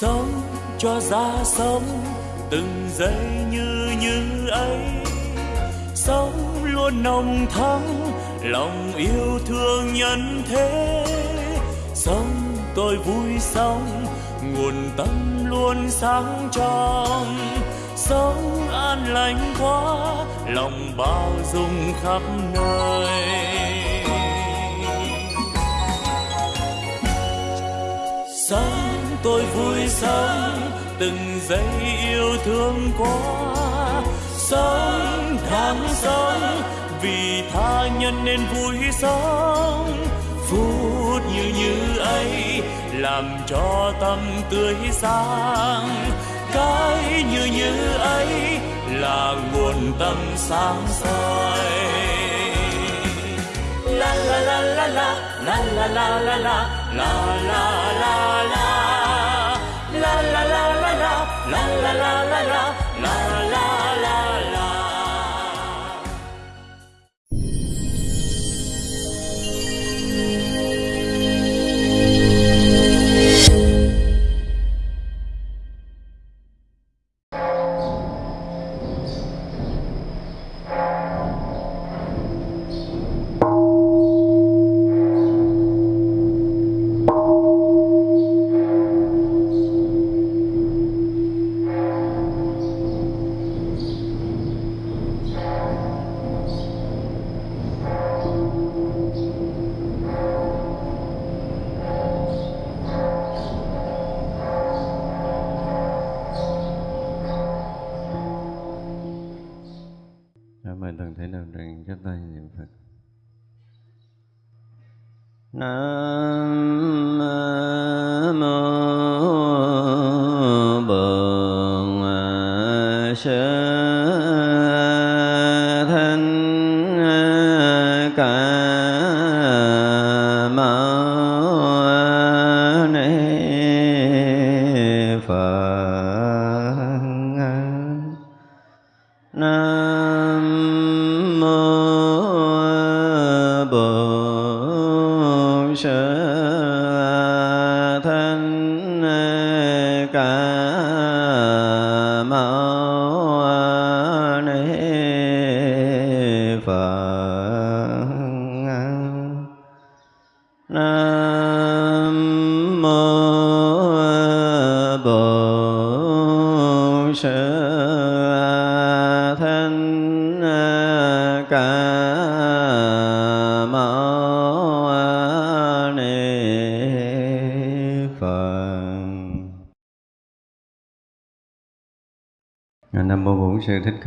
sống cho ra sống, từng giây như như ấy. Sống luôn nồng thắm, lòng yêu thương nhân thế. Sống tôi vui sống, nguồn tâm luôn sáng trong. Sống an lành quá, lòng bao dung khắp nơi. Sống tôi vui sống, từng giây yêu thương quá sống tháng sống, vì tha nhân nên vui sống. Phút như như ấy làm cho tâm tươi sáng. Cái như như ấy là nguồn tâm sáng soi. La la la la la la la la la la la la la la la la la la la. La la la la la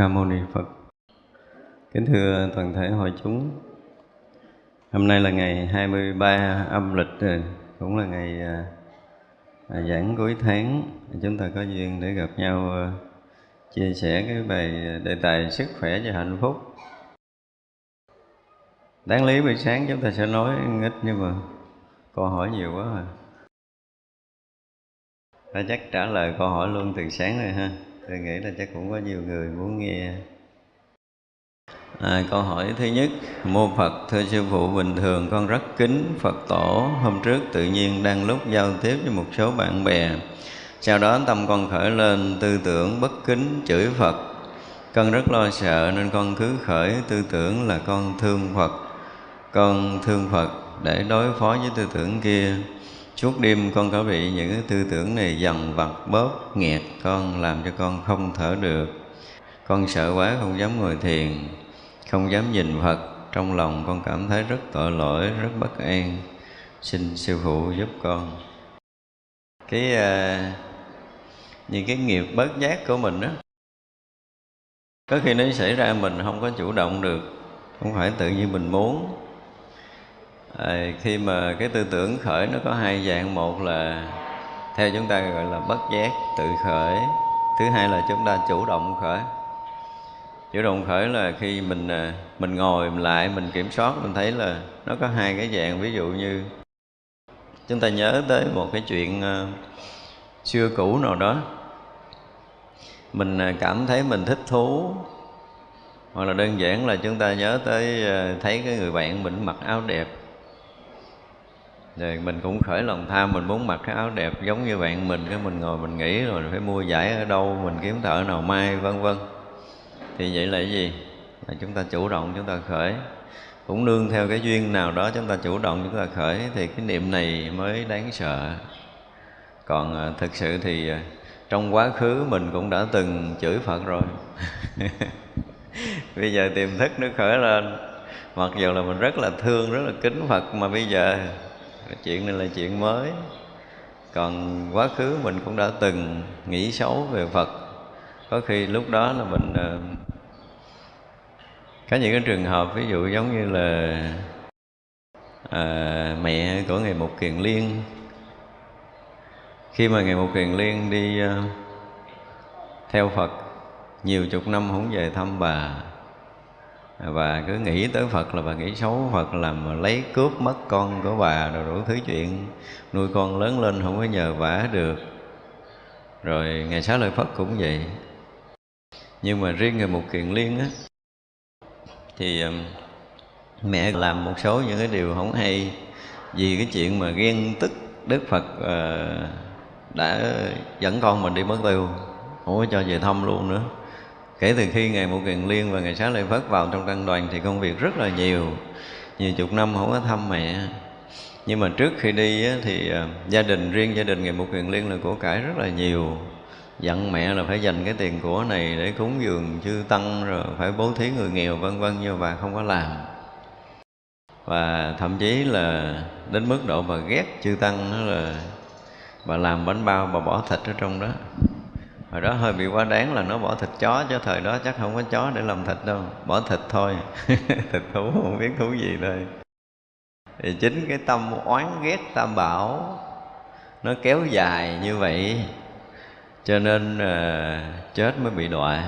Ca Mâu Ni Phật. Kính thưa toàn thể hội chúng, Hôm nay là ngày 23 âm lịch rồi, cũng là ngày à, à, giảng cuối tháng. Chúng ta có duyên để gặp nhau à, chia sẻ cái bài đề tài sức khỏe và hạnh phúc. Đáng lý buổi sáng chúng ta sẽ nói ít nhưng mà câu hỏi nhiều quá à. rồi. Ta chắc trả lời câu hỏi luôn từ sáng rồi ha. Tôi nghĩ là chắc cũng có nhiều người muốn nghe À, câu hỏi thứ nhất, mô Phật, thưa sư phụ bình thường con rất kính Phật tổ. Hôm trước tự nhiên đang lúc giao tiếp với một số bạn bè. Sau đó tâm con khởi lên tư tưởng bất kính chửi Phật. Con rất lo sợ nên con cứ khởi tư tưởng là con thương Phật. Con thương Phật để đối phó với tư tưởng kia. Suốt đêm con có bị những cái tư tưởng này dằn vặt bóp nghẹt con làm cho con không thở được. Con sợ quá không dám ngồi thiền không dám nhìn Phật. Trong lòng con cảm thấy rất tội lỗi rất bất an. Xin sư phụ giúp con. Cái à, những cái nghiệp bớt giác của mình đó có khi nó xảy ra mình không có chủ động được. Không phải tự nhiên mình muốn à, khi mà cái tư tưởng khởi nó có hai dạng một là theo chúng ta gọi là bất giác tự khởi thứ hai là chúng ta chủ động khởi. Chủ động khởi là khi mình ờ, mình ngồi mình lại mình kiểm soát mình thấy là nó có hai cái dạng. Ví dụ như chúng ta nhớ tới một cái chuyện ờ, xưa cũ nào đó. Mình cảm thấy mình thích thú hoặc là đơn giản là chúng ta nhớ tới thấy cái người bạn mình mặc áo đẹp rồi mình cũng khởi lòng tham mình muốn mặc cái áo đẹp giống như bạn mình, cái mình ngồi mình nghĩ rồi phải mua giải ở đâu, mình kiếm thợ nào may, vân vân. Thì vậy là cái gì? Là chúng ta chủ động, chúng ta khởi. Cũng nương theo cái duyên nào đó chúng ta chủ động, chúng ta khởi thì cái niệm này mới đáng sợ. Còn à, thực sự thì à, trong quá khứ mình cũng đã từng chửi phật rồi. Bây giờ tiềm thức nó khởi lên. Mặc dù là mình rất là thương, rất là kính phật mà bây giờ chuyện này là chuyện mới. Còn quá khứ mình cũng đã từng nghĩ xấu về phật. Có khi lúc đó là mình ờ, có những cái trường hợp ví dụ giống như là à, mẹ của ngài Mục Kiền Liên. Khi mà ngài Mục Kiền Liên đi ờ, theo Phật nhiều chục năm không về thăm bà và cứ nghĩ tới Phật là bà nghĩ xấu Phật làm lấy cướp mất con của bà rồi đủ thứ chuyện. Nuôi con lớn lên không có nhờ vả được. Rồi ngày xá lợi Phật cũng vậy. Nhưng mà riêng người một Kiền Liên á, thì mẹ làm một số những cái điều không hay. Vì cái chuyện mà ghen tức Đức Phật ờ, đã dẫn con mình đi mất tiêu, không có cho về thăm luôn nữa kể từ khi ngày một kiền liên và ngày xá lợi phất vào trong tăng đoàn thì công việc rất là nhiều. Nhiều chục năm không có thăm mẹ. Nhưng mà trước khi đi á, thì ờ, gia đình riêng gia đình ngày một kiền liên là của cải rất là nhiều. Dặn mẹ là phải dành cái tiền của này để cúng dường chư tăng rồi phải bố thí người nghèo vân vân nhưng bà không có làm. Và thậm chí là đến mức độ bà ghét chư tăng đó là bà làm bánh bao bà bỏ thịt ở trong đó hồi đó hơi bị quá đáng là nó bỏ thịt chó chứ thời đó chắc không có chó để làm thịt đâu. Bỏ thịt thôi. Thịt thú không biết thú gì đây. Thì chính cái tâm oán ghét tam bảo nó kéo dài như vậy cho nên uh, chết mới bị đọa.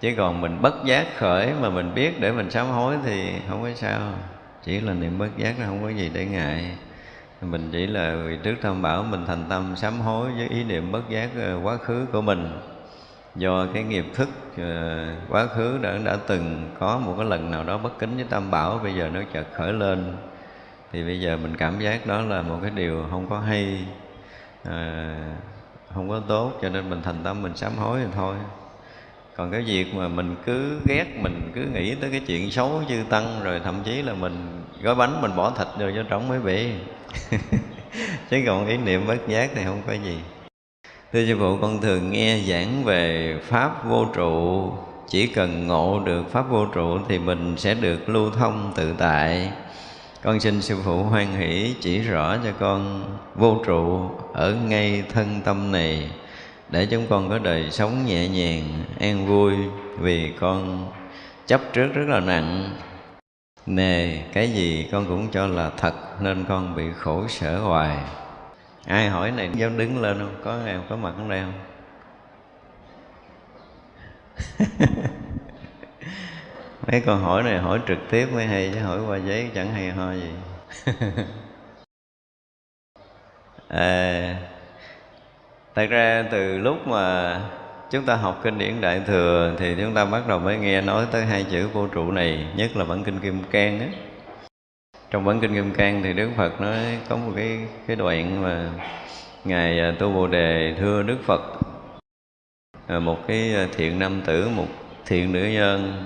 Chứ còn mình bất giác khởi mà mình biết để mình sám hối thì không có sao. Chỉ là niệm bất giác nó không có gì để ngại mình chỉ là vì trước tham bảo mình thành tâm sám hối với ý niệm bất giác ờ, quá khứ của mình. Do cái nghiệp thức ờ, quá khứ đã đã từng có một cái lần nào đó bất kính với tam bảo bây giờ nó chợt khởi lên. Thì bây giờ mình cảm giác đó là một cái điều không có hay à, không có tốt cho nên mình thành tâm mình sám hối thì thôi còn cái việc mà mình cứ ghét, mình cứ nghĩ tới cái chuyện xấu chư tăng, rồi thậm chí là mình gói bánh, mình bỏ thịt rồi cho trống mới bị chứ còn ý niệm bất giác thì không có gì. Thưa sư phụ, con thường nghe giảng về pháp vô trụ. Chỉ cần ngộ được pháp vô trụ thì mình sẽ được lưu thông tự tại. Con xin sư phụ hoan hỷ chỉ rõ cho con vô trụ ở ngay thân tâm này để chúng con có đời sống nhẹ nhàng an vui vì con chấp trước rất là nặng. Nề cái gì con cũng cho là thật nên con bị khổ sở hoài. Ai hỏi này dám đứng lên không? Có em có mặt ở đây không? Mấy câu hỏi này hỏi trực tiếp mới hay chứ hỏi qua giấy chẳng hay ho gì. À, thật ra từ lúc mà chúng ta học kinh điển đại thừa thì chúng ta bắt đầu mới nghe nói tới hai chữ vô trụ này, nhất là bản kinh kim cang á. Trong bản kinh kim cang thì đức phật nói có một cái cái đoạn mà ngài à, tu bồ đề thưa đức phật à, một cái à, thiện nam tử, một thiện nữ nhân,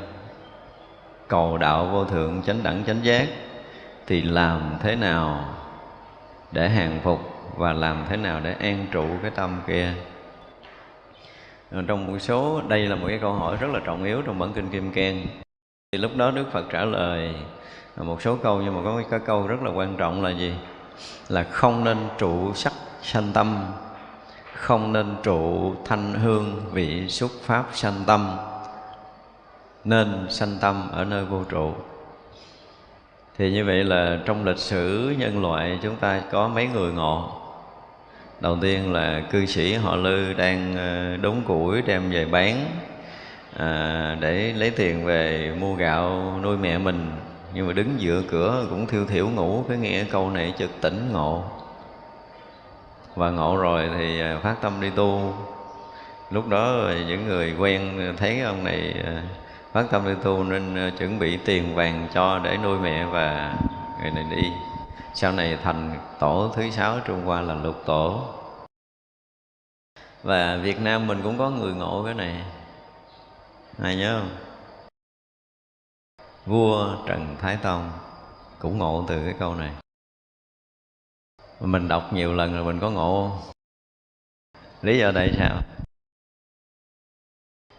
cầu đạo vô thượng chánh đẳng chánh giác, thì làm thế nào để hàng phục và làm thế nào để an trụ cái tâm kia. Trong một số, đây là một cái câu hỏi rất là trọng yếu trong bản kinh kim cang. Thì lúc đó đức phật trả lời một số câu nhưng mà có cái câu rất là quan trọng là gì? Là không nên trụ sắc sanh tâm, không nên trụ thanh hương vị xuất pháp sanh tâm. Nên sanh tâm ở nơi vô trụ. Thì như vậy là trong lịch sử nhân loại chúng ta có mấy người ngộ? Đầu tiên là cư sĩ họ lư đang ờ, đốn củi đem về bán à, để lấy tiền về mua gạo nuôi mẹ mình. Nhưng mà đứng dựa cửa cũng thiêu thiểu ngủ cái nghe câu này chợt tỉnh ngộ. Và ngộ rồi thì ờ, phát tâm đi tu. Lúc đó những người quen thấy ông này phát tâm đi tu nên chuẩn bị tiền vàng cho để nuôi mẹ và người này đi sau này thành tổ thứ sáu trung hoa là lục tổ. Và việt nam mình cũng có người ngộ cái này. Ai nhớ không? Vua trần thái tông cũng ngộ từ cái câu này. Mình đọc nhiều lần rồi mình có ngộ lý do tại sao?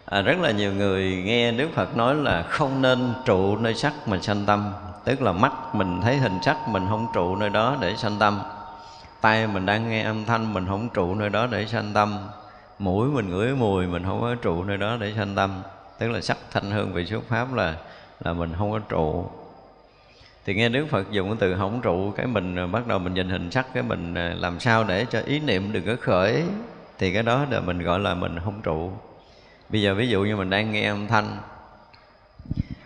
À, rất là nhiều người nghe đức phật nói là không nên trụ nơi sắc mà sanh tâm tức là mắt mình thấy hình sắc mình không trụ nơi đó để sanh tâm. Tay mình đang nghe âm thanh mình không trụ nơi đó để sanh tâm. Mũi mình ngửi mùi mình không có trụ nơi đó để sanh tâm. Tức là sắc thanh hương vị xuất pháp là là mình không có trụ. Thì nghe Đức Phật dùng cái từ không trụ, cái mình bắt đầu mình nhìn hình sắc, cái mình à, làm sao để cho ý niệm đừng có khởi. Thì cái đó là mình gọi là mình không trụ. Bây giờ ví dụ như mình đang nghe âm thanh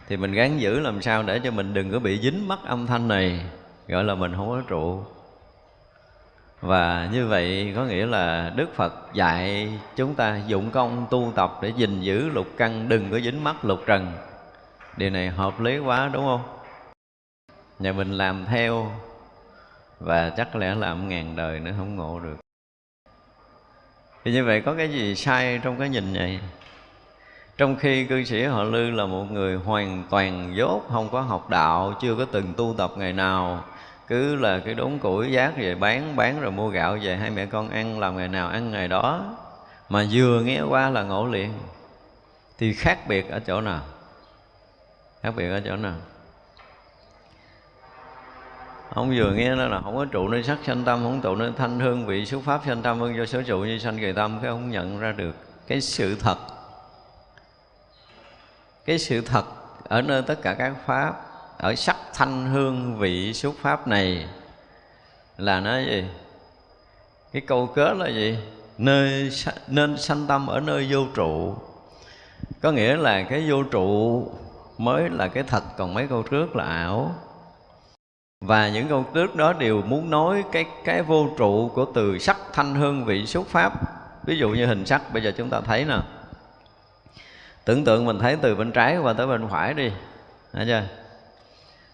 thì mình gắng giữ làm sao để cho mình đừng có bị dính mắc âm thanh này, gọi là mình không có trụ. Và như vậy có nghĩa là Đức Phật dạy chúng ta dụng công tu tập để gìn giữ lục căn, đừng có dính mắc lục trần. Điều này hợp lý quá, đúng không? Nhà mình làm theo, và chắc lẽ làm ngàn đời nữa không ngộ được. Thì như vậy có cái gì sai trong cái nhìn này? Trong khi cư sĩ họ lư là một người hoàn toàn dốt, không có học đạo, chưa có từng tu tập ngày nào, cứ là cái đốn củi giác về bán bán rồi mua gạo về hai mẹ con ăn, làm ngày nào ăn ngày đó. Mà vừa nghe qua là ngộ liền. Thì khác biệt ở chỗ nào? Khác biệt ở chỗ nào? Không vừa nghe nó là không có trụ nơi sắc sanh tâm, không trụ nơi thanh hương, vị xuất pháp sanh tâm vân do số trụ như sanh kỳ tâm, cái không nhận ra được cái sự thật cái sự thật ở nơi tất cả các pháp, ở sắc thanh hương vị xuất pháp này là nó gì? Cái câu kết là gì? Nơi nên sanh tâm ở nơi vô trụ. Có nghĩa là cái vô trụ mới là cái thật, còn mấy câu trước là ảo. Và những câu trước đó đều muốn nói cái cái vô trụ của từ sắc thanh hương vị xuất pháp. Ví dụ như hình sắc, bây giờ chúng ta thấy nè tưởng tượng mình thấy từ bên trái qua tới bên phải đi. Thấy chưa?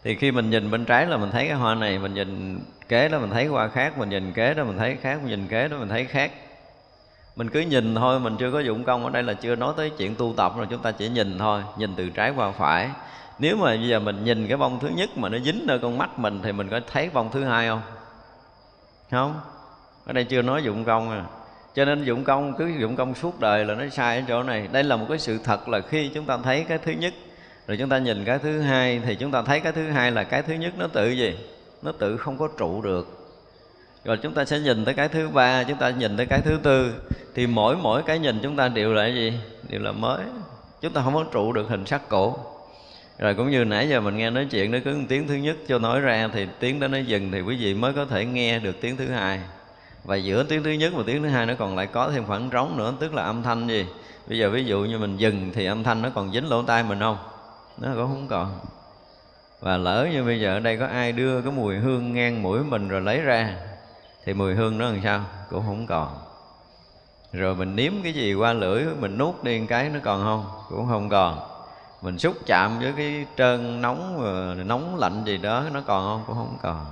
Thì khi mình nhìn bên trái là mình thấy cái hoa này, mình nhìn kế đó mình thấy hoa khác, mình nhìn kế đó mình thấy khác, mình nhìn kế đó mình thấy khác. Mình cứ nhìn thôi, mình chưa có dụng công. Ở đây là chưa nói tới chuyện tu tập rồi, chúng ta chỉ nhìn thôi, nhìn từ trái qua phải. Nếu mà bây giờ mình nhìn cái bông thứ nhất mà nó dính nơi con mắt mình thì mình có thấy bông thứ hai không? Không? Ở đây chưa nói dụng công à cho nên dụng công, cứ dụng công suốt đời là nó sai ở chỗ này. Đây là một cái sự thật là khi chúng ta thấy cái thứ nhất, rồi chúng ta nhìn cái thứ hai, thì chúng ta thấy cái thứ hai là cái thứ nhất nó tự gì? Nó tự không có trụ được. Rồi chúng ta sẽ nhìn tới cái thứ ba, chúng ta nhìn tới cái thứ tư, thì mỗi mỗi cái nhìn chúng ta đều là gì? Đều là mới. Chúng ta không có trụ được hình sắc cổ. Rồi cũng như nãy giờ mình nghe nói chuyện, nó cứ tiếng thứ nhất cho nói ra, thì tiếng đó nó dừng, thì quý vị mới có thể nghe được tiếng thứ hai và giữa tiếng thứ nhất và tiếng thứ hai nó còn lại có thêm khoảng trống nữa, tức là âm thanh gì? Bây giờ ví dụ như mình dừng thì âm thanh nó còn dính lỗ tai mình không? Nó cũng không còn. Và lỡ như bây giờ ở đây có ai đưa cái mùi hương ngang mũi mình rồi lấy ra, thì mùi hương nó làm sao? Cũng không còn. Rồi mình nếm cái gì qua lưỡi, mình nuốt đi cái nó còn không? Cũng không còn. Mình xúc chạm với cái trơn nóng ờ, nóng lạnh gì đó nó còn không? Cũng không còn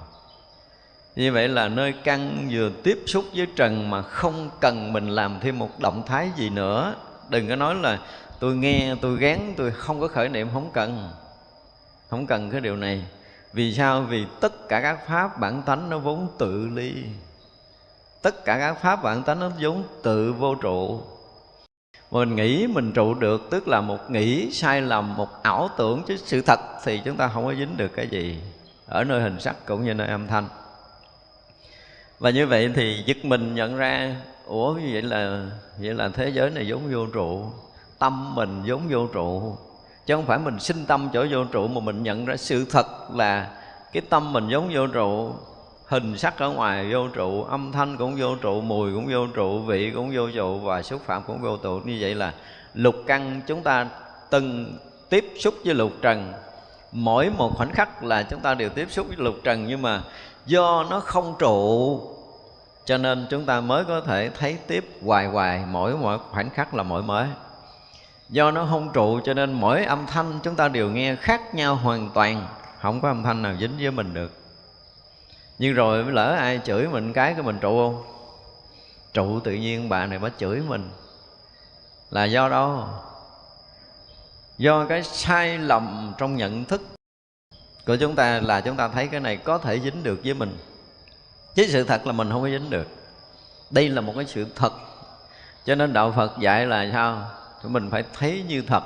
như vậy là nơi căn vừa tiếp xúc với trần mà không cần mình làm thêm một động thái gì nữa. Đừng có nói là tôi nghe, tôi gán, tôi không có khởi niệm, không cần. Không cần cái điều này. Vì sao? Vì tất cả các pháp bản tánh nó vốn tự ly. Tất cả các pháp bản tánh nó vốn tự vô trụ. Mình nghĩ mình trụ được, tức là một nghĩ sai lầm, một ảo tưởng, chứ sự thật thì chúng ta không có dính được cái gì. Ở nơi hình sắc cũng như nơi âm thanh và như vậy thì giật mình nhận ra, ủa, như vậy là vậy là thế giới này giống vô trụ, tâm mình giống vô trụ. Chứ không phải mình sinh tâm chỗ vô trụ mà mình nhận ra sự thật là cái tâm mình giống vô trụ, hình sắc ở ngoài vô trụ, âm thanh cũng vô trụ, mùi cũng vô trụ, vị cũng vô trụ và xúc phạm cũng vô trụ. Như vậy là lục căn chúng ta từng tiếp xúc với lục trần. Mỗi một khoảnh khắc là chúng ta đều tiếp xúc với lục trần nhưng mà do nó không trụ cho nên chúng ta mới có thể thấy tiếp hoài hoài mỗi mỗi khoảnh khắc là mỗi mới. Do nó không trụ cho nên mỗi âm thanh chúng ta đều nghe khác nhau hoàn toàn, không có âm thanh nào dính với mình được. Nhưng rồi lỡ ai chửi mình cái cái mình trụ không? Trụ tự nhiên bà này mới chửi mình. Là do đâu? Do cái sai lầm trong nhận thức của chúng ta là chúng ta thấy cái này có thể dính được với mình chứ sự thật là mình không có dính được. Đây là một cái sự thật. Cho nên đạo phật dạy là sao? Mình phải thấy như thật,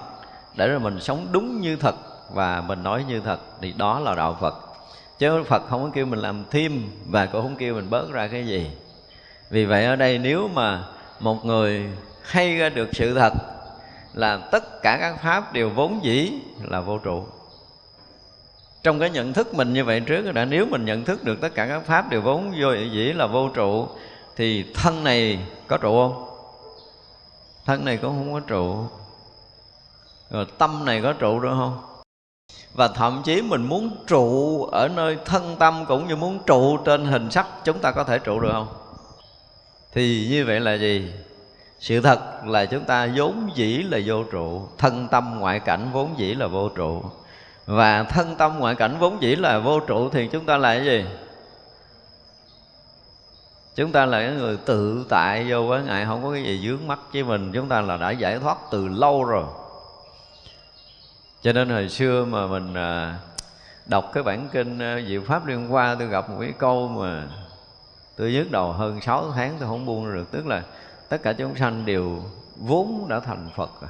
để rồi mình sống đúng như thật và mình nói như thật. Thì đó là đạo phật. Chứ phật không có kêu mình làm thêm và cũng không kêu mình bớt ra cái gì. Vì vậy ở đây nếu mà một người hay ra được sự thật là tất cả các pháp đều vốn dĩ là vô trụ trong cái nhận thức mình như vậy trước đã nếu mình nhận thức được tất cả các pháp đều vốn vô dĩ là vô trụ, thì thân này có trụ không? Thân này cũng không có trụ. Rồi tâm này có trụ được không? Và thậm chí mình muốn trụ ở nơi thân tâm cũng như muốn trụ trên hình sắc, chúng ta có thể trụ được không? Thì như vậy là gì? Sự thật là chúng ta vốn dĩ là vô trụ, thân tâm ngoại cảnh vốn dĩ là vô trụ và thân tâm ngoại cảnh vốn dĩ là vô trụ thì chúng ta là cái gì? Chúng ta là cái người tự tại vô với ngại không có cái gì dướng mắt với mình. Chúng ta là đã giải thoát từ lâu rồi. Cho nên hồi xưa mà mình à, đọc cái bản kinh à, Diệu Pháp Liên Hoa, tôi gặp một cái câu mà tôi nhức đầu hơn 6 tháng, tôi không buông được. Tức là tất cả chúng sanh đều vốn đã thành Phật rồi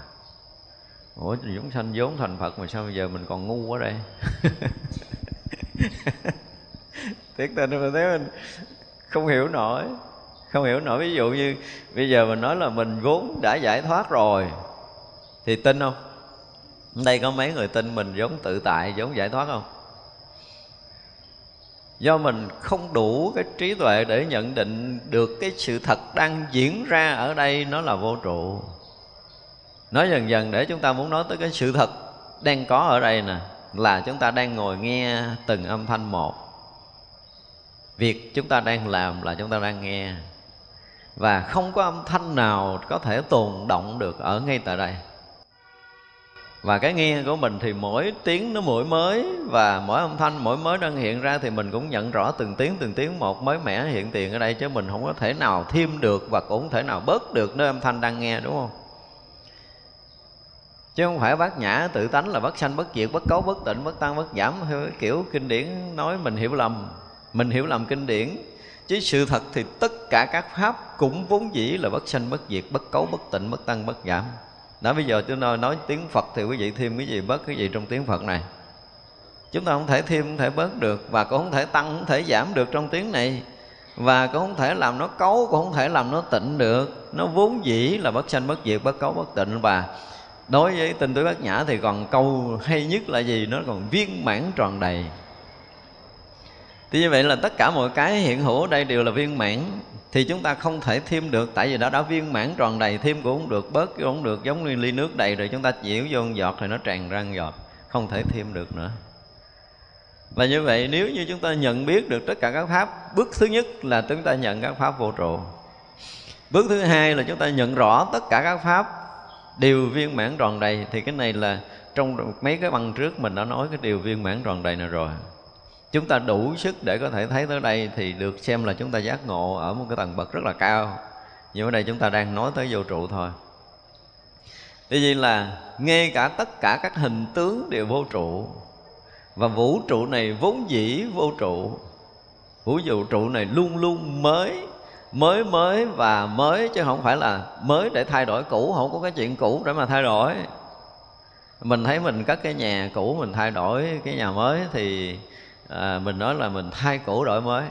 Ủa chúng sanh vốn thành Phật mà sao bây giờ mình còn ngu quá đây? Thiệt tình mà thấy mình không hiểu nổi. Không hiểu nổi. Ví dụ như bây giờ mình nói là mình vốn đã giải thoát rồi. Thì tin không? đây có mấy người tin mình vốn tự tại, vốn giải thoát không? Do mình không đủ cái trí tuệ để nhận định được cái sự thật đang diễn ra ở đây nó là vô trụ nói dần dần để chúng ta muốn nói tới cái sự thật đang có ở đây nè, là chúng ta đang ngồi nghe từng âm thanh một. Việc chúng ta đang làm là chúng ta đang nghe. Và không có âm thanh nào có thể tồn động được ở ngay tại đây. Và cái nghe của mình thì mỗi tiếng nó mỗi mới, và mỗi âm thanh mỗi mới đang hiện ra thì mình cũng nhận rõ từng tiếng từng tiếng một mới mẻ hiện tiền ở đây, chứ mình không có thể nào thêm được và cũng không thể nào bớt được nơi âm thanh đang nghe, đúng không? Chứ không phải bác nhã tự tánh là bất sanh bất diệt bất cấu bất tịnh bất tăng bất giảm theo kiểu kinh điển nói mình hiểu lầm. Mình hiểu lầm kinh điển. Chứ sự thật thì tất cả các pháp cũng vốn dĩ là bất sanh bất diệt bất cấu bất tịnh bất tăng bất giảm. Đó bây giờ tôi nói, nói tiếng Phật thì quý vị thêm cái gì bớt cái gì trong tiếng Phật này. Chúng ta không thể thêm không thể bớt được và cũng không thể tăng không thể giảm được trong tiếng này. Và cũng không thể làm nó cấu cũng không thể làm nó tịnh được. Nó vốn dĩ là bất sanh bất diệt bất cấu bất tịnh. Và đối với tinh túy bát nhã thì còn câu hay nhất là gì? Nó còn viên mãn tròn đầy. Thì như vậy là tất cả mọi cái hiện hữu ở đây đều là viên mãn. Thì chúng ta không thể thêm được, tại vì đã đã viên mãn tròn đầy, thêm cũng không được, bớt cũng không được, giống như ly nước đầy rồi chúng ta nhiễu vô một giọt thì nó tràn ra một giọt, không thể thêm được nữa. Và như vậy nếu như chúng ta nhận biết được tất cả các pháp, bước thứ nhất là chúng ta nhận các pháp vô trụ. Bước thứ hai là chúng ta nhận rõ tất cả các pháp điều viên mãn tròn đầy, thì cái này là trong mấy cái băng trước mình đã nói cái điều viên mãn tròn đầy này rồi. Chúng ta đủ sức để có thể thấy tới đây thì được xem là chúng ta giác ngộ ở một cái tầng bậc rất là cao. Nhưng ở đây chúng ta đang nói tới vô trụ thôi. Tuy nhiên là ngay cả tất cả các hình tướng đều vô trụ. Và vũ trụ này vốn dĩ vô trụ. Vũ vũ trụ này luôn luôn mới Mới mới và mới chứ không phải là mới để thay đổi cũ. Không có cái chuyện cũ để mà thay đổi. Mình thấy mình cất cái nhà cũ mình thay đổi cái nhà mới Thì à, mình nói là mình thay cũ đổi mới.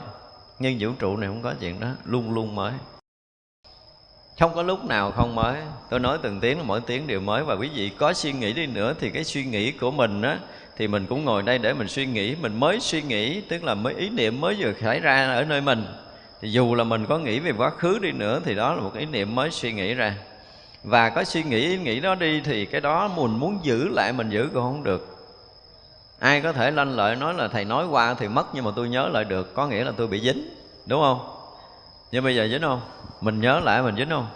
Nhưng vũ trụ này không có chuyện đó luôn luôn mới. Không có lúc nào không mới. Tôi nói từng tiếng mỗi tiếng đều mới. Và quý vị có suy nghĩ đi nữa thì cái suy nghĩ của mình á thì mình cũng ngồi đây để mình suy nghĩ. Mình mới suy nghĩ tức là mới ý niệm mới vừa xảy ra ở nơi mình thì dù là mình có nghĩ về quá khứ đi nữa, thì đó là một ý niệm mới suy nghĩ ra. Và có suy nghĩ ý nghĩ đó đi thì cái đó mình muốn giữ lại mình giữ cũng không được. Ai có thể lanh lợi nói là thầy nói qua thì mất, nhưng mà tôi nhớ lại được có nghĩa là tôi bị dính, đúng không? Nhưng bây giờ dính không? Mình nhớ lại mình dính không?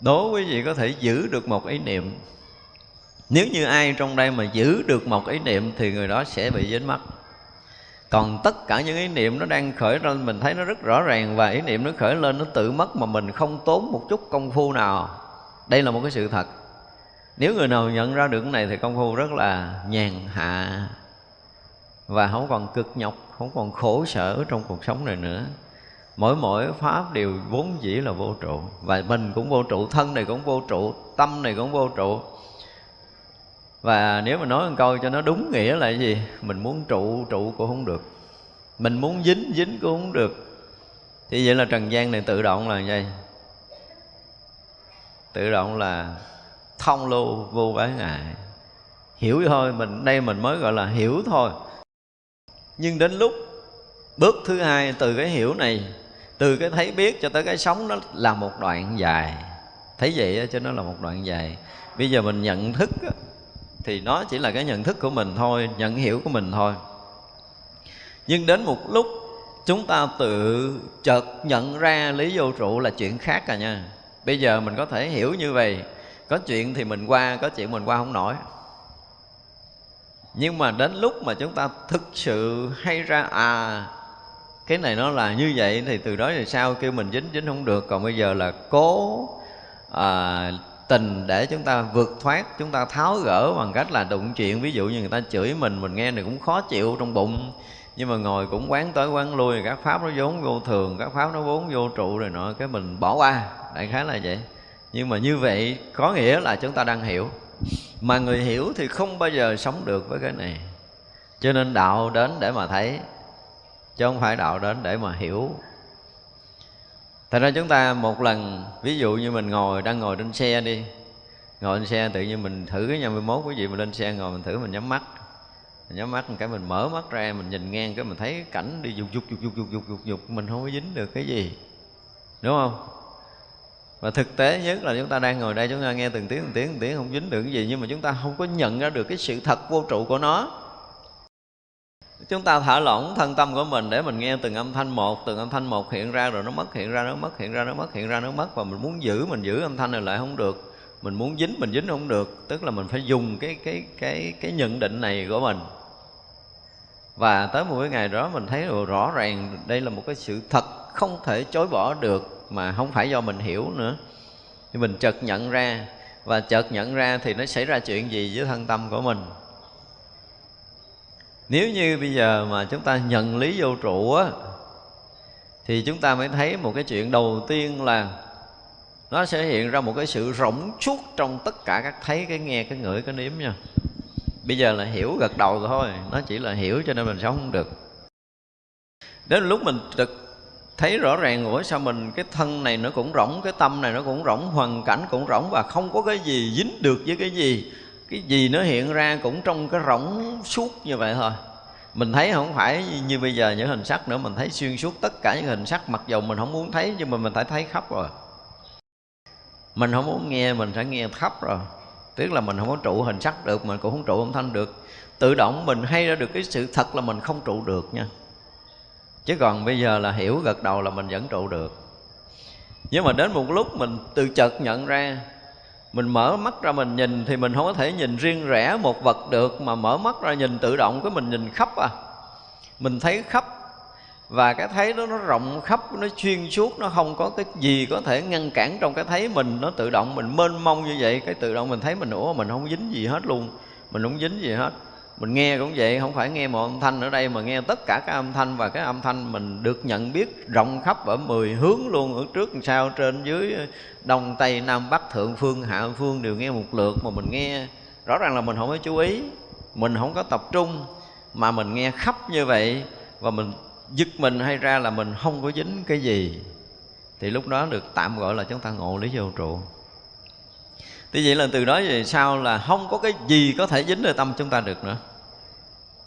Đố quý vị có thể giữ được một ý niệm. Nếu như ai trong đây mà giữ được một ý niệm thì người đó sẽ bị dính mất còn tất cả những ý niệm nó đang khởi lên mình thấy nó rất rõ ràng và ý niệm nó khởi lên, nó tự mất mà mình không tốn một chút công phu nào. Đây là một cái sự thật. Nếu người nào nhận ra được cái này thì công phu rất là nhàn hạ và không còn cực nhọc, không còn khổ sở trong cuộc sống này nữa. Mỗi mỗi pháp đều vốn dĩ là vô trụ và mình cũng vô trụ, thân này cũng vô trụ, tâm này cũng vô trụ và nếu mà nói một câu cho nó đúng nghĩa là gì? Mình muốn trụ trụ cũng không được. Mình muốn dính dính cũng không được. Thì vậy là trần gian này tự động là gì? Tự động là thông lưu vô bái ngại. Hiểu thôi, mình, đây mình mới gọi là hiểu thôi. Nhưng đến lúc bước thứ hai, từ cái hiểu này, từ cái thấy biết cho tới cái sống, nó là một đoạn dài. Thấy vậy cho nó là một đoạn dài. Bây giờ mình nhận thức thì nó chỉ là cái nhận thức của mình thôi nhận hiểu của mình thôi. Nhưng đến một lúc chúng ta tự chợt nhận ra lý vô trụ là chuyện khác à nha. Bây giờ mình có thể hiểu như vậy. Có chuyện thì mình qua có chuyện mình qua không nổi. Nhưng mà đến lúc mà chúng ta thực sự hay ra à cái này nó là như vậy thì từ đó thì sao? Kêu mình dính dính không được. Còn bây giờ là cố à, tình để chúng ta vượt thoát, chúng ta tháo gỡ bằng cách là đụng chuyện. Ví dụ như người ta chửi mình mình nghe này cũng khó chịu trong bụng. Nhưng mà ngồi cũng quán tới quán lui, các pháp nó vốn vô thường, các pháp nó vốn vô trụ rồi nọ, cái mình bỏ qua. Đại khái là vậy. Nhưng mà như vậy có nghĩa là chúng ta đang hiểu. Mà người hiểu thì không bao giờ sống được với cái này. Cho nên đạo đến để mà thấy, chứ không phải đạo đến để mà hiểu. Thật ra chúng ta một lần, Ví dụ như mình ngồi, đang ngồi trên xe đi. Ngồi trên xe tự nhiên mình thử cái nhà 21 quý vị mình lên xe ngồi mình thử, mình nhắm mắt. Mình nhắm mắt một cái mình mở mắt ra, mình nhìn ngang, cái mình thấy cảnh đi dục dục dục dục dục dục dục dục, mình không có dính được cái gì. Đúng không? Và thực tế nhất là chúng ta đang ngồi đây, chúng ta nghe từng tiếng từng tiếng từng tiếng, không dính được cái gì, nhưng mà chúng ta không có nhận ra được cái sự thật vô trụ của nó chúng ta thả lỏng thân tâm của mình để mình nghe từng âm thanh một, từng âm thanh một hiện ra rồi nó mất, hiện ra, nó mất, hiện ra, nó mất, hiện ra, nó mất. Và mình muốn giữ, mình giữ âm thanh này lại không được. Mình muốn dính, mình dính không được. Tức là mình phải dùng cái cái cái cái nhận định này của mình. Và tới một cái ngày đó mình thấy rõ ràng đây là một cái sự thật không thể chối bỏ được mà không phải do mình hiểu nữa. Thì mình chợt nhận ra. Và chợt nhận ra thì nó xảy ra chuyện gì với thân tâm của mình? Nếu như bây giờ mà chúng ta nhận lý vô trụ á, thì chúng ta mới thấy một cái chuyện đầu tiên là nó sẽ hiện ra một cái sự rỗng suốt trong tất cả các thấy, cái nghe, cái ngửi, cái nếm nha. Bây giờ là hiểu gật đầu thôi, nó chỉ là hiểu cho nên mình sống không được. Đến lúc mình thực thấy rõ ràng ủa sao mình, cái thân này nó cũng rỗng, cái tâm này nó cũng rỗng, hoàn cảnh cũng rỗng và không có cái gì dính được với cái gì cái gì nó hiện ra cũng trong cái rỗng suốt như vậy thôi. Mình thấy không phải như bây giờ những hình sắc nữa, mình thấy xuyên suốt tất cả những hình sắc, mặc dù mình không muốn thấy, nhưng mà mình phải thấy khắp rồi. Mình không muốn nghe, mình sẽ nghe khắp rồi. Tức là mình không có trụ hình sắc được, mình cũng không trụ âm thanh được. Tự động mình hay ra được cái sự thật là mình không trụ được nha. Chứ còn bây giờ là hiểu gật đầu là mình vẫn trụ được. Nhưng mà đến một lúc mình từ chợt nhận ra mình mở mắt ra mình nhìn thì mình không có thể nhìn riêng rẽ một vật được, mà mở mắt ra nhìn tự động cái mình nhìn khắp à. Mình thấy khắp, và cái thấy đó nó rộng khắp, nó xuyên suốt, nó không có cái gì có thể ngăn cản trong cái thấy mình, nó tự động mình mênh mông như vậy, cái tự động mình thấy mình, ủa, mình không dính gì hết luôn, mình không dính gì hết mình nghe cũng vậy, không phải nghe một âm thanh ở đây mà nghe tất cả các âm thanh và cái âm thanh mình được nhận biết rộng khắp ở mười hướng luôn, ở trước sau trên dưới ờ, đông, tây, nam, bắc, thượng phương, hạ phương đều nghe một lượt mà mình nghe. Rõ ràng là mình không có chú ý, mình không có tập trung mà mình nghe khắp như vậy và mình giật mình hay ra là mình không có dính cái gì. Thì lúc đó được tạm gọi là chúng ta ngộ lý vô trụ. Thì vậy là từ đó về sau là không có cái gì có thể dính được tâm chúng ta được nữa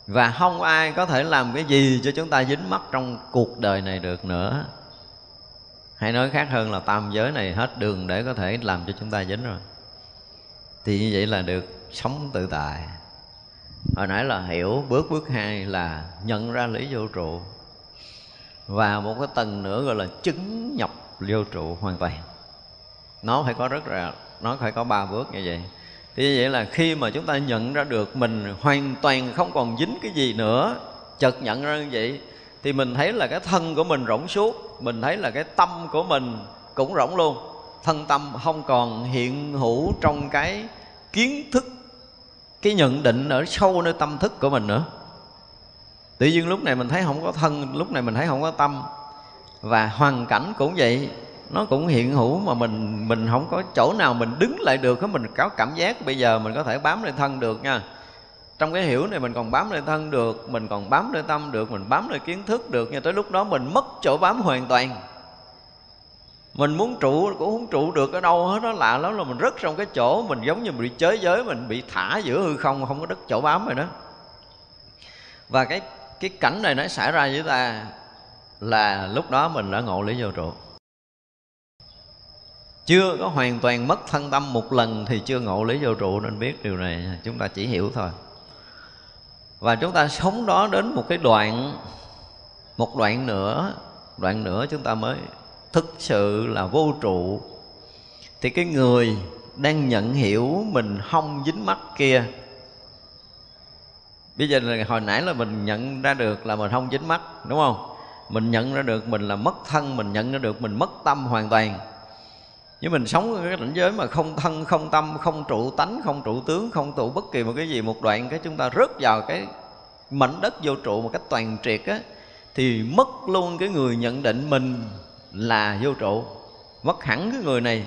và không ai có thể làm cái gì cho chúng ta dính mắt trong cuộc đời này được nữa. Hay nói khác hơn là tam giới này hết đường để có thể làm cho chúng ta dính rồi. Thì như vậy là được sống tự tại. Hồi nãy là hiểu, bước bước hai là nhận ra lý vô trụ. Và một cái tầng nữa gọi là chứng nhập vô trụ hoàn toàn. Nó phải có rất là, nó phải có ba bước như vậy thì như vậy là khi mà chúng ta nhận ra được mình hoàn toàn không còn dính cái gì nữa, chợt nhận ra như vậy, thì mình thấy là cái thân của mình rỗng suốt mình thấy là cái tâm của mình cũng rỗng luôn. Thân tâm không còn hiện hữu trong cái kiến thức, cái nhận định ở sâu nơi tâm thức của mình nữa. Tự nhiên lúc này mình thấy không có thân, lúc này mình thấy không có tâm. Và hoàn cảnh cũng vậy nó cũng hiện hữu mà mình mình không có chỗ nào mình đứng lại được mình có cảm giác bây giờ mình có thể bám lên thân được nha. Trong cái hiểu này mình còn bám lên thân được, mình còn bám lên tâm được, mình bám lên kiến thức được nhưng tới lúc đó mình mất chỗ bám hoàn toàn. Mình muốn trụ, cũng không trụ được ở đâu hết, nó lạ lắm là mình rất trong cái chỗ mình giống như mình bị chới giới, mình bị thả giữa hư không không có đất chỗ bám rồi đó. Và cái cái cảnh này nó xảy ra với ta là lúc đó mình đã ngộ lý vô trụ chưa có hoàn toàn mất thân tâm một lần thì chưa ngộ lý vô trụ nên biết điều này. Chúng ta chỉ hiểu thôi. Và chúng ta sống đó đến một cái đoạn, một đoạn nữa đoạn nữa chúng ta mới thực sự là vô trụ. Thì cái người đang nhận hiểu mình không dính mắt kia bây giờ là hồi nãy là mình nhận ra được là mình không dính mắt, đúng không? Mình nhận ra được mình là mất thân, mình nhận ra được mình mất tâm hoàn toàn nhưng mình sống ở cái cảnh giới mà không thân, không tâm, không trụ tánh, không trụ tướng, không trụ bất kỳ một cái gì, một đoạn cái chúng ta rớt vào cái mảnh đất vô trụ một cách toàn triệt á, thì mất luôn cái người nhận định mình là vô trụ, mất hẳn cái người này.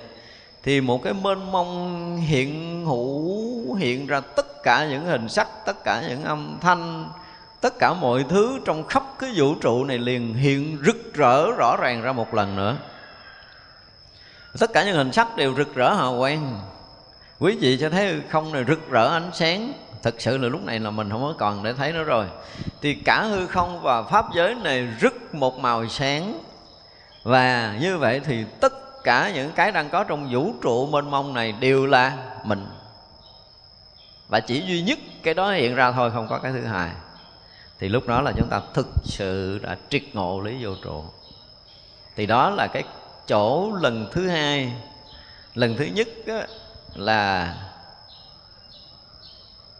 Thì một cái mênh mông hiện hữu, hiện ra tất cả những hình sắc, tất cả những âm thanh, tất cả mọi thứ trong khắp cái vũ trụ này liền hiện rực rỡ, rõ ràng ra một lần nữa tất cả những hình sắc đều rực rỡ hào quang. Quý vị sẽ thấy không này rực rỡ ánh sáng. Thực sự là lúc này là mình không có còn để thấy nữa rồi. Thì cả hư không và pháp giới này rực một màu sáng. Và như vậy thì tất cả những cái đang có trong vũ trụ mênh mông này đều là mình. Và chỉ duy nhất cái đó hiện ra thôi, không có cái thứ hai thì lúc đó là chúng ta thực sự đã triệt ngộ lý vô trụ. Thì đó là cái chỗ lần thứ hai. Lần thứ nhất là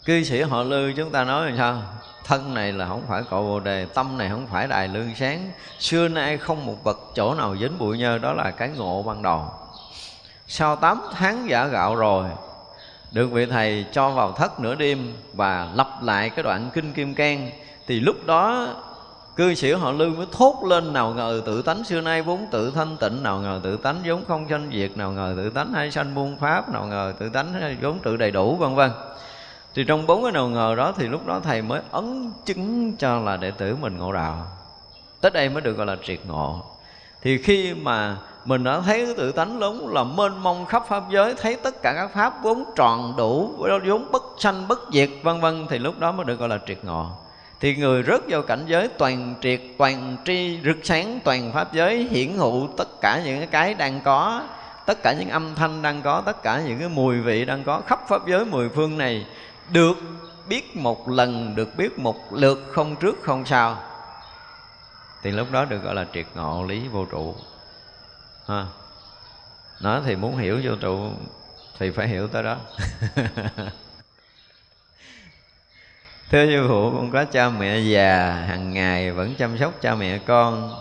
cư sĩ họ lư chúng ta nói làm sao? Thân này là không phải cội bồ đề, tâm này không phải đài lương sáng. Xưa nay không một vật chỗ nào dính bụi nhơ, đó là cái ngộ ban đầu. Sau 8 tháng giả gạo rồi, được vị thầy cho vào thất nửa đêm và lặp lại cái đoạn kinh kim cang, thì lúc đó cư sĩ họ lưu mới thốt lên, nào ngờ tự tánh xưa nay vốn tự thanh tịnh, nào ngờ tự tánh vốn không sanh diệt, nào ngờ tự tánh hay sanh muôn pháp, nào ngờ tự tánh vốn tự đầy đủ, vân vân. Thì trong bốn cái nào ngờ đó thì lúc đó thầy mới ấn chứng cho là đệ tử mình ngộ đạo. Tới đây mới được gọi là triệt ngộ. Thì khi mà mình đã thấy cái tự tánh lớn là mênh mông khắp pháp giới, thấy tất cả các pháp vốn tròn đủ, vốn bất sanh, bất diệt, vân vân, thì lúc đó mới được gọi là triệt ngộ thì người rớt vào cảnh giới toàn triệt, toàn tri, rực sáng, toàn pháp giới, hiển hữu tất cả những cái đang có, tất cả những âm thanh đang có, tất cả những cái mùi vị đang có khắp pháp giới mười phương này được biết một lần, được biết một lượt không trước không sau. Thì lúc đó được gọi là triệt ngộ lý vô trụ. Ha. Nó thì muốn hiểu vô trụ thì phải hiểu tới đó. thưa sư phụ, con có cha mẹ già, hàng ngày vẫn chăm sóc cha mẹ con.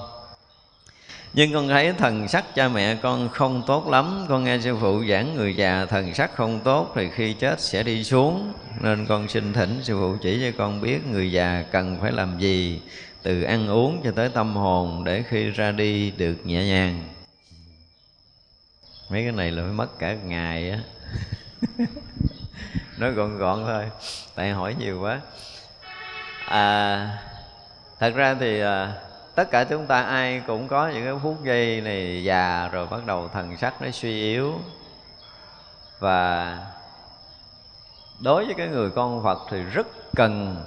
Nhưng con thấy thần sắc cha mẹ con không tốt lắm. Con nghe sư phụ giảng người già, thần sắc không tốt thì khi chết sẽ đi xuống. Nên con xin thỉnh sư phụ chỉ cho con biết người già cần phải làm gì, từ ăn uống cho tới tâm hồn để khi ra đi được nhẹ nhàng. Mấy cái này là phải mất cả ngày á. nói gọn gọn thôi tại hỏi nhiều quá. À thật ra thì à, tất cả chúng ta ai cũng có những cái phút giây này già rồi bắt đầu thần sắc nó suy yếu. Và đối với cái người con Phật thì rất cần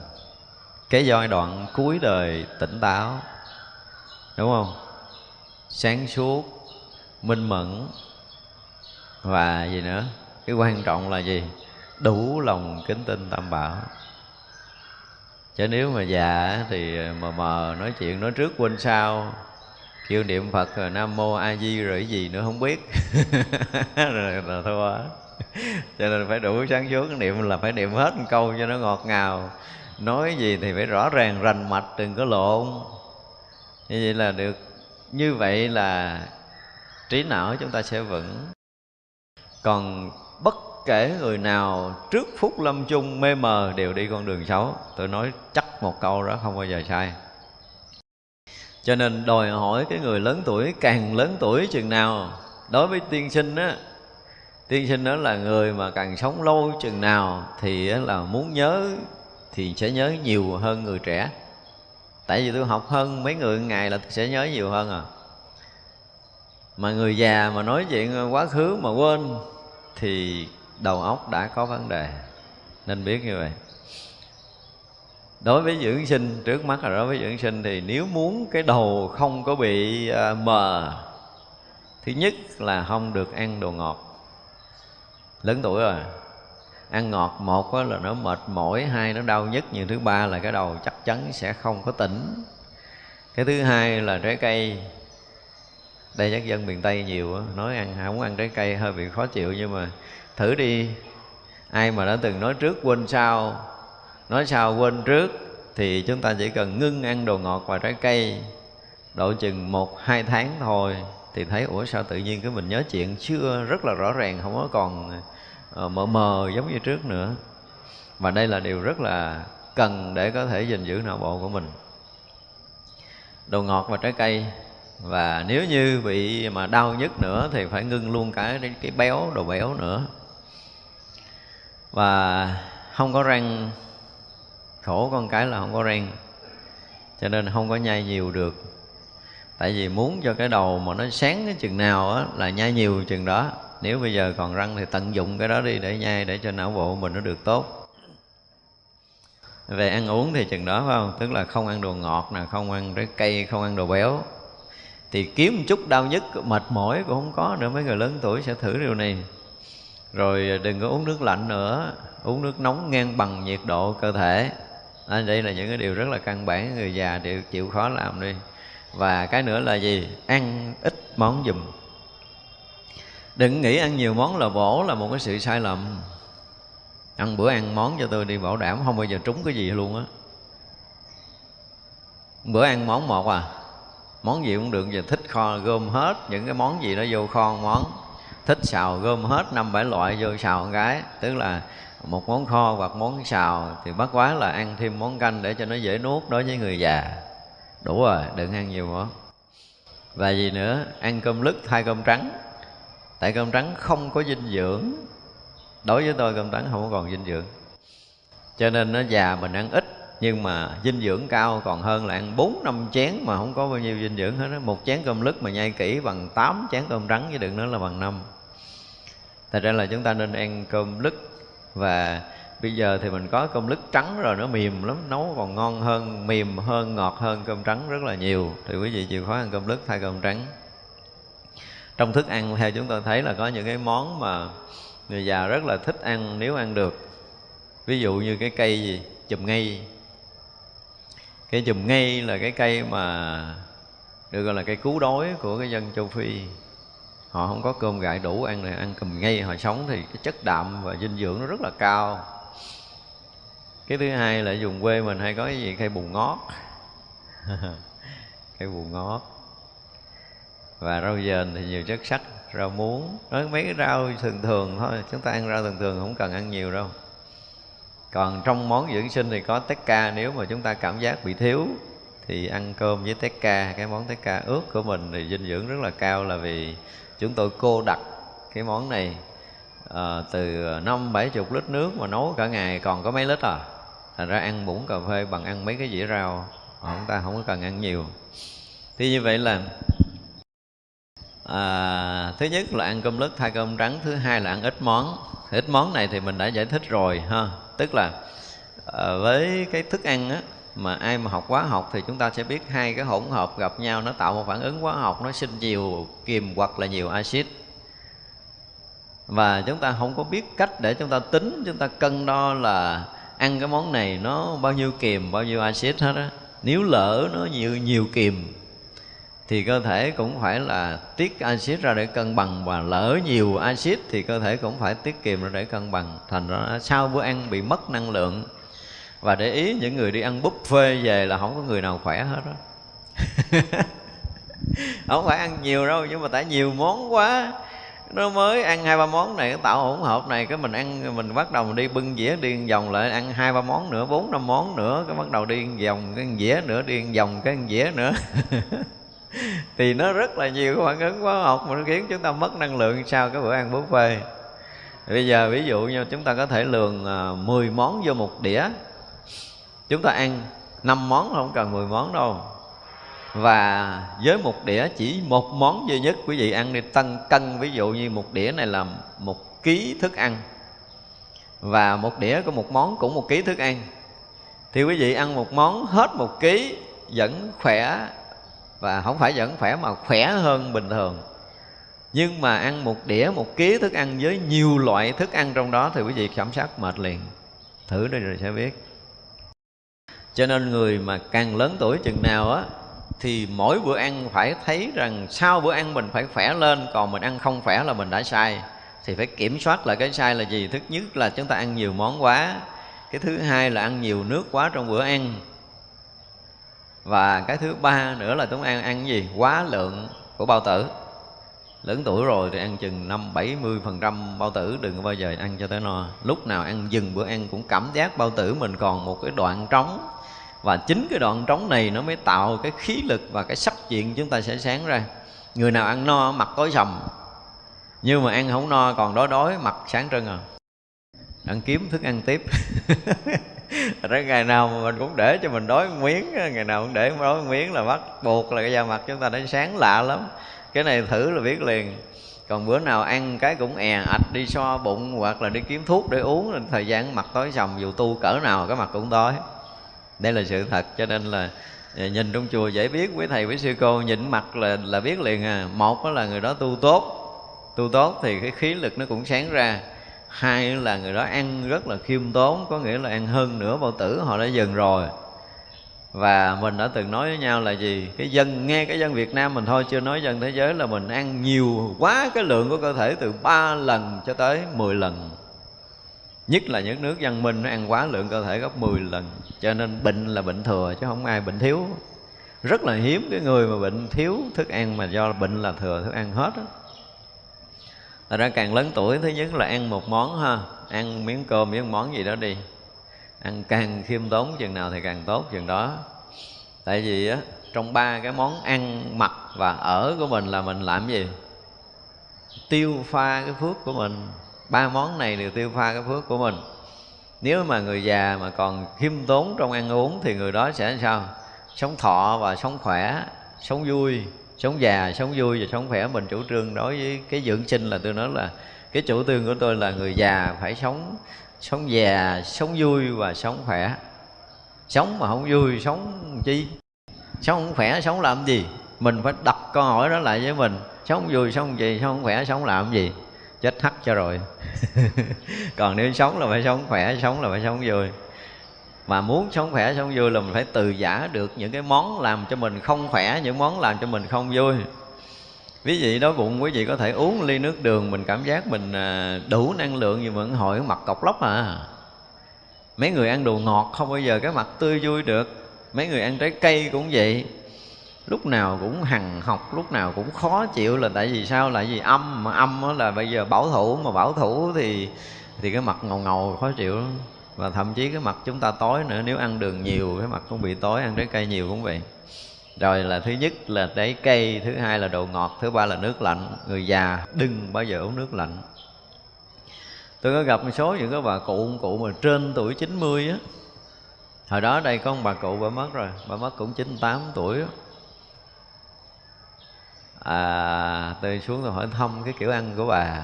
cái giai đoạn cuối đời tỉnh táo đúng không? Sáng suốt minh mẫn và gì nữa? Cái quan trọng là gì? Đủ lòng kính tinh tam bảo. Chứ nếu mà già thì mờ mờ nói chuyện nói trước quên sau. Kêu niệm phật rồi nam mô a di rồi gì nữa không biết. Rồi là thua cho nên phải đủ sáng suốt, niệm là phải niệm hết một câu cho nó ngọt ngào. Nói gì thì phải rõ ràng, rành mạch, đừng có lộn. Như vậy là được. Như vậy là trí não chúng ta sẽ vững. Còn bất kể người nào trước phút lâm chung mê mờ đều đi con đường xấu. Tôi nói chắc một câu đó không bao giờ sai. Cho nên đòi hỏi cái người lớn tuổi, càng lớn tuổi chừng nào. Đối với tiên sinh á, tiên sinh đó là người mà càng sống lâu chừng nào thì là muốn nhớ, thì sẽ nhớ nhiều hơn người trẻ. Tại vì tôi học hơn mấy người ngày là sẽ nhớ nhiều hơn à. Mà người già mà nói chuyện quá khứ mà quên thì đầu óc đã có vấn đề. Nên biết như vậy. Đối với dưỡng sinh, trước mắt là đối với dưỡng sinh thì nếu muốn cái đầu không có bị à, mờ, thứ nhất là không được ăn đồ ngọt. Lớn tuổi rồi, ăn ngọt một là nó mệt mỏi, hai nó đau nhất nhưng thứ ba là cái đầu chắc chắn sẽ không có tỉnh. Cái thứ hai là trái cây. Đây chắc dân miền tây nhiều nói ăn, không ăn trái cây hơi bị khó chịu nhưng mà thử đi. Ai mà đã từng nói trước quên sau nói sau quên trước thì chúng ta chỉ cần ngưng ăn đồ ngọt và trái cây. Độ chừng một hai tháng thôi thì thấy ủa sao tự nhiên cái mình nhớ chuyện chưa? Rất là rõ ràng không có còn uh, mờ mờ giống như trước nữa. Và đây là điều rất là cần để có thể gìn giữ não bộ của mình. Đồ ngọt và trái cây. Và nếu như bị mà đau nhất nữa thì phải ngưng luôn cả cái béo đồ béo nữa và không có răng, khổ con cái là không có răng. Cho nên không có nhai nhiều được. Tại vì muốn cho cái đầu mà nó sáng cái chừng nào á, là nhai nhiều chừng đó. Nếu bây giờ còn răng thì tận dụng cái đó đi để nhai để cho não bộ mình nó được tốt. Về ăn uống thì chừng đó, phải không? Tức là không ăn đồ ngọt nè, không ăn trái cây, không ăn đồ béo. Thì kiếm một chút đau nhất mệt mỏi cũng không có nữa, mấy người lớn tuổi sẽ thử điều này rồi à, đừng có uống nước lạnh nữa. Uống nước nóng ngang bằng nhiệt độ cơ thể. À, đây là những cái điều rất là căn bản. Người già chịu, chịu khó làm đi. Và cái nữa là gì? Ăn ít món dùm đừng nghĩ ăn nhiều món là bổ là một cái sự sai lầm. Ăn bữa ăn món cho tôi đi bảo đảm không bao giờ trúng cái gì luôn á. Bữa ăn món một à. Món gì cũng được giờ thích kho gom hết những cái món gì nó vô kho món thích xào gom hết năm bảy loại vô xào một cái, tức là một món kho hoặc món xào thì bắt quá là ăn thêm món canh để cho nó dễ nuốt đối với người già. Đủ rồi, đừng ăn nhiều quá và gì nữa? Ăn cơm lứt thay cơm trắng. Tại cơm trắng không có dinh dưỡng. Đối với tôi cơm trắng không có còn dinh dưỡng. Cho nên nó già mình ăn ít, nhưng mà dinh dưỡng cao còn hơn là ăn bốn, năm chén mà không có bao nhiêu dinh dưỡng hết đó. một chén cơm lứt mà nhai kỹ bằng 8 chén cơm trắng chứ đừng nói là bằng năm thật ra là chúng ta nên ăn cơm lứt. Và bây giờ thì mình có cơm lứt trắng rồi nó mềm lắm, nấu còn ngon hơn, mềm hơn, ngọt hơn cơm trắng rất là nhiều. Thì quý vị chịu khó ăn cơm lứt thay cơm trắng. Trong thức ăn, theo chúng tôi thấy là có những cái món mà người già rất là thích ăn nếu ăn được. Ví dụ như cái cây gì? Chùm ngây. Cái chùm ngây là cái cây mà được gọi là cây cứu đói của cái dân châu phi họ không có cơm gạo đủ, ăn này, ăn cầm ngay họ sống thì cái chất đạm và dinh dưỡng nó rất là cao. Cái thứ hai là dùng quê mình hay có cái gì? Cây bù ngót. Cây bù ngót. Và rau dền thì nhiều chất sắt, rau muống. Nói mấy cái rau thường thường thôi, chúng ta ăn rau thường thường không cần ăn nhiều đâu. Còn trong món dưỡng sinh thì có tét ca nếu mà chúng ta cảm giác bị thiếu thì ăn cơm với tét ca cái món tét ca ướt của mình thì dinh dưỡng rất là cao là vì chúng tôi cô đặt cái món này à, từ năm bảy chục lít nước mà nấu cả ngày còn có mấy lít à? Thành ra ăn muỗng cà phê bằng ăn mấy cái dĩa rau ờ, chúng ta không có cần ăn nhiều. Thì như vậy là à, thứ nhất là ăn cơm lứt thay cơm trắng thứ hai là ăn ít món. Ít món này thì mình đã giải thích rồi ha. Tức là à, với cái thức ăn á mà ai mà học hóa học thì chúng ta sẽ biết hai cái hỗn hợp gặp nhau, nó tạo một phản ứng hóa học, nó sinh nhiều kiềm hoặc là nhiều axit. Và chúng ta không có biết cách để chúng ta tính, chúng ta cân đo là ăn cái món này nó bao nhiêu kiềm, bao nhiêu axit hết á. Nếu lỡ nó nhiều nhiều kiềm, thì cơ thể cũng phải là tiết axit ra để cân bằng. Và lỡ nhiều axit thì cơ thể cũng phải tiết kiệm ra để cân bằng. Thành ra sau bữa ăn bị mất năng lượng và để ý những người đi ăn buffet về là không có người nào khỏe hết đó không phải ăn nhiều đâu, nhưng mà tại nhiều món quá. Nó mới ăn hai ba món này tạo hỗn hợp này, cái mình ăn, mình bắt đầu mình đi bưng dĩa, đi vòng lại, ăn hai ba món nữa, bốn năm món nữa, cái bắt đầu đi vòng, cái dĩa nữa, đi vòng, cái dĩa nữa. Thì nó rất là nhiều cái phản ứng hóa học mà nó khiến chúng ta mất năng lượng sau cái bữa ăn buffet. Bây giờ ví dụ như chúng ta có thể lường à, 10 món vô một đĩa chúng ta ăn 5 món không cần 10 món đâu. Và với một đĩa, chỉ một món duy nhất quý vị ăn đi. Tăng cân, ví dụ như một đĩa này là một ký thức ăn. Và một đĩa có một món cũng một ký thức ăn. Thì quý vị ăn một món hết một ký, vẫn khỏe, và không phải vẫn khỏe mà khỏe hơn bình thường. Nhưng mà ăn một đĩa, một ký thức ăn với nhiều loại thức ăn trong đó thì quý vị cảm giác mệt liền. Thử đi rồi sẽ biết cho nên người mà càng lớn tuổi chừng nào á, thì mỗi bữa ăn phải thấy rằng sau bữa ăn mình phải khỏe lên, còn mình ăn không khỏe là mình đã sai. Thì phải kiểm soát lại cái sai là gì? Thứ nhất là chúng ta ăn nhiều món quá, cái thứ hai là ăn nhiều nước quá trong bữa ăn. Và cái thứ ba nữa là chúng ta ăn ăn gì? Quá lượng của bao tử. Lớn tuổi rồi thì ăn chừng năm bảy mươi phần trăm bao tử, đừng có bao giờ ăn cho tới no. Lúc nào ăn dừng bữa ăn cũng cảm giác bao tử mình còn một cái đoạn trống và chính cái đoạn trống này nó mới tạo cái khí lực và cái sắc diện chúng ta sẽ sáng ra. Người nào ăn no, mặt tối sầm. Nhưng mà ăn không no, còn đói đói, mặt sáng trưng à. Ăn kiếm thức ăn tiếp. Rồi ngày nào mà mình cũng để cho mình đói miếng, ngày nào cũng để đói miếng là bắt buộc là cái da mặt chúng ta nó sáng lạ lắm. Cái này thử là biết liền. Còn bữa nào ăn cái cũng è ạch đi so bụng hoặc là đi kiếm thuốc để uống, thời gian mặt tối sầm dù tu cỡ nào, cái mặt cũng tối đây là sự thật, cho nên là à, nhìn trong chùa dễ biết quý thầy quý sư cô nhìn mặt là là biết liền à. Một đó là người đó tu tốt. Tu tốt thì cái khí lực nó cũng sáng ra. Hai là người đó ăn rất là khiêm tốn, có nghĩa là ăn hơn nửa bao tử họ đã dừng rồi. Và mình đã từng nói với nhau là gì? Cái dân, nghe cái dân Việt Nam mình thôi, chưa nói dân thế giới là mình ăn nhiều quá cái lượng của cơ thể từ 3 lần cho tới 10 lần nhất là những nước văn minh nó ăn quá lượng cơ thể gấp 10 lần. Cho nên bệnh là bệnh thừa chứ không ai bệnh thiếu. Rất là hiếm cái người mà bệnh thiếu thức ăn mà do bệnh là thừa thức ăn hết á. Thật ra càng lớn tuổi thứ nhất là ăn một món ha. Ăn miếng cơm miếng món gì đó đi. Ăn càng khiêm tốn chừng nào thì càng tốt chừng đó. Tại vì á trong ba cái món ăn, mặc và ở của mình là mình làm gì? Tiêu pha cái phước của mình ba món này đều tiêu pha cái phước của mình. Nếu mà người già mà còn khiêm tốn trong ăn uống thì người đó sẽ sao? Sống thọ và sống khỏe, sống vui, sống già, sống vui và sống khỏe. Mình chủ trương đối với cái dưỡng sinh là tôi nói là cái chủ trương của tôi là người già phải sống sống già, sống vui và sống khỏe. Sống mà không vui, sống chi? Sống không khỏe, sống làm gì? Mình phải đặt câu hỏi đó lại với mình. Sống vui, sống gì sống khỏe, sống làm gì? Chết hắt cho rồi. Còn nếu sống là phải sống khỏe, sống là phải sống vui. Mà muốn sống khỏe, sống vui là mình phải từ giả được những cái món làm cho mình không khỏe, những món làm cho mình không vui. Ví dụ đói bụng, quý vị có thể uống ly nước đường, mình cảm giác mình à, đủ năng lượng nhưng vẫn hỏi mặt cọc lóc à. Mấy người ăn đồ ngọt không bao giờ cái mặt tươi vui được. Mấy người ăn trái cây cũng vậy lúc nào cũng hằng học, lúc nào cũng khó chịu là tại vì sao? Tại vì âm mà, âm là bây giờ bảo thủ mà bảo thủ thì thì cái mặt ngầu ngầu khó chịu lắm. Và thậm chí cái mặt chúng ta tối nữa, nếu ăn đường nhiều, cái mặt cũng bị tối, ăn trái cây nhiều cũng vậy. Rồi là thứ nhất là trái cây, thứ hai là đồ ngọt, thứ ba là nước lạnh. Người già đừng bao giờ uống nước lạnh. Tôi có gặp một số những cái bà cụ cụ mà trên tuổi 90 á. Hồi đó đây có một bà cụ, bà mất rồi, bà mất cũng 98 tuổi á à, tôi xuống tôi hỏi thăm cái kiểu ăn của bà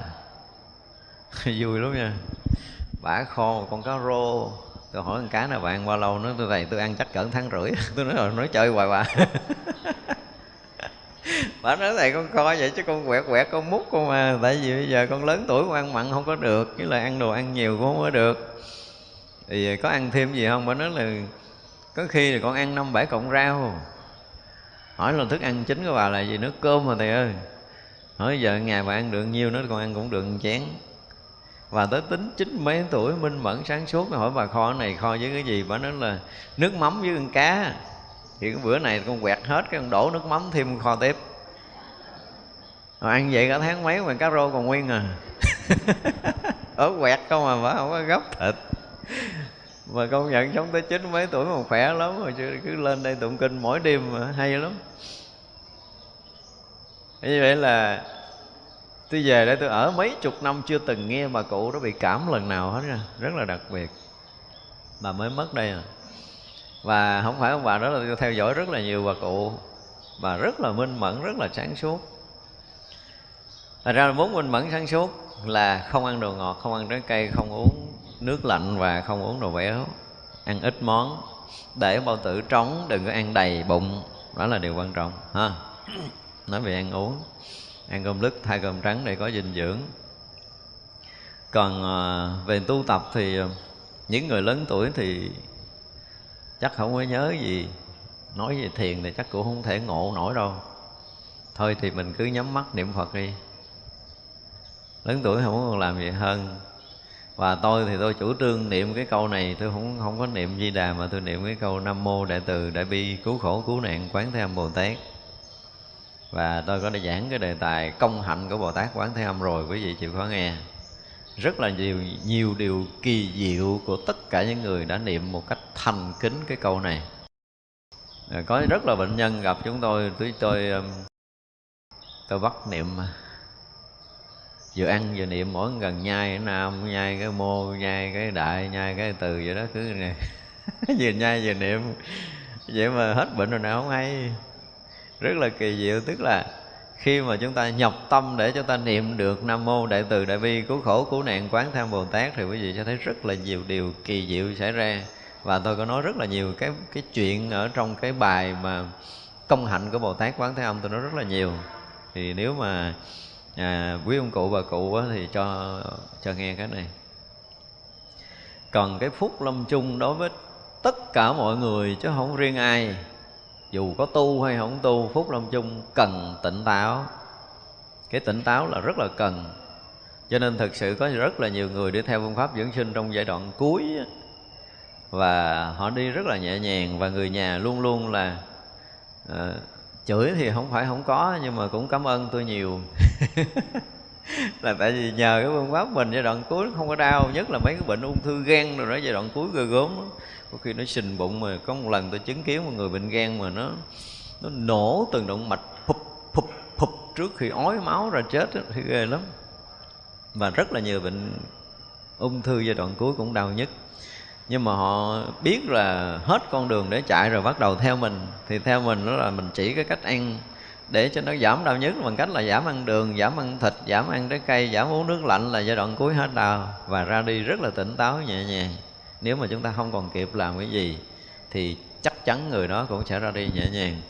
vui lắm nha. Bả kho một con cá rô. Tôi hỏi con cá nào bạn ăn bao lâu? Nó tôi thầy tôi ăn chắc cỡ tháng rưỡi. Tôi nói rồi nói chơi hoài bà. Bà nói thầy con kho vậy chứ con quẹt quẹt con mút con mà. Tại vì bây giờ con lớn tuổi con ăn mặn không có được với lại ăn đồ ăn nhiều cũng không có được. Thì có ăn thêm gì không? Bà nói là có khi là con ăn năm bảy cọng rau hỏi là thức ăn chính của bà là gì? Nước cơm mà thầy ơi. Hỏi giờ ngày bà ăn được nhiêu nữa con ăn cũng được một chén. Và tới tính chín mấy tuổi minh mẫn sáng suốt hỏi bà kho này kho với cái gì? Bà nói là nước mắm với con cá. Thì cái bữa này con quẹt hết, cái con đổ nước mắm thêm kho tiếp. Rồi ăn vậy cả tháng mấy mà cá rô còn nguyên à. Ở quẹt không mà bà không có gấp thịt mà công nhận sống tới chín mấy tuổi mà khỏe lắm rồi chứ cứ lên đây tụng kinh mỗi đêm mà hay lắm. Như vậy là tôi về đây tôi ở mấy chục năm chưa từng nghe bà cụ đó bị cảm lần nào hết nha rất là đặc biệt. Bà mới mất đây à. Và không phải ông bà đó là tôi theo dõi rất là nhiều bà cụ. Bà rất là minh mẫn rất là sáng suốt. Thật ra là muốn minh mẫn sáng suốt là không ăn đồ ngọt, không ăn trái cây, không uống nước lạnh và không uống đồ béo Ăn ít món. Để bao tử trống, đừng có ăn đầy bụng Đó là điều quan trọng ha. Nói về ăn uống Ăn cơm lứt thay cơm trắng để có dinh dưỡng. Còn à, về tu tập thì à, những người lớn tuổi thì chắc không có nhớ gì nói về thiền thì chắc cũng không thể ngộ nổi đâu. Thôi thì mình cứ nhắm mắt niệm phật đi. Lớn tuổi không còn làm gì hơn và tôi thì tôi chủ trương niệm cái câu này, tôi không không có niệm di đà mà tôi niệm cái câu nam mô đại từ đại bi cứu khổ cứu nạn quán thế âm bồ tát. Và tôi có để giảng cái đề tài công hạnh của bồ tát quán thế âm rồi, quý vị chịu khó nghe. Rất là nhiều nhiều điều kỳ diệu của tất cả những người đã niệm một cách thành kính cái câu này. Có rất là bệnh nhân gặp chúng tôi tôi tôi um, tôi bắt niệm vừa ăn vừa niệm, mỗi gần nhai cái nam, nhai cái mô, nhai cái đại, nhai cái từ vậy đó, cứ này vừa nhai vừa niệm. Vậy mà hết bệnh rồi nào không hay. Rất là kỳ diệu, tức là khi mà chúng ta nhập tâm để chúng ta niệm được nam mô đại từ đại bi, cứu khổ, cứu nạn, quán tham bồ tát, thì quý vị sẽ thấy rất là nhiều điều kỳ diệu xảy ra. Và tôi có nói rất là nhiều cái cái chuyện ở trong cái bài mà công hạnh của bồ tát quán thế âm, tôi nói rất là nhiều. Thì nếu mà à, quý ông cụ bà cụ á, thì cho cho nghe cái này. Còn cái phúc lâm chung đối với tất cả mọi người chứ không riêng ai. Dù có tu hay không tu phúc lâm chung cần tỉnh táo. Cái tỉnh táo là rất là cần. Cho nên thực sự có rất là nhiều người đi theo phương pháp dưỡng sinh trong giai đoạn cuối và họ đi rất là nhẹ nhàng và người nhà luôn luôn là uh, chửi thì không phải không có nhưng mà cũng cảm ơn tôi nhiều. Là tại vì nhờ cái phương pháp mình giai đoạn cuối không có đau nhất là mấy cái bệnh ung thư gan rồi đó giai đoạn cuối ghê gớm đó. có khi nó sình bụng mà có một lần tôi chứng kiến một người bệnh gan mà nó nó nổ từng động mạch phụp phụp phụp trước khi ói máu ra chết đó, thì ghê lắm. Và rất là nhiều bệnh ung thư giai đoạn cuối cũng đau nhất nhưng mà họ biết là hết con đường để chạy rồi bắt đầu theo mình. Thì theo mình đó là mình chỉ cái cách ăn để cho nó giảm đau nhức bằng cách là giảm ăn đường, giảm ăn thịt, giảm ăn trái cây, giảm uống nước lạnh là giai đoạn cuối hết đau. Và ra đi rất là tỉnh táo, nhẹ nhàng. Nếu mà chúng ta không còn kịp làm cái gì, thì chắc chắn người đó cũng sẽ ra đi nhẹ nhàng.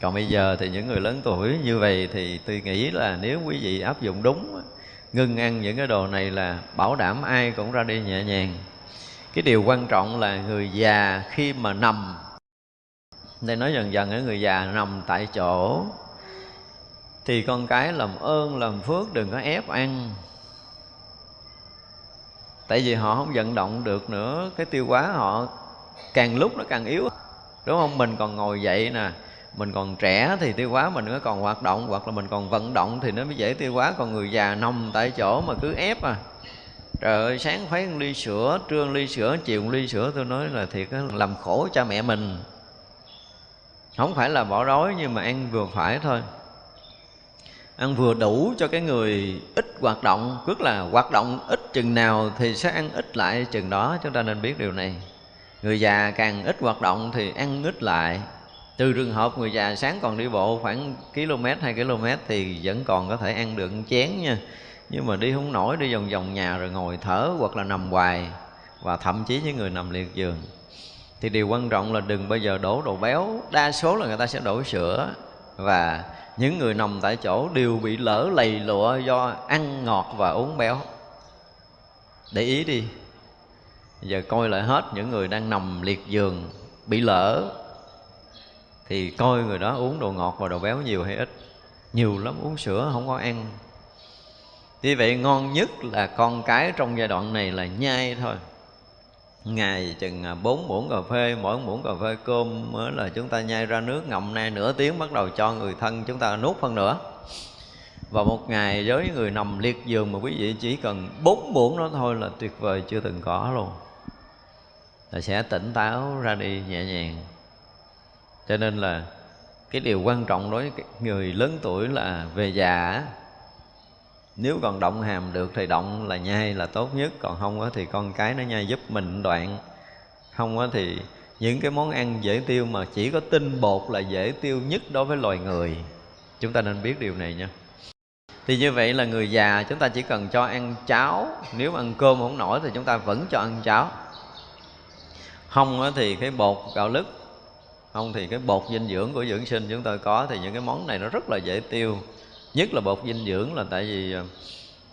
Còn bây giờ thì những người lớn tuổi như vậy thì tôi nghĩ là nếu quý vị áp dụng đúng ngưng ăn những cái đồ này là bảo đảm ai cũng ra đi nhẹ nhàng cái điều quan trọng là người già khi mà nằm. Đây nói dần dần ở người già nằm tại chỗ. Thì con cái làm ơn, làm phước, đừng có ép ăn. Tại vì họ không vận động được nữa, cái tiêu hóa họ càng lúc nó càng yếu. Đúng không? Mình còn ngồi dậy nè, mình còn trẻ thì tiêu hóa mình nó còn hoạt động, hoặc là mình còn vận động thì nó mới dễ tiêu hóa. Còn người già nằm tại chỗ mà cứ ép à trời ơi, sáng khuấy một ly sữa, trưa ly sữa, chiều một ly sữa, tôi nói là thiệt làm khổ cha mẹ mình. Không phải là bỏ đói, nhưng mà ăn vừa phải thôi. Ăn vừa đủ cho cái người ít hoạt động, tức là hoạt động ít chừng nào thì sẽ ăn ít lại chừng đó, chúng ta nên biết điều này. Người già càng ít hoạt động thì ăn ít lại. Từ trường hợp người già sáng còn đi bộ khoảng km 2 km thì vẫn còn có thể ăn được chén nha nhưng mà đi không nổi, đi vòng vòng nhà rồi ngồi thở hoặc là nằm hoài và thậm chí những người nằm liệt giường. Thì điều quan trọng là đừng bao giờ đổ đồ béo. Đa số là người ta sẽ đổ sữa. Và những người nằm tại chỗ đều bị lỡ lầy lụa do ăn ngọt và uống béo. Để ý đi. Giờ coi lại hết những người đang nằm liệt giường, bị lỡ, thì coi người đó uống đồ ngọt và đồ béo nhiều hay ít. Nhiều lắm, uống sữa không có ăn vì vậy ngon nhất là con cái trong giai đoạn này là nhai thôi. Ngày chừng à, bốn muỗng cà phê mỗi muỗng cà phê cơm mới là chúng ta nhai ra nước ngậm nay nửa tiếng bắt đầu cho người thân chúng ta nuốt phân nữa. Và một ngày với người nằm liệt giường mà quý vị chỉ cần bốn muỗng đó thôi là tuyệt vời chưa từng có luôn. Là sẽ tỉnh táo ra đi nhẹ nhàng. Cho nên là cái điều quan trọng đối với người lớn tuổi là về già nếu còn động hàm được thì động là nhai là tốt nhất, còn không thì con cái nó nhai giúp mình đoạn. Không thì những cái món ăn dễ tiêu mà chỉ có tinh bột là dễ tiêu nhất đối với loài người. Chúng ta nên biết điều này nha. Thì như vậy là người già chúng ta chỉ cần cho ăn cháo. Nếu ăn cơm không nổi thì chúng ta vẫn cho ăn cháo. Không thì cái bột gạo lứt, không thì cái bột dinh dưỡng của dưỡng sinh chúng ta có thì những cái món này nó rất là dễ tiêu nhất là bột dinh dưỡng là tại vì ờ,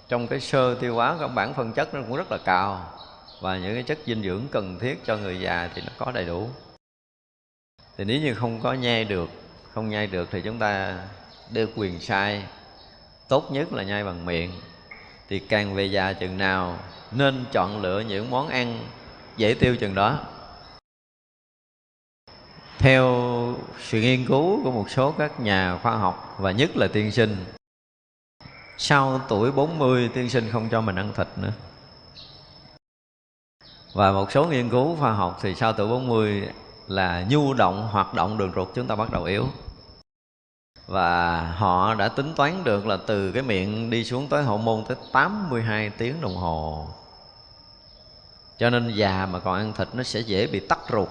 trong cái sơ tiêu hóa các bản phân chất nó cũng rất là cao và những cái chất dinh dưỡng cần thiết cho người già thì nó có đầy đủ. Thì nếu như không có nhai được, không nhai được thì chúng ta đưa quyền sai. Tốt nhất là nhai bằng miệng. Thì càng về già chừng nào nên chọn lựa những món ăn dễ tiêu chừng đó theo sự nghiên cứu của một số các nhà khoa học và nhất là tiên sinh, sau tuổi 40 tiên sinh không cho mình ăn thịt nữa. Và một số nghiên cứu khoa học thì sau tuổi 40 là nhu động, hoạt động đường ruột chúng ta bắt đầu yếu. Và họ đã tính toán được là từ cái miệng đi xuống tới hậu môn tới 82 tiếng đồng hồ. Cho nên già mà còn ăn thịt nó sẽ dễ bị tắc ruột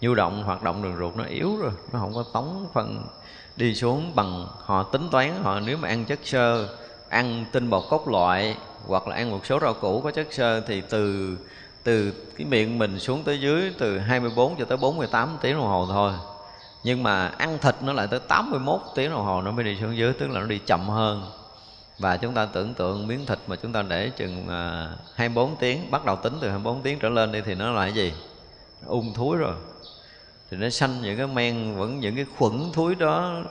nhu động, hoạt động đường ruột nó yếu rồi, nó không có tống phân đi xuống bằng họ tính toán họ. Nếu mà ăn chất xơ, ăn tinh bột cốt loại hoặc là ăn một số rau củ có chất xơ thì từ từ cái miệng mình xuống tới dưới từ 24 cho tới 48 tiếng đồng hồ thôi. Nhưng mà ăn thịt nó lại tới 81 tiếng đồng hồ nó mới đi xuống dưới, tức là nó đi chậm hơn. Và chúng ta tưởng tượng miếng thịt mà chúng ta để chừng à, 24 tiếng, bắt đầu tính từ 24 tiếng trở lên đi thì nó là cái gì? Ung thúi rồi thì nó sanh những cái men, vẫn những cái khuẩn thúi đó,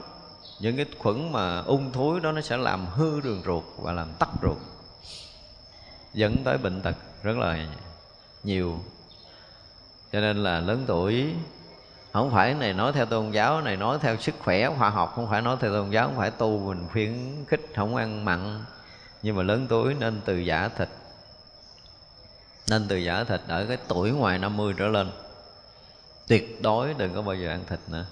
những cái khuẩn mà ung thúi đó nó sẽ làm hư đường ruột và làm tắc ruột, dẫn tới bệnh tật rất là nhiều. Cho nên là lớn tuổi, không phải này nói theo tôn giáo, này nói theo sức khỏe khoa học, không phải nói theo tôn giáo, không phải tu mình khuyến khích, không ăn mặn. Nhưng mà lớn tuổi nên từ giả thịt, nên từ giả thịt ở cái tuổi ngoài 50 trở lên tuyệt đối đừng có bao giờ ăn thịt nữa.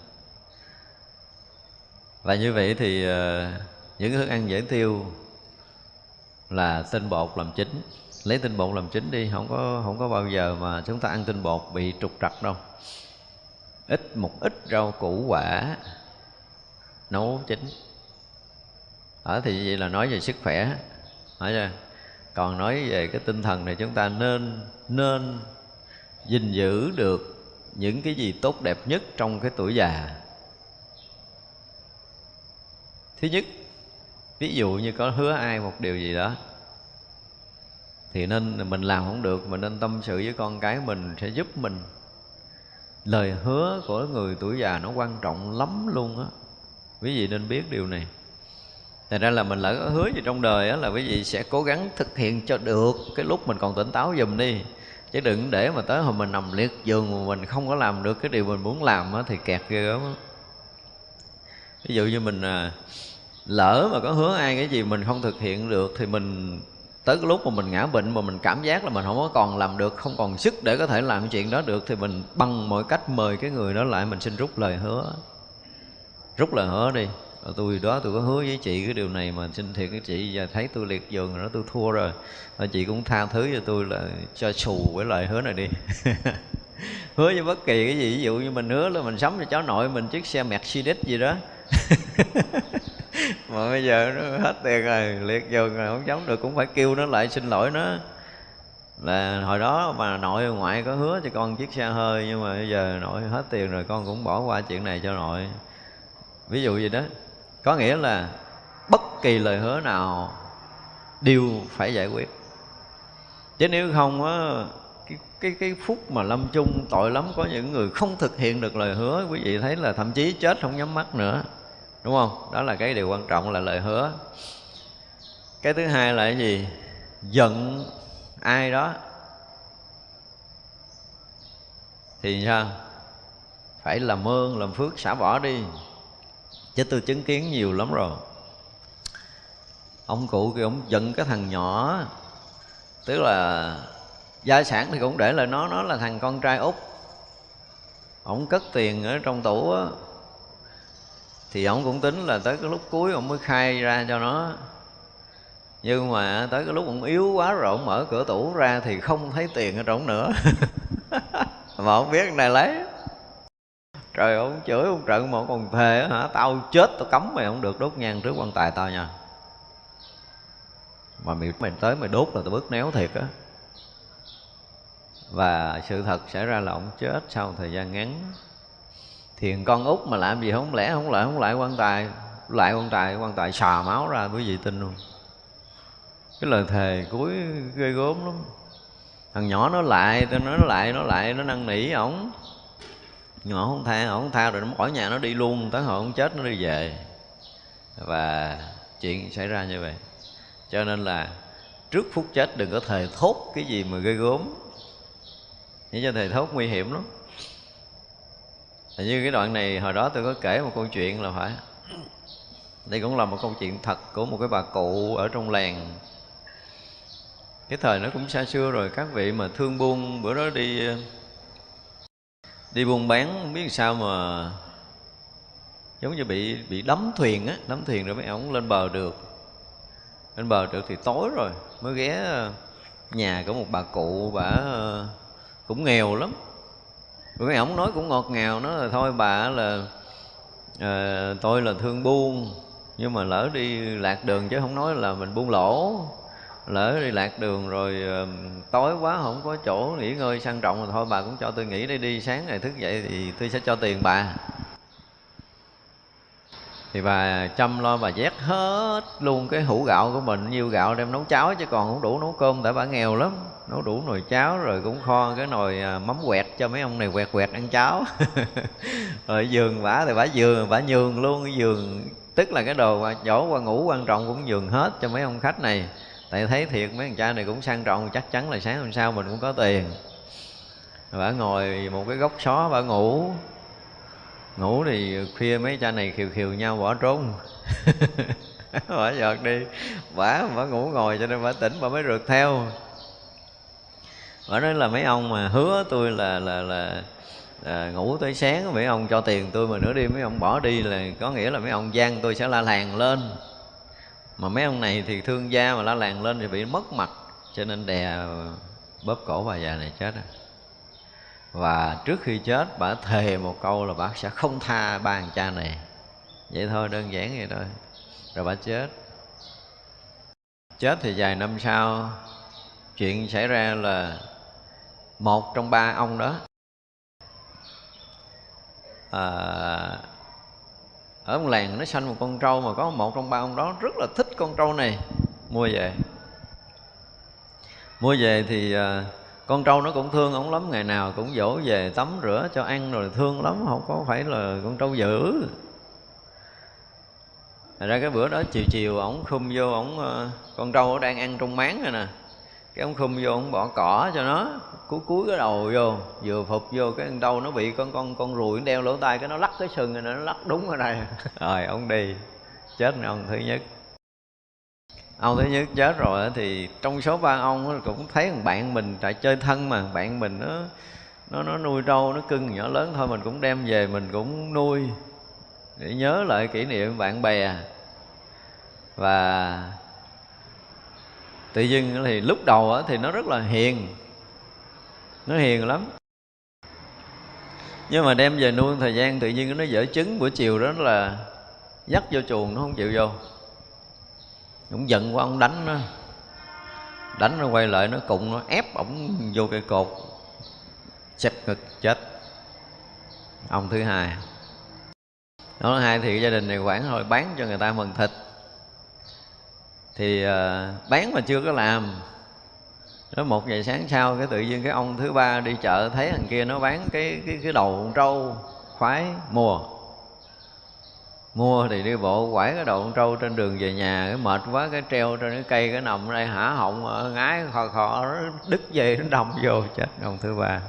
Và như vậy thì ờ, những thức ăn dễ tiêu là tinh bột làm chính lấy tinh bột làm chính đi, không có không có bao giờ mà chúng ta ăn tinh bột bị trục trặc đâu. Ít một ít rau củ quả nấu chín. Ở thì vậy là nói về sức khỏe hỏi chưa còn nói về cái tinh thần này chúng ta nên nên gìn giữ được những cái gì tốt đẹp nhất trong cái tuổi già. Thứ nhất, ví dụ như có hứa ai một điều gì đó, thì nên mình làm không được, mình nên tâm sự với con cái mình sẽ giúp mình. Lời hứa của người tuổi già nó quan trọng lắm luôn á. Quý vị nên biết điều này. Thành ra là mình lỡ hứa gì trong đời á, là quý vị sẽ cố gắng thực hiện cho được cái lúc mình còn tỉnh táo dùm đi chứ đừng để mà tới hồi mình nằm liệt giường mà mình không có làm được cái điều mình muốn làm á thì kẹt ghê gớm á. Ví dụ như mình à, lỡ mà có hứa ai cái gì mình không thực hiện được thì mình tới cái lúc mà mình ngã bệnh mà mình cảm giác là mình không có còn làm được không còn sức để có thể làm cái chuyện đó được thì mình bằng mọi cách mời cái người đó lại mình xin rút lời hứa. Rút lời hứa đi rồi tôi đó, tôi có hứa với chị cái điều này mà xin thiệt cái chị. Giờ thấy tôi liệt giường rồi đó, tôi thua rồi. Và chị cũng tha thứ cho tôi là cho xù với lời hứa này đi. Hứa với bất kỳ cái gì, ví dụ như mình hứa là mình sắm cho cháu nội mình chiếc xe Mercedes gì đó. Mà bây giờ nó hết tiền rồi, liệt giường rồi, không chống được cũng phải kêu nó lại xin lỗi nó. Là hồi đó mà nội ngoại có hứa cho con chiếc xe hơi, nhưng mà bây giờ nội hết tiền rồi, con cũng bỏ qua chuyện này cho nội. Ví dụ gì đó có nghĩa là bất kỳ lời hứa nào đều phải giải quyết. Chứ nếu không á cái, cái cái phút mà lâm chung tội lắm có những người không thực hiện được lời hứa quý vị thấy là thậm chí chết không nhắm mắt nữa. Đúng không? Đó là cái điều quan trọng là lời hứa. Cái thứ hai là cái gì? Giận ai đó. Thì sao? Phải làm ơn làm phước xả bỏ đi chứ tôi chứng kiến nhiều lắm rồi. Ông cụ kia ông giận cái thằng nhỏ. Tức là gia sản thì cũng để lại nó nó là thằng con trai út. Ông cất tiền ở trong tủ á. Thì ông cũng tính là tới cái lúc cuối ông mới khai ra cho nó. Nhưng mà tới cái lúc ông yếu quá rồi ông mở cửa tủ ra thì không thấy tiền ở trong nữa. Mà ông biết này lấy trời ông chửi ông trận mà ông còn thề hả? Tao chết tao cấm mày không được đốt nhang trước quan tài tao nha. Mà mày, mày tới mày đốt là tao bứt néo thiệt á. Và sự thật xảy ra là ông chết sau thời gian ngắn. Thiền con út mà làm gì không lẽ không lại không lại quan tài lại quan tài quan tài xà máu ra quý vị tin luôn. Cái lời thề cuối ghê gớm lắm. Thằng nhỏ nó lại tôi nói nó lại nó lại nó năn nỉ ổng nhỏ không tha không tha rồi, nó bỏ nhà nó đi luôn. Tới hồi ông chết nó đi về. Và chuyện xảy ra như vậy. Cho nên là trước phút chết đừng có thề thốt cái gì mà gây gớm. Để cho thề thốt nguy hiểm lắm. Như cái đoạn này hồi đó tôi có kể một câu chuyện là phải. Đây cũng là một câu chuyện thật của một cái bà cụ ở trong làng. Cái thời nó cũng xa xưa rồi, các vị mà thương buôn, bữa đó đi đi buôn bán không biết sao mà giống như bị bị đắm thuyền á đắm thuyền rồi mấy ông lên bờ được. Lên bờ được thì tối rồi mới ghé ờ, nhà của một bà cụ bà ờ, cũng nghèo lắm. Mấy ông nói cũng ngọt ngào nó là thôi bà là à, tôi là thương buôn nhưng mà lỡ đi lạc đường chứ không nói là mình buôn lỗ lỡ đi lạc đường rồi uh, tối quá không có chỗ nghỉ ngơi sang trọng rồi thôi bà cũng cho tôi nghỉ đây đi sáng ngày thức dậy thì tôi sẽ cho tiền bà. Thì bà chăm lo bà vét hết luôn cái hũ gạo của mình nhiêu gạo đem nấu cháo chứ còn không đủ nấu cơm tại bà nghèo lắm. Nấu đủ nồi cháo rồi cũng kho cái nồi à, mắm quẹt cho mấy ông này quẹt quẹt ăn cháo. Rồi giường bả thì bả giường bả nhường luôn cái giường tức là cái đồ mà chỗ qua ngủ quan trọng cũng nhường hết cho mấy ông khách này tại thấy thiệt mấy thằng cha này cũng sang trọng chắc chắn là sáng hôm sau mình cũng có tiền. Bả ngồi một cái góc xó bả ngủ. Ngủ thì khuya mấy cha này khiều khiều nhau bỏ trốn. Bả giọt đi. Bả bả ngủ ngồi cho nên bả tỉnh bả mới rượt theo. Bả nói là mấy ông mà hứa tôi là là là à, ngủ tới sáng mấy ông cho tiền tôi mà nữa đi mấy ông bỏ đi là có nghĩa là mấy ông gian tôi sẽ la làng lên mà mấy ông này thì thương gia mà la làng lên thì bị mất mặt cho nên đè bóp cổ bà già này chết rồi và trước khi chết bà thề một câu là bà sẽ không tha ba thằng cha này. Vậy thôi đơn giản vậy thôi. Rồi bà chết. Chết thì vài năm sau chuyện xảy ra là một trong ba ông đó à, ở một làng nó sanh một con trâu mà có một trong ba ông đó rất là thích con trâu này. Mua về. Mua về thì à, con trâu nó cũng thương ông lắm, ngày nào cũng dỗ về tắm rửa cho ăn rồi thương lắm, không có phải là con trâu dữ. Thật ra cái bữa đó chiều chiều ổng khum vô ổng à, con trâu đang ăn trong máng rồi nè. Cái ông khum vô ông bỏ cỏ cho nó cúi cúi cái đầu vô, vừa phục vô cái đâu nó bị con con con ruồi đeo lỗ tai, cái nó lắc cái sừng rồi nó lắc đúng ở đây rồi, ông đi. Chết ông thứ nhất. Ông thứ nhất chết rồi thì trong số ba ông cũng thấy thằng bạn mình tại chơi thân mà, bạn mình nó nó nó nuôi trâu, nó cưng nhỏ lớn thôi, mình cũng đem về mình cũng nuôi để nhớ lại kỷ niệm bạn bè. Và tự dưng thì lúc đầu thì nó rất là hiền nó hiền lắm. Nhưng mà đem về nuôi thời gian tự nhiên nó dở trứng buổi chiều đó là dắt vô chuồng nó không chịu vô. Cũng giận quá ông đánh nó. Đánh nó quay lại nó cụng nó ép ổng vô cây cột. Chặt ngực chết. Ông thứ hai. Đó hai thì gia đình này quản thôi bán cho người ta mần thịt. Thì uh, bán mà chưa có làm đó, một ngày sáng sau, cái tự nhiên cái ông thứ ba đi chợ thấy thằng kia nó bán cái cái cái đầu trâu khoái, mua. Mua thì đi bộ quải cái đầu con trâu trên đường về nhà, cái mệt quá, cái treo trên cái cây, cái nằm đây hả họng ờ, ngái, khò khò đứt dây, nó đâm vô, chết ông thứ ba.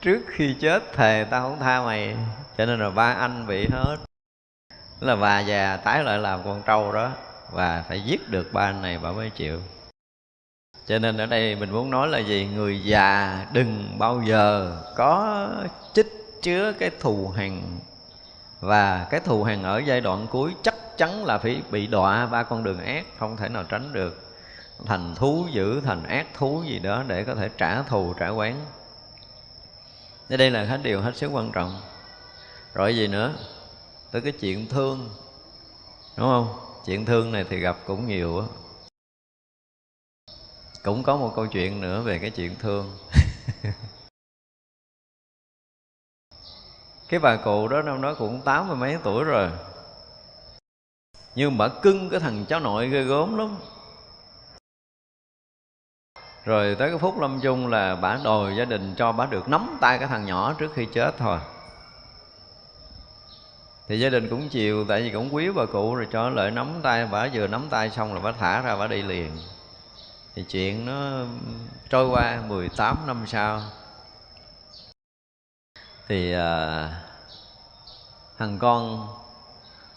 Trước khi chết thề, tao không tha mày, cho nên là ba anh bị hết. Là bà già tái lại làm con trâu đó, và phải giết được ba anh này bà mới chịu cho nên ở đây mình muốn nói là gì? Người già đừng bao giờ có chích chứa cái thù hằn. Và cái thù hằn ở giai đoạn cuối chắc chắn là phải bị đọa ba con đường ác, không thể nào tránh được. Thành thú dữ, thành ác thú gì đó để có thể trả thù, trả quán. Đây là hết điều hết sức quan trọng. Rồi gì nữa? Tới cái chuyện thương. Đúng không? Chuyện thương này thì gặp cũng nhiều á cũng có một câu chuyện nữa về cái chuyện thương. Cái bà cụ đó năm đó cũng tám mươi mấy tuổi rồi. Nhưng bà cưng cái thằng cháu nội ghê gớm lắm. Rồi tới cái phút lâm chung là bà đòi gia đình cho bà được nắm tay cái thằng nhỏ trước khi chết thôi. Thì gia đình cũng chiều, tại vì cũng quý bà cụ rồi, cho lợi nắm tay, bà vừa nắm tay xong là bà thả ra bà đi liền thì chuyện nó trôi qua 18 năm sau. Thì à, thằng con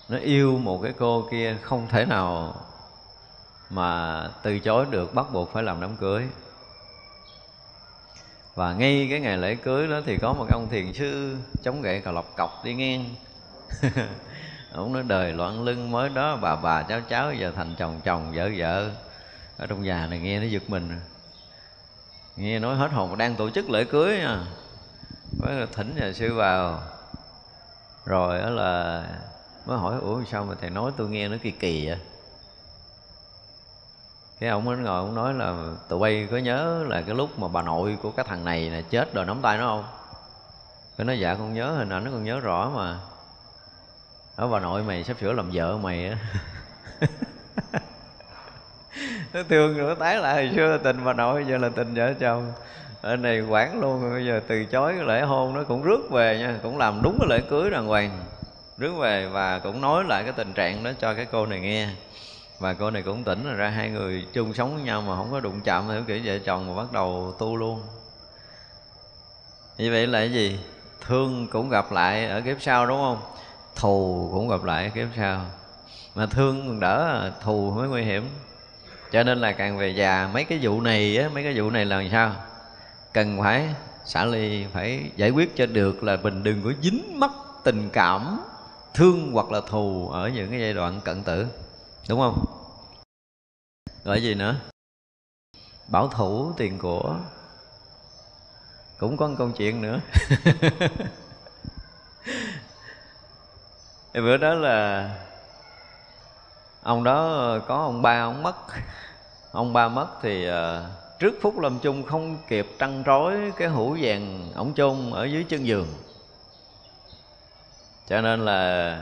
nó yêu một cái cô kia không thể nào mà từ chối được bắt buộc phải làm đám cưới. Và ngay cái ngày lễ cưới đó thì có một ông thiền sư chống gậy cà lọc cọc đi ngang. Ông nói đời loạn lưng mới đó bà bà cháu cháu giờ thành chồng chồng vợ vợ ở trong nhà này nghe nó giật mình nghe nói hết hồn, đang tổ chức lễ cưới nha. Mới thỉnh nhà sư vào. Rồi đó là mới hỏi, ủa, sao mà thầy nói tôi nghe nó kỳ kỳ vậy? Cái ông mới ngồi, ông nói là, tụi bay có nhớ là cái lúc mà bà nội của cái thằng này là chết rồi, nắm tay nó không? Cái nói dạ con nhớ hình ảnh nó còn nhớ rõ mà. Đó bà nội mày sắp sửa làm vợ mày á. nó thương nữa tái lại, hồi xưa là tình bà nội, giờ là tình vợ chồng. Ở này quản luôn, bây giờ từ chối cái lễ hôn nó cũng rước về nha, cũng làm đúng cái lễ cưới đàng hoàng. Rước về và cũng nói lại cái tình trạng đó cho cái cô này nghe. Và cô này cũng tỉnh rồi ra, hai người chung sống với nhau mà không có đụng chạm, theo kiểu vợ chồng mà bắt đầu tu luôn. Như vậy là cái gì? Thương cũng gặp lại ở kiếp sau, đúng không? Thù cũng gặp lại ở kiếp sau. Mà thương còn đỡ, thù mới nguy hiểm cho nên là càng về già, mấy cái vụ này á, mấy cái vụ này là sao? Cần phải, xả ly phải giải quyết cho được là mình đừng có dính mắc tình cảm, thương hoặc là thù ở những cái giai đoạn cận tử, đúng không? Gọi gì nữa? Bảo thủ tiền của. Cũng có một câu chuyện nữa. Bữa đó là ông đó ờ, có ông ba ông mất. Ông ba mất thì ờ, trước phút lâm chung không kịp trăn trối cái hũ vàng ổng chôn ở dưới chân giường. Cho nên là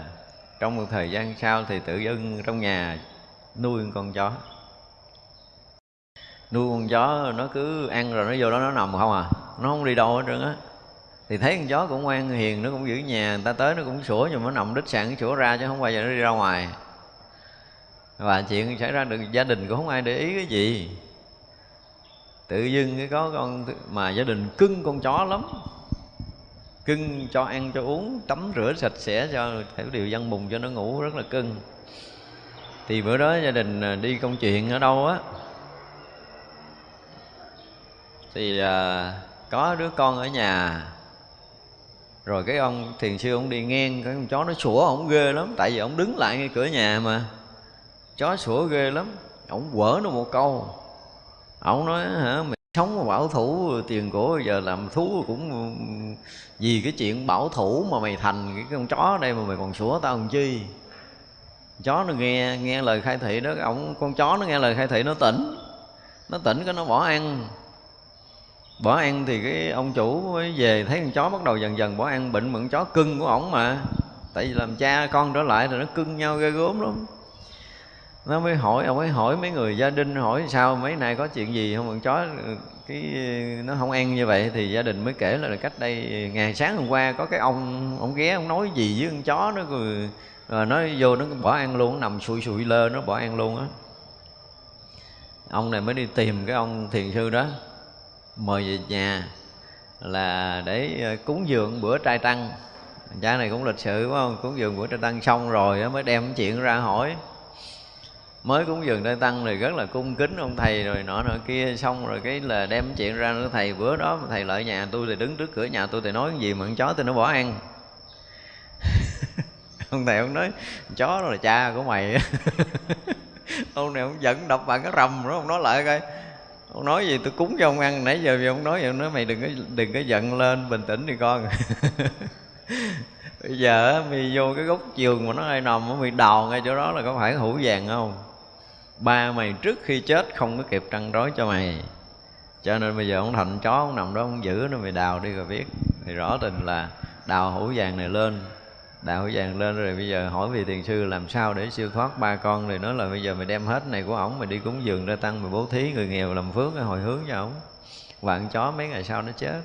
trong một thời gian sau thì tự dưng trong nhà nuôi con chó. Nuôi con chó nó cứ ăn rồi nó vô đó nó nằm không à nó không đi đâu hết trơn á. Thì thấy con chó cũng ngoan hiền, nó cũng giữ nhà, người ta tới nó cũng sủa, nhưng mà nó nằm đích sẵn sủa ra chứ không bao giờ nó đi ra ngoài và chuyện xảy ra được gia đình cũng không ai để ý cái gì. Tự dưng cái có con mà gia đình cưng con chó lắm. Cưng cho ăn cho uống tắm rửa sạch sẽ cho thể điều văn mùng cho nó ngủ rất là cưng. Thì bữa đó gia đình à, đi công chuyện ở đâu á? Thì à, có đứa con ở nhà. Rồi cái ông thiền sư ông đi ngang cái con chó nó sủa ổng ghê lắm. Tại vì ổng đứng lại ngay cửa nhà mà chó sủa ghê lắm. Ổng quở nó một câu. Ổng nói, hả, mày sống mà bảo thủ tiền của giờ làm thú cũng vì cái chuyện bảo thủ mà mày thành cái con chó đây mà mày còn sủa tao làm chi? Chó nó nghe nghe lời khai thị đó ổng con chó nó nghe lời khai thị, nó tỉnh. Nó tỉnh cái nó bỏ ăn. Bỏ ăn thì cái ông chủ mới về, thấy con chó bắt đầu dần dần bỏ ăn, bệnh mượn chó cưng của ổng mà. Tại vì làm cha con trở lại rồi nó cưng nhau ghê gớm lắm nó mới hỏi, ông ấy hỏi mấy người gia đình, hỏi sao, mấy nay có chuyện gì không? Con chó, cái, nó không ăn như vậy thì gia đình mới kể là cách đây, ngày sáng hôm qua có cái ông ông ghé ông nói gì với con chó nó rồi rồi nó vô nó bỏ ăn luôn, nó nằm sụi sụi lơ, nó bỏ ăn luôn á. Ông này mới đi tìm cái ông thiền sư đó, mời về nhà là để ờ, cúng dường bữa trai tăng. Cha này cũng lịch sự quá không cúng dường bữa trai tăng xong rồi mới đem chuyện ra hỏi mới cúng dường trai tăng thì rất là cung kính ông thầy rồi nọ nọ kia. Xong rồi cái là đem chuyện ra nữa thầy, bữa đó thầy lại nhà tôi thì đứng trước cửa nhà tôi thì nói cái gì mà con chó tôi nó bỏ ăn. Ông thầy ông nói chó đó là cha của mày. Ông này ông giận đập bằng cái rầm đó, ông nói lại coi. Ông nói gì tôi cúng cho ông ăn, nãy giờ vì ông nói vậy ông nói mày đừng có đừng có giận lên, bình tĩnh đi con. Bây giờ mày vô cái gốc giường mà nó ai nằm mày đào ngay chỗ đó là có phải hũ vàng không? Ba mày trước khi chết không có kịp trăn rối cho mày. Cho nên bây giờ ông thành chó ông nằm đó, ông giữ nó, mày đào đi rồi biết. Thì rõ tình là đào hũ vàng này lên. Đào hũ vàng lên rồi bây giờ hỏi vị tiền sư làm sao để siêu thoát ba con. Thì nói là bây giờ mày đem hết này của ổng, mày đi cúng dường ra tăng, mày bố thí người nghèo làm phước hồi hướng cho ổng. Vạn chó mấy ngày sau nó chết.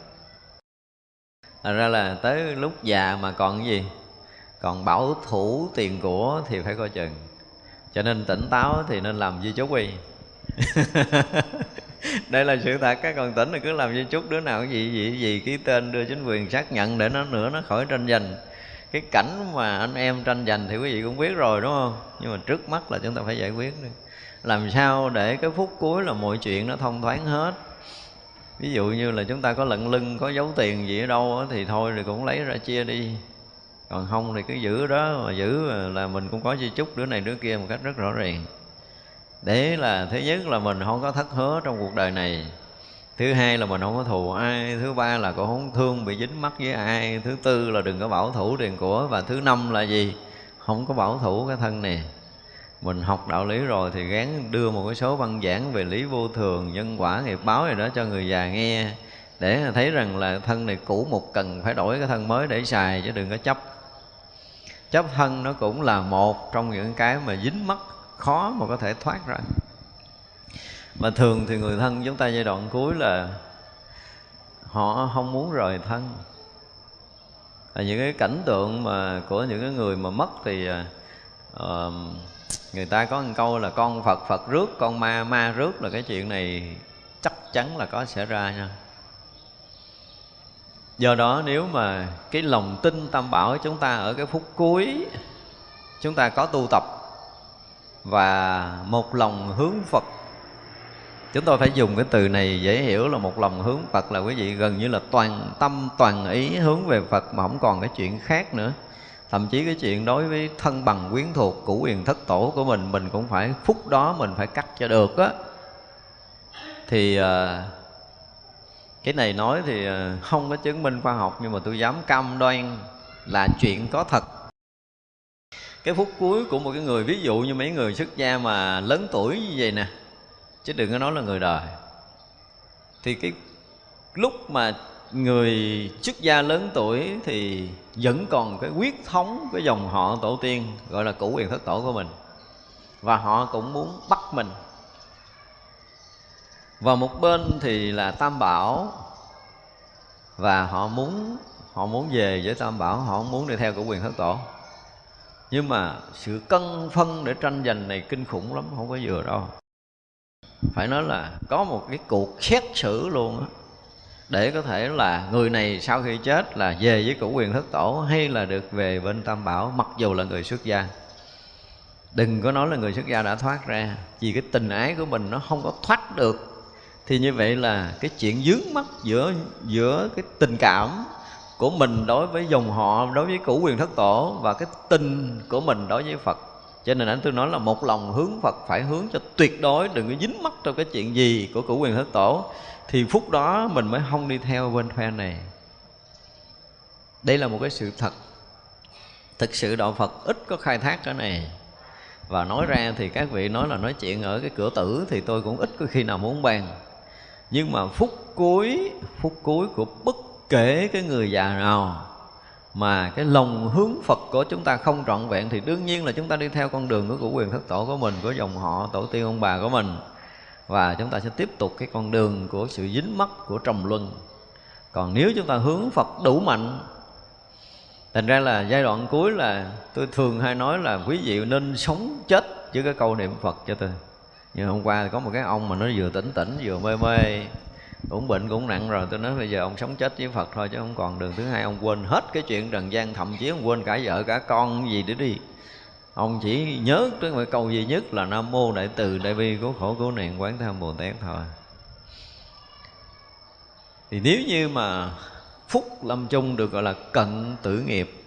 Thật ra là tới lúc già mà còn cái gì? Còn bảo thủ tiền của thì phải coi chừng cho nên tỉnh táo thì nên làm di chúc đi. Đây là sự thật các con tỉnh thì cứ làm di chúc, đứa nào cái gì gì gì, ký tên đưa chính quyền xác nhận để nó nữa, nó khỏi tranh giành. Cái cảnh mà anh em tranh giành thì quý vị cũng biết rồi, đúng không? Nhưng mà trước mắt là chúng ta phải giải quyết đi. Làm sao để cái phút cuối là mọi chuyện nó thông thoáng hết? Ví dụ như là chúng ta có lận lưng, có dấu tiền gì ở đâu thì thôi thì cũng lấy ra chia đi còn không thì cứ giữ đó, mà giữ là mình cũng có di chúc đứa này đứa kia một cách rất rõ ràng. Để là thứ nhất là mình không có thất hứa trong cuộc đời này. Thứ hai là mình không có thù ai, thứ ba là cũng không thương bị dính mắc với ai, thứ tư là đừng có bảo thủ tiền của, và thứ năm là gì? Không có bảo thủ cái thân này. Mình học đạo lý rồi thì gán đưa một cái số văn giảng về lý vô thường, nhân quả, nghiệp báo gì đó cho người già nghe. Để thấy rằng là thân này cũ một cần phải đổi cái thân mới để xài, chứ đừng có chấp chấp thân nó cũng là một trong những cái mà dính mắc khó mà có thể thoát ra. Mà thường thì người thân chúng ta giai đoạn cuối là họ không muốn rời thân. Là những cái cảnh tượng mà của những cái người mà mất thì uh, người ta có một câu là con phật phật rước con ma ma rước là cái chuyện này chắc chắn là có xảy ra nha do đó nếu mà cái lòng tin tam bảo chúng ta ở cái phút cuối chúng ta có tu tập và một lòng hướng phật chúng tôi phải dùng cái từ này dễ hiểu là một lòng hướng phật là quý vị gần như là toàn tâm toàn ý hướng về phật mà không còn cái chuyện khác nữa. Thậm chí cái chuyện đối với thân bằng quyến thuộc cũ quyền thất tổ của mình mình cũng phải phút đó mình phải cắt cho được á. Thì uh, cái này nói thì ờ, không có chứng minh khoa học, nhưng mà tôi dám cam đoan là chuyện có thật. Cái phút cuối của một cái người, ví dụ như mấy người xuất gia mà lớn tuổi như vậy nè, chứ đừng có nói là người đời. Thì cái lúc mà người xuất gia lớn tuổi thì vẫn còn cái quyết thống, cái dòng họ tổ tiên, gọi là cũ quyền thất tổ của mình. Và họ cũng muốn bắt mình và một bên thì là tam bảo. Và họ muốn họ muốn về với tam bảo, họ không muốn đi theo của quyền thất tổ. Nhưng mà sự cân phân để tranh giành này kinh khủng lắm, không có vừa đâu. Phải nói là có một cái cuộc xét xử luôn á. Để có thể là người này sau khi chết là về với cửu quyền thất tổ hay là được về bên tam bảo, mặc dù là người xuất gia. Đừng có nói là người xuất gia đã thoát ra, vì cái tình ái của mình nó không có thoát được thì như vậy là cái chuyện dướng mắt giữa giữa cái tình cảm của mình đối với dòng họ, đối với cửu quyền thất tổ và cái tình của mình đối với phật. Cho nên anh tôi nói là một lòng hướng Phật phải hướng cho tuyệt đối, đừng có dính mắc trong cái chuyện gì của cửu quyền thất tổ. Thì phút đó mình mới không đi theo bên phe này. Đây là một cái sự thật. Thực sự đạo Phật ít có khai thác cái này. Và nói ra thì các vị nói là nói chuyện ở cái cửa tử thì tôi cũng ít có khi nào muốn bàn nhưng mà phút cuối phút cuối của bất kể cái người già nào mà cái lòng hướng Phật của chúng ta không trọn vẹn thì đương nhiên là chúng ta đi theo con đường của của quyền thất tổ của mình, của dòng họ, tổ tiên ông bà của mình. Và chúng ta sẽ tiếp tục cái con đường của sự dính mắc của trầm luân. Còn nếu chúng ta hướng Phật đủ mạnh, thành ra là giai đoạn cuối là tôi thường hay nói là quý vị nên sống chết với cái câu niệm phật cho tôi như hôm qua thì có một cái ông mà nó vừa tỉnh tỉnh, vừa mê mê, cũng bệnh cũng nặng rồi. Tôi nói bây giờ ông sống chết với phật thôi, chứ không còn đường thứ hai. Ông quên hết cái chuyện trần gian thậm chí ông quên cả vợ, cả con gì để đi. Ông chỉ nhớ tới một câu duy nhất là nam mô đại từ đại bi cứu khổ cứu nạn quán tham bồ tát thôi. Thì nếu như mà phúc lâm chung được gọi là cận tử nghiệp,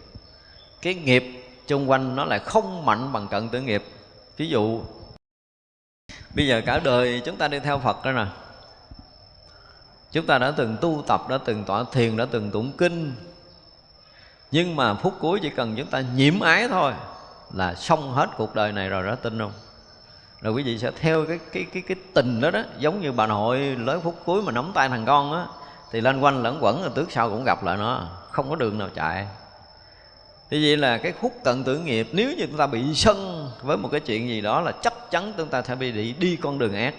cái nghiệp chung quanh nó lại không mạnh bằng cận tử nghiệp. Ví dụ bây giờ cả đời chúng ta đi theo phật đó nè. Chúng ta đã từng tu tập, đã từng tọa thiền, đã từng tụng kinh. Nhưng mà phút cuối chỉ cần chúng ta nhiễm ái thôi là xong hết cuộc đời này rồi đó tin không? Rồi quý vị sẽ theo cái cái cái cái tình đó đó. Giống như bà nội lớn phút cuối mà nắm tay thằng con á, thì lên quanh lẫn quẩn, rồi tước sau cũng gặp lại nó. Không có đường nào chạy. Thì vậy là cái khúc cận tử nghiệp, nếu như chúng ta bị sân với một cái chuyện gì đó là chắc chắn chúng ta sẽ bị đi, đi con đường ác.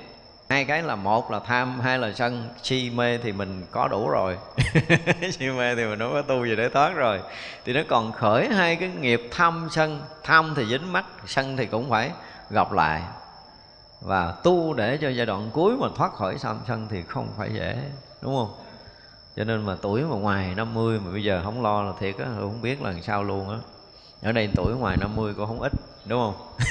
Hai cái là một là tham hai là sân. Si mê thì mình có đủ rồi. Si mê thì mình đâu có tu gì để thoát rồi. Thì nó còn khởi hai cái nghiệp tham sân. Tham thì dính mắt sân thì cũng phải gặp lại. Và tu để cho giai đoạn cuối mà thoát khỏi tham sân thì không phải dễ đúng không? Cho nên mà tuổi mà ngoài 50 mà bây giờ không lo là thiệt á không biết là làm sao luôn á. Ở đây tuổi ngoài 50 cũng không ít đúng không?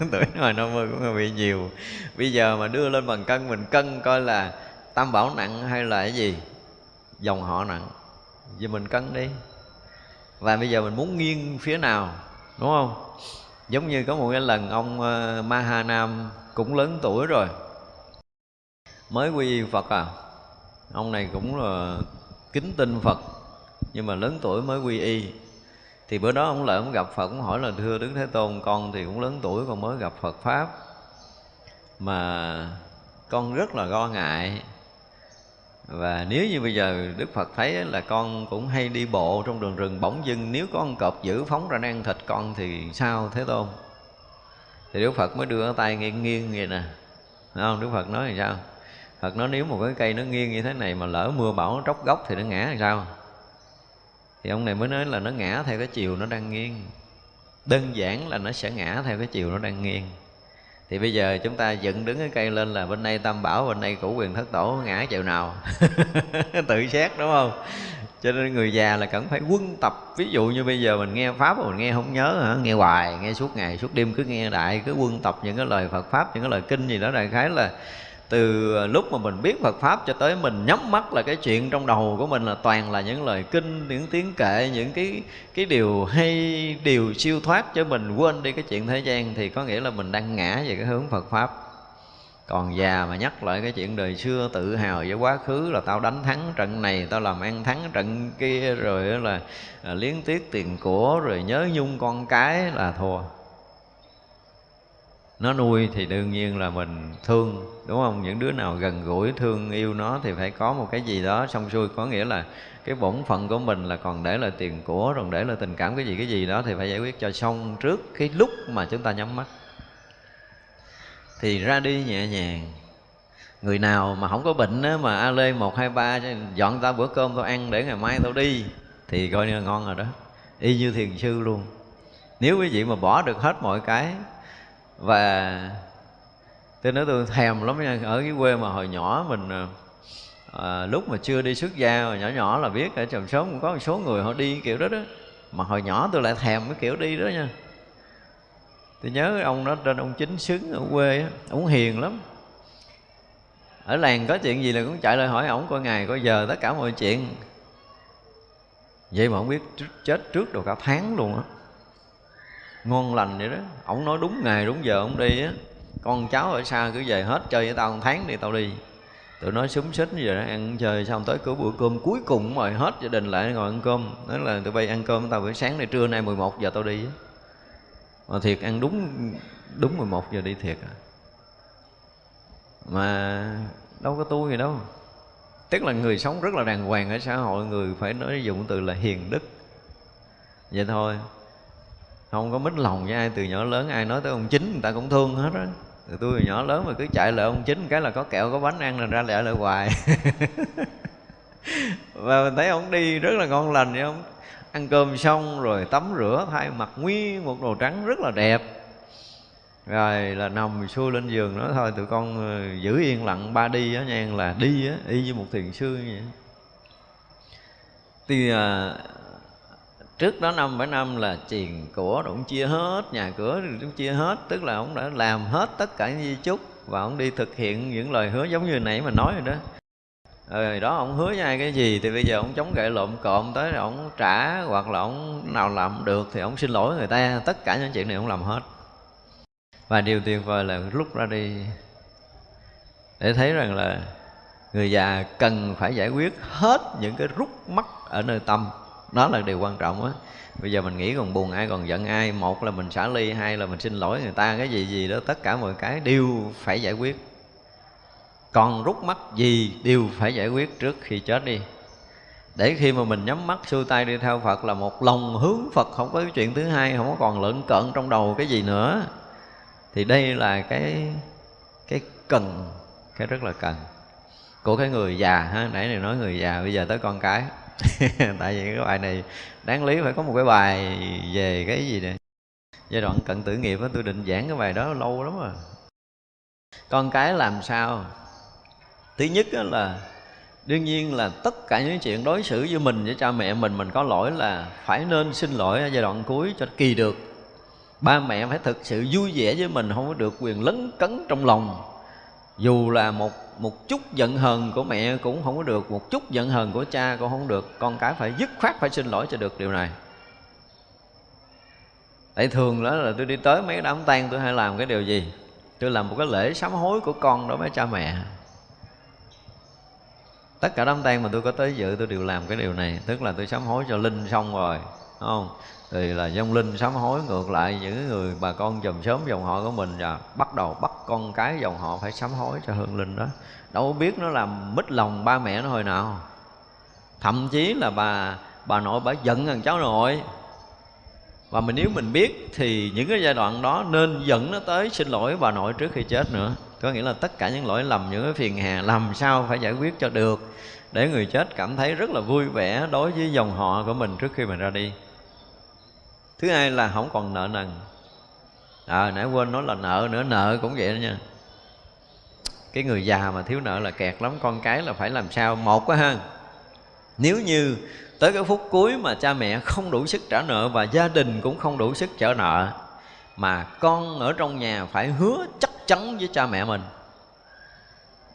Tuổi ngoài 50 cũng bị nhiều. Bây giờ mà đưa lên bằng cân mình cân coi là tam bảo nặng hay là cái gì? Dòng họ nặng. Giờ mình cân đi. Và bây giờ mình muốn nghiêng phía nào đúng không? Giống như có một cái lần ông ờ, uh, Maha Nam cũng lớn tuổi rồi. Mới quy y Phật à? Ông này cũng là kính tin Phật nhưng mà lớn tuổi mới quy y thì bữa đó ông lại ông gặp Phật cũng hỏi là, thưa Đức Thế Tôn, con thì cũng lớn tuổi, con mới gặp Phật pháp mà con rất là lo ngại và nếu như bây giờ Đức Phật thấy là con cũng hay đi bộ trong đường rừng bỗng dưng, nếu có con cọp dữ phóng ra ăn thịt con thì sao, Thế Tôn? Thì Đức Phật mới đưa tay nghiêng nghiêng vậy nè. Đúng không? Đức Phật nói thì sao? Phật nói, nếu một cái cây nó nghiêng như thế này mà lỡ mưa bão nó tróc gốc thì nó ngã thì sao? Thì ông này mới nói là nó ngã theo cái chiều nó đang nghiêng. Đơn giản là nó sẽ ngã theo cái chiều nó đang nghiêng. Thì bây giờ chúng ta dựng đứng cái cây lên là bên đây tam bảo, bên đây cửu quyền thất tổ, ngã chiều nào? Tự xét, đúng không? Cho nên người già là cần phải quân tập. Ví dụ như bây giờ mình nghe pháp mà mình nghe không nhớ hả? Nghe hoài, nghe suốt ngày, suốt đêm cứ nghe đại, cứ quân tập những cái lời phật pháp, những cái lời kinh gì đó đại khái là từ à, lúc mà mình biết Phật pháp cho tới mình nhắm mắt là cái chuyện trong đầu của mình là toàn là những lời kinh những tiếng kệ những cái cái điều hay điều siêu thoát cho mình quên đi cái chuyện thế gian thì có nghĩa là mình đang ngã về cái hướng Phật pháp. Còn già mà nhắc lại cái chuyện đời xưa tự hào với quá khứ là tao đánh thắng trận này tao làm ăn thắng trận kia rồi là, là liếng tiếc tiền của rồi nhớ nhung con cái là thua nó nuôi thì đương nhiên là mình thương đúng không? Những đứa nào gần gũi thương yêu nó thì phải có một cái gì đó xong xuôi. Có nghĩa là cái bổn phận của mình là còn để là tiền của còn để là tình cảm cái gì cái gì đó thì phải giải quyết cho xong trước cái lúc mà chúng ta nhắm mắt. Thì ra đi nhẹ nhàng. Người nào mà không có bệnh á, mà a lê một hai ba dọn ta bữa cơm tao ăn để ngày mai tao đi thì coi như là ngon rồi đó. Y như thiền sư luôn. Nếu quý vị mà bỏ được hết mọi cái và tôi nói tôi thèm lắm nha. Ở cái quê mà hồi nhỏ mình à, lúc mà chưa đi xuất gia hồi nhỏ nhỏ là biết ở trầm sống cũng có một số người họ đi kiểu đó đó. Mà hồi nhỏ tôi lại thèm cái kiểu đi đó nha. Tôi nhớ ông đó trên ông chính xứng ở quê á ông hiền lắm. Ở làng có chuyện gì là cũng chạy lại hỏi ổng coi ngày coi giờ tất cả mọi chuyện. Vậy mà không biết chết trước được cả tháng luôn á ngon lành vậy đó. Ổng nói đúng ngày, đúng giờ ông đi á. Con cháu ở xa cứ về hết, chơi với tao một tháng đi, tao đi. Tụi nó súng xích như vậy đó, ăn chơi xong tới cửa bữa cơm cuối cùng mời hết gia đình lại ngồi ăn cơm. Nói là tụi bay ăn cơm tao buổi sáng này, trưa nay 11 giờ tao đi mà thiệt ăn đúng đúng 11 giờ đi thiệt à. Mà đâu có tôi gì đâu. Tức là người sống rất là đàng hoàng ở xã hội, người phải nói dụng từ là hiền đức. Vậy thôi không có mít lòng với ai từ nhỏ lớn ai nói tới ông chính người ta cũng thương hết á. Từ tôi từ nhỏ lớn mà cứ chạy lại ông chính cái là có kẹo có bánh ăn là ra lại lại hoài. Và mình thấy ông đi rất là ngon lành vậy ông. Ăn cơm xong rồi tắm rửa thay mặc nguyên một đồ trắng rất là đẹp. Rồi là nằm xuôi lên giường nói thôi tụi con ờ, giữ yên lặng ba đi á nha là đi á y như một thiền sư vậy. Thì à, trước đó năm bảy năm là tiền của ông chia hết, nhà cửa cũng chia hết, tức là ông đã làm hết tất cả những di chúc và ông đi thực hiện những lời hứa giống như nãy mà nói rồi đó. Rồi đó, ông hứa với ai cái gì thì bây giờ ông chống gậy lộn cộm tới rồi ông trả hoặc là ông nào làm được thì ông xin lỗi người ta. Tất cả những chuyện này ông làm hết. Và điều tuyệt vời là lúc ra đi, để thấy rằng là người già cần phải giải quyết hết những cái rút mắc ở nơi tâm đó là điều quan trọng á. Bây giờ mình nghĩ còn buồn ai còn giận ai. Một là mình xả ly, hai là mình xin lỗi người ta. Cái gì gì đó, tất cả mọi cái đều phải giải quyết. Còn rút mắt gì đều phải giải quyết trước khi chết đi. Để khi mà mình nhắm mắt, xuôi tay đi theo Phật là một lòng hướng Phật. Không có cái chuyện thứ hai, không có còn lợn cợn trong đầu cái gì nữa. Thì đây là cái cái cần, cái rất là cần của cái người già ha. Nãy này nói người già, bây giờ tới con cái. tại vì cái bài này đáng lý phải có một cái bài về cái gì nè? Giai đoạn cận tử nghiệp đó, tôi định giảng cái bài đó lâu lắm rồi. Con cái làm sao? Thứ nhất là đương nhiên là tất cả những chuyện đối xử với mình với cha mẹ mình mình có lỗi là phải nên xin lỗi ở giai đoạn cuối cho kỳ được. Ba mẹ phải thực sự vui vẻ với mình không có được quyền lấn cấn trong lòng dù là một một chút giận hờn của mẹ cũng không có được, một chút giận hờn của cha cũng không được. Con cái phải dứt khoát phải xin lỗi cho được điều này. Tại thường đó là tôi đi tới mấy đám tang, tôi hay làm cái điều gì? Tôi làm một cái lễ sám hối của con đối với cha mẹ. Tất cả đám tang mà tôi có tới dự, tôi đều làm cái điều này. Tức là tôi sám hối cho linh xong rồi, đúng không? Thì là dông linh sám hối, ngược lại những người bà con dòng sớm dòng họ của mình và bắt đầu bắt con cái dòng họ phải sám hối cho hương linh đó. Đâu biết nó làm mít lòng ba mẹ nó hồi nào. Thậm chí là bà bà nội bà giận thằng cháu nội. Và mình nếu mình biết thì những cái giai đoạn đó nên dẫn nó tới xin lỗi bà nội trước khi chết nữa. Có nghĩa là tất cả những lỗi lầm, những cái phiền hà làm sao phải giải quyết cho được để người chết cảm thấy rất là vui vẻ đối với dòng họ của mình trước khi mình ra đi thứ hai là không còn nợ nần. À, nãy quên nói là nợ nữa nợ cũng vậy đó nha. Cái người già mà thiếu nợ là kẹt lắm con cái là phải làm sao? Một quá ha. Nếu như tới cái phút cuối mà cha mẹ không đủ sức trả nợ và gia đình cũng không đủ sức trả nợ mà con ở trong nhà phải hứa chắc chắn với cha mẹ mình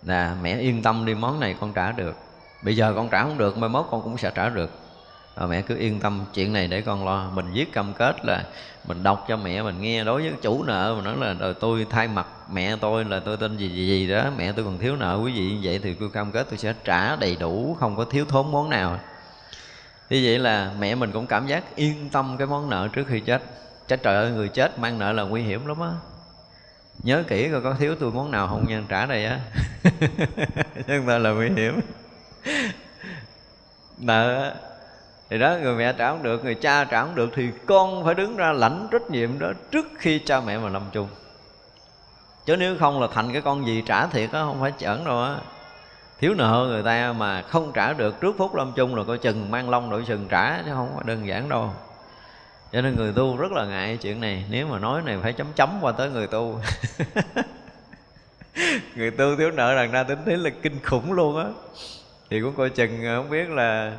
là mẹ yên tâm đi món này con trả được. Bây giờ con trả không được mai mốt con cũng sẽ trả được à, mẹ cứ yên tâm chuyện này để con lo. Mình viết cam kết là mình đọc cho mẹ mình nghe. Đối với chủ nợ mà nói là rồi tôi thay mặt mẹ tôi là tôi tên gì gì gì đó mẹ tôi còn thiếu nợ quý vị như vậy thì tôi cam kết tôi sẽ trả đầy đủ không có thiếu thốn món nào. Như vậy là mẹ mình cũng cảm giác yên tâm cái món nợ trước khi chết. Chết trời ơi người chết mang nợ là nguy hiểm lắm á. Nhớ kỹ coi có thiếu tôi món nào không nhân trả đây á. Chúng ta là nguy hiểm. Nợ thì đó, người mẹ trả không được, người cha trả không được, thì con phải đứng ra lãnh trách nhiệm đó trước khi cha mẹ mà lâm chung. Chứ nếu không là thành cái con gì trả thiệt á, không phải chẩn đâu á. Thiếu nợ người ta mà không trả được, trước phút lâm chung là coi chừng mang long đội sừng trả, chứ không phải đơn giản đâu. Cho nên người tu rất là ngại chuyện này, nếu mà nói này phải chấm chấm qua tới người tu. Người tu thiếu nợ đằng ra tính thế là kinh khủng luôn á. Thì cũng coi chừng à, không biết là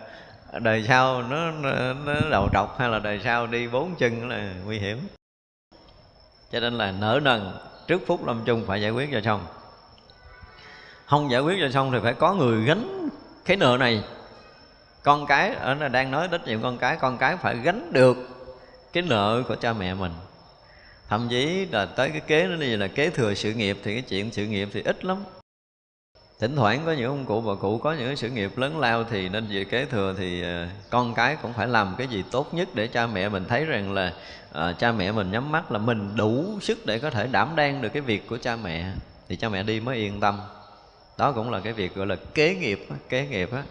đời sau nó, nó, nó đầu trọc hay là đời sau đi bốn chân là nguy hiểm. Cho nên là nở nần trước phút lâm chung phải giải quyết cho xong. Không giải quyết cho xong thì phải có người gánh cái nợ này. Con cái ở đây đang nói trách nhiệm con cái con cái phải gánh được cái nợ của cha mẹ mình. Thậm chí là tới cái kế nó như là kế thừa sự nghiệp thì cái chuyện sự nghiệp thì ít lắm thỉnh thoảng có những ông cụ bà cụ có những sự nghiệp lớn lao thì nên về kế thừa thì ờ, con cái cũng phải làm cái gì tốt nhất để cha mẹ mình thấy rằng là à, cha mẹ mình nhắm mắt là mình đủ sức để có thể đảm đang được cái việc của cha mẹ. Thì cha mẹ đi mới yên tâm. Đó cũng là cái việc gọi là kế nghiệp kế nghiệp á.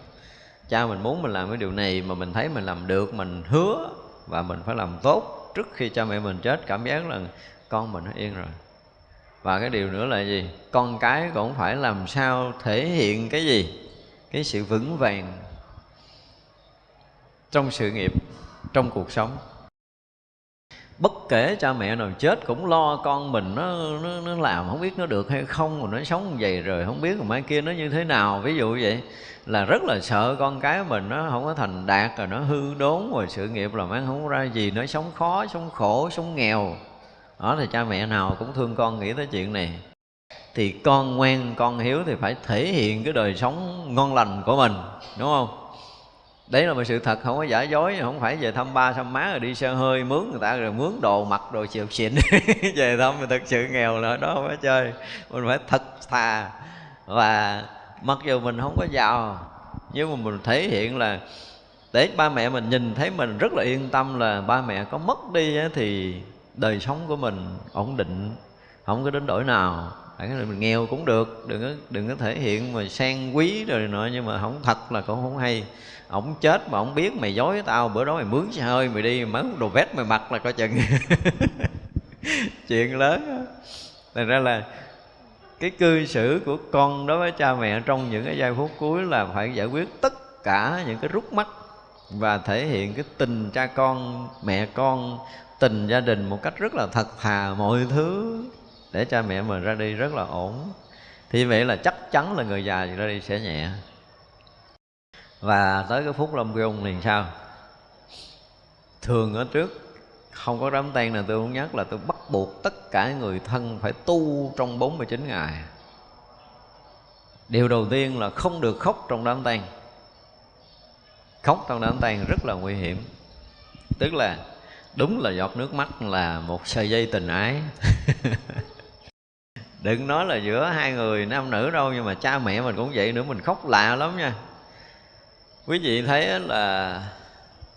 Cha mình muốn mình làm cái điều này mà mình thấy mình làm được mình hứa và mình phải làm tốt trước khi cha mẹ mình chết. Cảm giác là con mình nó yên rồi và cái điều nữa là gì? Con cái cũng phải làm sao thể hiện cái gì? Cái sự vững vàng trong sự nghiệp trong cuộc sống. Bất kể cha mẹ nào chết cũng lo con mình nó nó, nó làm không biết nó được hay không mà nó sống như vậy rồi không biết mai kia nó như thế nào. Ví dụ vậy là rất là sợ con cái mình nó không có thành đạt rồi nó hư đốn rồi sự nghiệp làm ăn không ra gì nó sống khó sống khổ sống nghèo đó thì cha mẹ nào cũng thương con nghĩ tới chuyện này. Thì con ngoan, con hiếu thì phải thể hiện cái đời sống ngon lành của mình, đúng không? Đấy là một sự thật, không có giả dối, không phải về thăm ba, thăm má rồi đi xe hơi mướn người ta, rồi mướn đồ mặc, đồ chịu xịn. Về thăm mình thật sự nghèo là đó không phải chơi. Mình phải thật thà. Và mặc dù mình không có giàu, nhưng mà mình thể hiện là để ba mẹ mình nhìn thấy mình rất là yên tâm là ba mẹ có mất đi thì đời sống của mình ổn định, không có đến đổi nào. Phải mình nghèo cũng được, đừng có đừng có thể hiện mà sang quý rồi nọ, nhưng mà không thật là cũng không hay. Ổng chết mà ổng biết mày dối tao, bữa đó mày mướn xe hơi, mày đi mướn đồ vest mày mặc là coi chừng. Chuyện lớn thành ra là cái cư xử của con đối với cha mẹ trong những cái giây phút cuối là phải giải quyết tất cả những cái rút mắt và thể hiện cái tình cha con, mẹ con tình gia đình một cách rất là thật thà mọi thứ, để cha mẹ mình ra đi rất là ổn. Thì vậy là chắc chắn là người già ra đi sẽ nhẹ. Và tới cái phút lâm cung thì sao? Thường ở trước, không có đám tang nào, tôi muốn nhắc là tôi bắt buộc tất cả người thân phải tu trong 49 ngày. Điều đầu tiên là không được khóc trong đám tang. Khóc trong đám tang rất là nguy hiểm. Tức là đúng là giọt nước mắt là một sợi dây tình ái. Đừng nói là giữa hai người, nam nữ đâu, nhưng mà cha mẹ mình cũng vậy nữa, mình khóc lạ lắm nha. Quý vị thấy là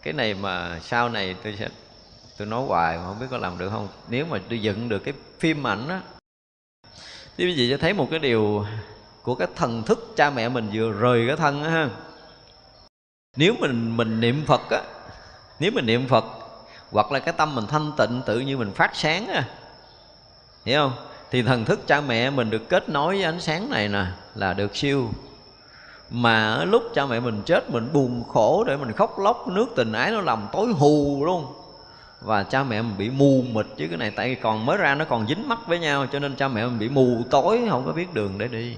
cái này mà sau này tôi sẽ, tôi nói hoài mà không biết có làm được không. Nếu mà tôi dựng được cái phim ảnh á, thì quý vị sẽ thấy một cái điều của cái thần thức cha mẹ mình vừa rời cái thân á ha. Nếu mình mình niệm phật á, nếu mình niệm phật hoặc là cái tâm mình thanh tịnh, tự như mình phát sáng à hiểu không? Thì thần thức cha mẹ mình được kết nối với ánh sáng này nè, là được siêu. Mà lúc cha mẹ mình chết, mình buồn khổ để mình khóc lóc, nước tình ái nó làm tối hù luôn. Và cha mẹ mình bị mù mịt chứ cái này, tại vì còn mới ra nó còn dính mắt với nhau, cho nên cha mẹ mình bị mù tối, không có biết đường để đi.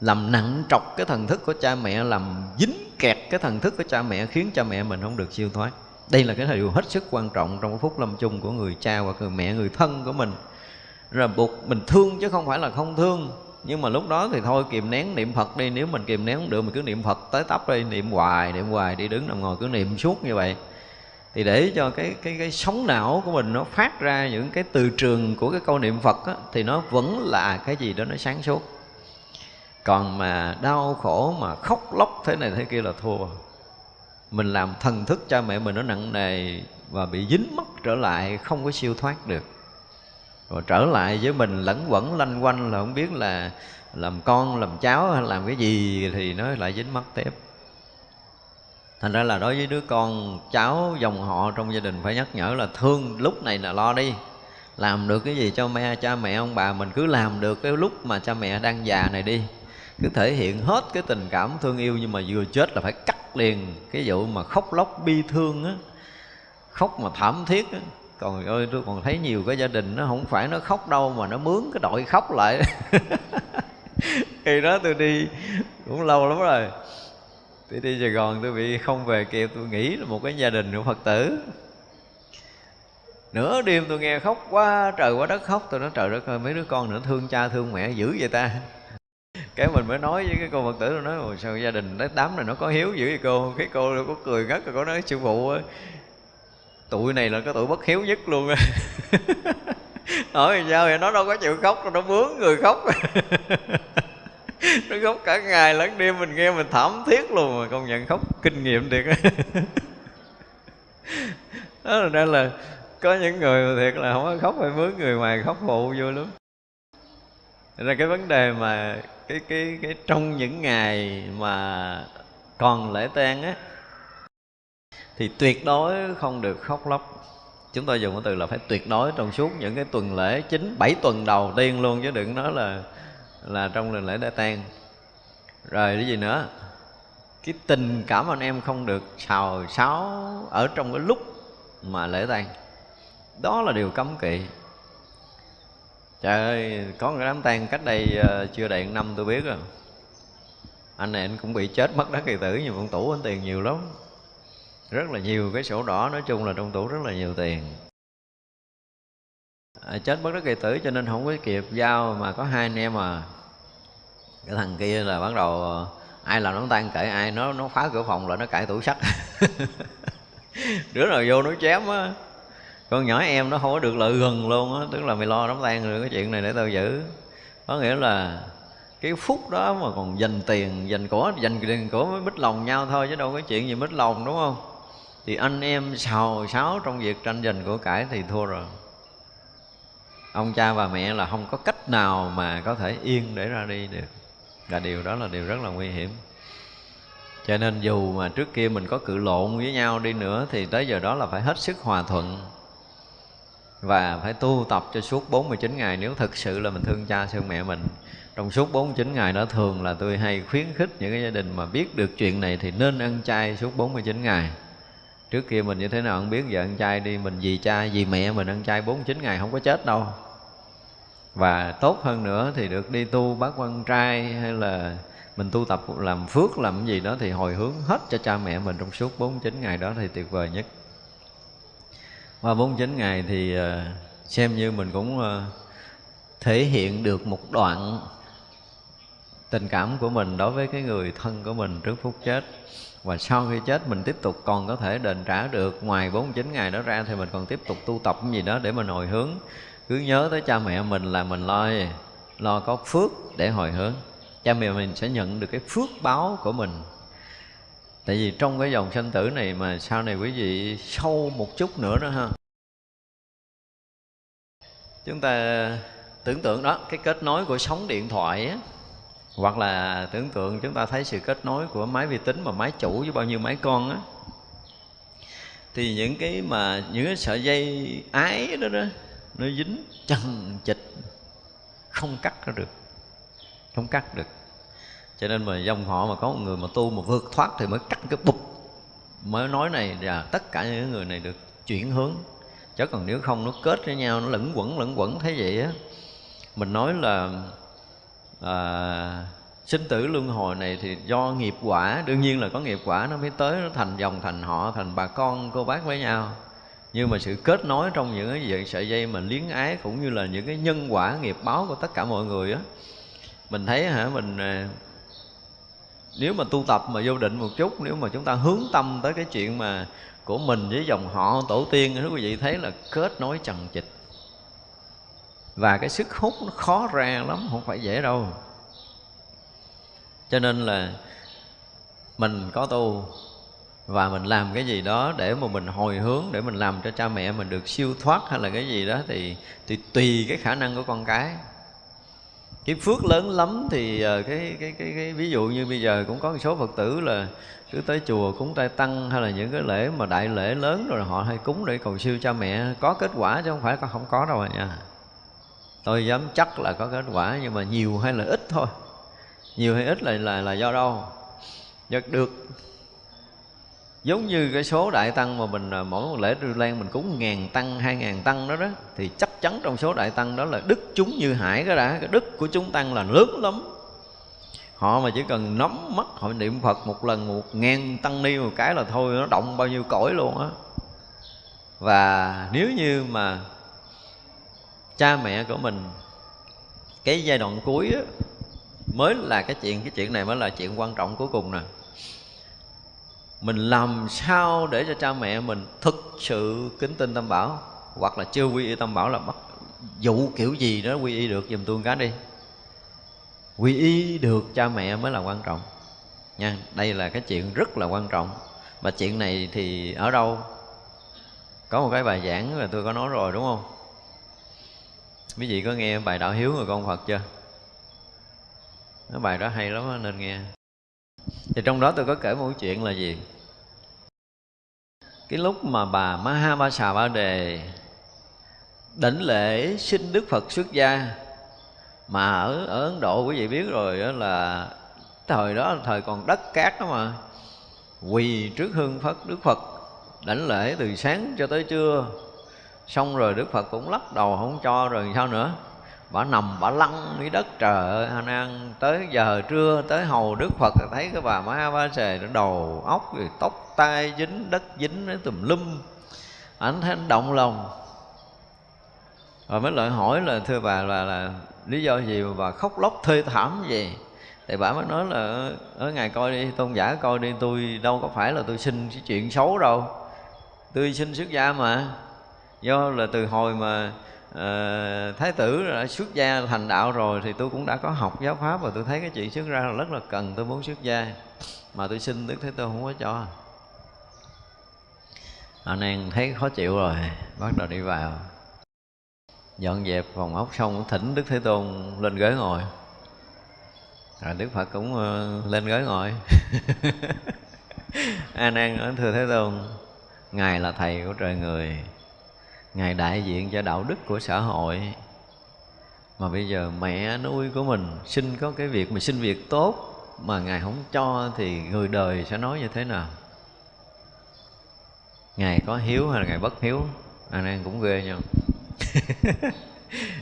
Làm nặng trọc cái thần thức của cha mẹ, làm dính kẹt cái thần thức của cha mẹ, khiến cha mẹ mình không được siêu thoát đây là cái điều hết sức quan trọng trong cái phút lâm chung của người cha hoặc người mẹ người thân của mình. Rồi buộc mình thương chứ không phải là không thương. Nhưng mà lúc đó thì thôi kìm nén niệm phật đi. Nếu mình kìm nén không được mình cứ niệm phật tới tấp đi niệm hoài niệm hoài đi đứng nằm ngồi cứ niệm suốt như vậy. Thì để cho cái cái cái sống não của mình nó phát ra những cái từ trường của cái câu niệm phật á, thì nó vẫn là cái gì đó nó sáng suốt. Còn mà đau khổ mà khóc lóc thế này thế kia là thua mình làm thần thức cha mẹ mình nó nặng nề và bị dính mất trở lại, không có siêu thoát được. Rồi trở lại với mình, lẫn quẩn, lanh quanh là không biết là làm con, làm cháu hay làm cái gì thì nó lại dính mắc tiếp. Thành ra là đối với đứa con cháu, dòng họ trong gia đình phải nhắc nhở là thương lúc này là lo đi. Làm được cái gì cho mẹ, cha mẹ, ông bà mình cứ làm được cái lúc mà cha mẹ đang già này đi cứ thể hiện hết cái tình cảm thương yêu nhưng mà vừa chết là phải cắt liền cái vụ mà khóc lóc bi thương á, khóc mà thảm thiết á. Còn ơi, tôi còn thấy nhiều cái gia đình nó không phải nó khóc đâu mà nó mướn cái đội khóc lại. Khi đó tôi đi, cũng lâu lắm rồi. Tôi đi sài gòn, tôi bị không về kịp, tôi nghĩ là một cái gia đình của phật tử. Nửa đêm tôi nghe khóc quá, trời quá đất khóc. Tôi nói, trời đất ơi, mấy đứa con nữa thương cha thương mẹ dữ vậy ta? Cái mình mới nói với cái cô phật tử, nó nói sao gia đình đám này nó có hiếu dữ vậy cô? Cái cô có cười ngất rồi có nói, sư phụ tụi này là cái tụi bất hiếu nhất luôn hỏi sao vậy? Nó đâu có chịu khóc, nó bướng người khóc. Nó khóc cả ngày lẫn đêm, mình nghe mình thảm thiết luôn mà công nhận khóc kinh nghiệm thiệt đó là ra là có những người mà thiệt là không có khóc, phải mướn người ngoài khóc phụ vui lắm ra cái vấn đề mà cái cái cái trong những ngày mà còn lễ tang á, thì tuyệt đối không được khóc lóc. Chúng tôi dùng cái từ là phải tuyệt đối trong suốt những cái tuần lễ chính, bảy tuần đầu tiên luôn chứ đừng nói là là trong lần lễ đã tan. rồi cái gì nữa? Cái tình cảm anh em không được xào xáo ở trong cái lúc mà lễ tang. Đó là điều cấm kỵ trời ơi có một đám tang cách đây ờ, chưa đầy năm tôi biết rồi. Anh này anh cũng bị chết mất đất kỳ tử nhưng ông tủ anh tiền nhiều lắm. Rất là nhiều cái sổ đỏ nói chung là trong tủ rất là nhiều tiền. À, chết bất đất kỳ tử cho nên không có kịp giao mà có hai anh em à. Cái thằng kia là bắt đầu ờ, ai làm đám tan kể ai nó nó phá cửa phòng lại nó cãi tủ sắt đứa nào vô nó chém á con nhỏ em nó không có được lợi gần luôn á, tức là mày lo đóng tan rồi cái chuyện này để tao giữ. Có nghĩa là cái phút đó mà còn dành tiền, dành của dành tiền của mới mít lòng nhau thôi, chứ đâu có chuyện gì mít lòng, đúng không? Thì anh em xào xáo trong việc tranh giành của cải thì thua rồi. Ông cha và mẹ là không có cách nào mà có thể yên để ra đi được. Và điều đó là điều rất là nguy hiểm. Cho nên dù mà trước kia mình có cự lộn với nhau đi nữa, thì tới giờ đó là phải hết sức hòa thuận và phải tu tập cho suốt 49 ngày. Nếu thực sự là mình thương cha thương mẹ mình, trong suốt 49 ngày đó thường là tôi hay khuyến khích những cái gia đình mà biết được chuyện này thì nên ăn chay suốt 49 ngày. Trước kia mình như thế nào không biết, giờ ăn chay đi, mình vì cha vì mẹ mình ăn chay 49 ngày không có chết đâu. Và tốt hơn nữa thì được đi tu bác quan trai hay là mình tu tập làm phước, làm gì đó thì hồi hướng hết cho cha mẹ mình trong suốt 49 ngày đó thì tuyệt vời nhất qua 49 ngày thì ờ, xem như mình cũng ờ, thể hiện được một đoạn tình cảm của mình đối với cái người thân của mình trước phút chết. Và sau khi chết, mình tiếp tục còn có thể đền trả được. Ngoài 49 ngày đó ra thì mình còn tiếp tục tu tập cái gì đó để mình hồi hướng. Cứ nhớ tới cha mẹ mình là mình lo lo có phước để hồi hướng. Cha mẹ mình sẽ nhận được cái phước báo của mình tại vì trong cái dòng sanh tử này mà sau này quý vị sâu một chút nữa đó ha. Chúng ta tưởng tượng đó, cái kết nối của sóng điện thoại á, hoặc là tưởng tượng chúng ta thấy sự kết nối của máy vi tính mà máy chủ với bao nhiêu máy con á, thì những cái mà những cái sợi dây ái đó đó, nó dính chằng chịch, không cắt ra được, không cắt được cho nên mà dòng họ mà có một người mà tu mà vượt thoát thì mới cắt cái bụp. Mới nói này là tất cả những người này được chuyển hướng. Chứ còn nếu không nó kết với nhau nó lẫn quẩn lẫn quẩn thế vậy á mình nói là à, sinh tử luân hồi này thì do nghiệp quả đương nhiên là có nghiệp quả nó mới tới nó thành dòng thành họ thành bà con cô bác với nhau. Nhưng mà sự kết nối trong những cái sợi dây mà liếng ái cũng như là những cái nhân quả nghiệp báo của tất cả mọi người á mình thấy hả mình à, nếu mà tu tập mà vô định một chút, nếu mà chúng ta hướng tâm tới cái chuyện mà của mình với dòng họ tổ tiên thì quý vị, thấy là kết nối chằng trịch và cái sức hút nó khó ra lắm, không phải dễ đâu. Cho nên là mình có tu và mình làm cái gì đó để mà mình hồi hướng, để mình làm cho cha mẹ mình được siêu thoát hay là cái gì đó thì thì tùy cái khả năng của con cái cái phước lớn lắm thì ờ, cái, cái cái cái ví dụ như bây giờ cũng có một số phật tử là cứ tới chùa cúng trai tăng hay là những cái lễ mà đại lễ lớn rồi họ hay cúng để cầu siêu cha mẹ có kết quả chứ không phải không có đâu nha. Tôi dám chắc là có kết quả nhưng mà nhiều hay là ít thôi. Nhiều hay ít là là là do đâu? Do được giống như cái số đại tăng mà mình à, mỗi một lễ Rư Lan mình cúng ngàn tăng hai ngàn tăng đó đó thì chắc chắn trong số đại tăng đó là đức chúng như hải cái đã. Cái đức của chúng tăng là lớn lắm. Họ mà chỉ cần nắm mắt họ niệm Phật một lần một ngàn tăng ni một cái là thôi nó động bao nhiêu cõi luôn á. Và nếu như mà cha mẹ của mình cái giai đoạn cuối á, mới là cái chuyện cái chuyện này mới là chuyện quan trọng cuối cùng nè mình làm sao để cho cha mẹ mình thực sự kính tin tâm bảo? Hoặc là chưa quy y tâm bảo là bắt dụ kiểu gì đó quy y được dùm tôi cái đi. Quy y được cha mẹ mới là quan trọng. Nha, đây là cái chuyện rất là quan trọng. Mà chuyện này thì ở đâu? Có một cái bài giảng là tôi có nói rồi, đúng không? Quý vị có nghe bài đạo hiếu người con phật chưa? Cái bài đó hay lắm nên nghe thì trong đó tôi có kể một chuyện là gì? Cái lúc mà bà Maha Ba Đề đảnh lễ xin Đức Phật xuất gia, mà ở ở Ấn Độ quý vị biết rồi đó là thời đó thời còn đất cát đó mà, quỳ trước hương Phật, đức phật đảnh lễ từ sáng cho tới trưa. Xong rồi đức phật cũng lắc đầu không cho rồi sao nữa? Bà nằm, bà lăn dưới đất trời ơi. Anh an, tới giờ trưa, tới hầu đức phật, thấy cái bà ma ba xề nó đầu óc rồi tóc tai dính, đất dính nó tùm lum. Ảnh thấy anh động lòng. Rồi mới lại hỏi là, thưa bà, là là lý do gì mà bà khóc lóc thê thảm gì thì bà mới nói là ở ngài coi đi, tôn giả coi đi, tôi đâu có phải là tôi xin cái chuyện xấu đâu. Tôi xin xuất gia mà. Do là từ hồi mà uh, thái tử đã xuất gia thành đạo rồi thì tôi cũng đã có học giáo pháp và tôi thấy cái chuyện xuất ra là rất là cần tôi muốn xuất gia. Mà tôi xin đức thế tôn không có cho. Anh em thấy khó chịu rồi bắt đầu đi vào. Dọn dẹp phòng ốc xong cũng thỉnh đức thế tôn lên ghế ngồi. Rồi đức phật cũng uh, lên ghế ngồi. A nan nói thưa thế tôn ngài là thầy của trời người ngài đại diện cho đạo đức của xã hội. Mà bây giờ mẹ nuôi của mình xin có cái việc mà xin việc tốt mà ngài không cho thì người đời sẽ nói như thế nào? Ngài có hiếu hay là ngài bất hiếu? Anh em cũng ghê nhau.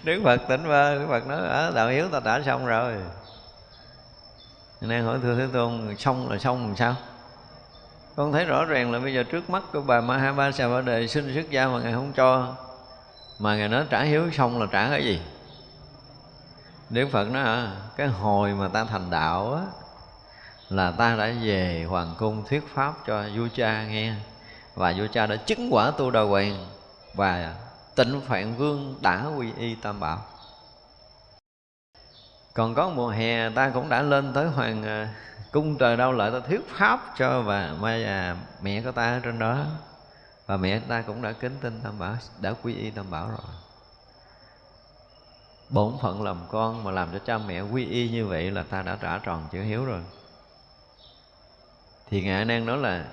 Đức phật tỉnh ba đức phật nói ở đạo hiếu ta đã xong rồi. Anh em hỏi thưa thế tôn, xong là xong làm sao? Con thấy rõ ràng là bây giờ trước mắt của bà Mahaba Sa Ba Đề xin xuất gia mà ngài không cho. Mà ngài nói trả hiếu xong là trả cái gì? Đức Phật nói à, cái hồi mà ta thành đạo á là ta đã về hoàng cung thuyết pháp cho vua cha nghe. Và vua cha đã chứng quả tu đà hoàng và tịnh phạn vương đã quy y tam bảo. Còn có mùa hè ta cũng đã lên tới hoàng à, cung trời đau lợi ta thuyết pháp cho và mà mẹ của ta ở trên đó. Và mẹ ta cũng đã kính tin tam bảo, đã quy y tam bảo rồi. Bổn phận làm con mà làm cho cha mẹ quy y như vậy là ta đã trả tròn chữ hiếu rồi. Thì ngài đang nói là,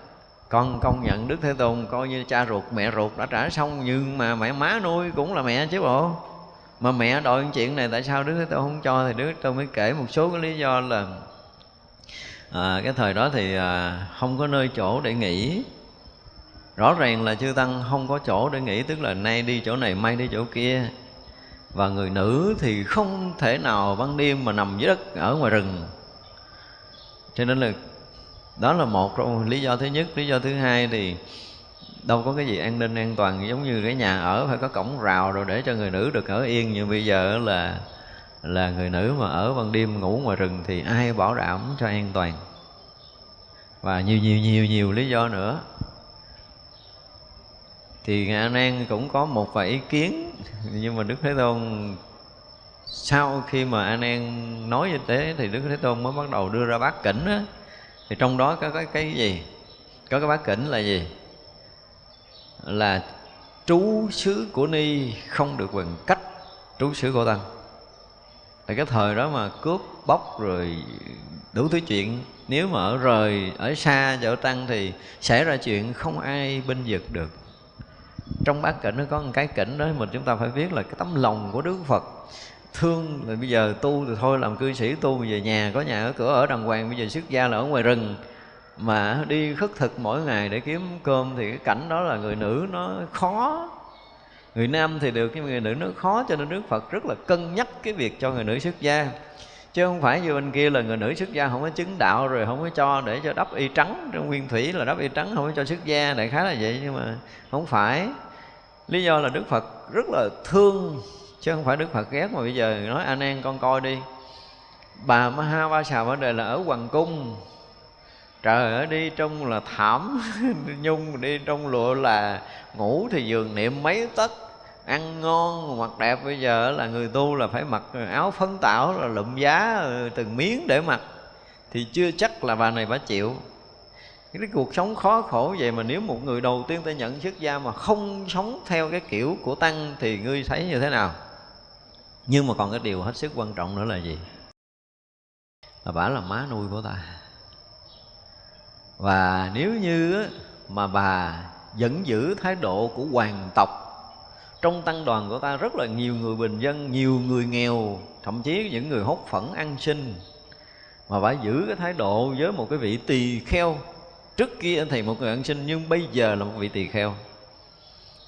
con công nhận đức thế tôn coi như cha ruột, mẹ ruột đã trả xong, nhưng mà mẹ má nuôi cũng là mẹ chứ bộ. Mà mẹ đòi chuyện này tại sao đức thế tôn không cho? Thì đức thế tôn mới kể một số cái lý do là à, cái thời đó thì à, không có nơi chỗ để nghỉ. Rõ ràng là chư tăng không có chỗ để nghỉ tức là nay đi chỗ này mai đi chỗ kia. Và người nữ thì không thể nào ban đêm mà nằm dưới đất ở ngoài rừng. Cho nên là đó là một trong lý do thứ nhất. Lý do thứ hai thì đâu có cái gì an ninh an toàn giống như cái nhà ở phải có cổng rào rồi để cho người nữ được ở yên. Như bây giờ là là người nữ mà ở ban đêm ngủ ngoài rừng thì ai bảo đảm cho an toàn? Và nhiều nhiều nhiều nhiều lý do nữa. Thì ngài nan cũng có một vài ý kiến. Nhưng mà đức thế tôn sau khi mà an An nói như thế thì đức thế tôn mới bắt đầu đưa ra bát kỉnh á. Thì trong đó có cái, cái gì? Có cái bát kỉnh là gì? Là trú xứ của ni không được quyền cách trú xứ của tăng tại cái thời đó mà cướp bóc rồi đủ thứ chuyện, nếu mà ở rời, ở xa chỗ tăng thì xảy ra chuyện không ai binh vực được. Trong bát cảnh nó có một cái cảnh đó mà chúng ta phải biết là cái tấm lòng của đức phật thương là bây giờ tu thì thôi, làm cư sĩ tu về nhà, có nhà ở cửa, ở đàng hoàng, bây giờ xuất gia là ở ngoài rừng. Mà đi khất thực mỗi ngày để kiếm cơm thì cái cảnh đó là người nữ nó khó người nam thì được, nhưng người nữ nó khó, cho nên đức phật rất là cân nhắc cái việc cho người nữ xuất gia. Chứ không phải như bên kia là người nữ xuất gia không có chứng đạo rồi không có cho để cho đắp y trắng trong nguyên thủy là đắp y trắng, không có cho xuất gia, đại khái là vậy, nhưng mà không phải. Lý do là đức phật rất là thương, chứ không phải đức phật ghét. Mà bây giờ nói anh em con coi đi. Bà maha ba xà vấn đề là ở hoàng cung. Trời ơi, đi trong là thảm, nhung đi trong lụa là ngủ thì giường niệm mấy tấc ăn ngon, mặc đẹp. Bây giờ là người tu là phải mặc áo phấn tảo, là lụm giá từng miếng để mặc. Thì chưa chắc là bà này bà chịu. Cái cuộc sống khó khổ vậy mà nếu một người đầu tiên ta nhận xuất gia mà không sống theo cái kiểu của tăng thì ngươi thấy như thế nào? Nhưng mà còn cái điều hết sức quan trọng nữa là gì? Là bà là má nuôi của ta. Và nếu như mà bà vẫn giữ thái độ của hoàng tộc trong tăng đoàn của ta rất là nhiều người bình dân nhiều người nghèo thậm chí những người hốt phẫn ăn xin. Mà phải giữ cái thái độ với một cái vị tỳ kheo. Trước kia thì một người ăn sinh nhưng bây giờ là một vị tỳ kheo.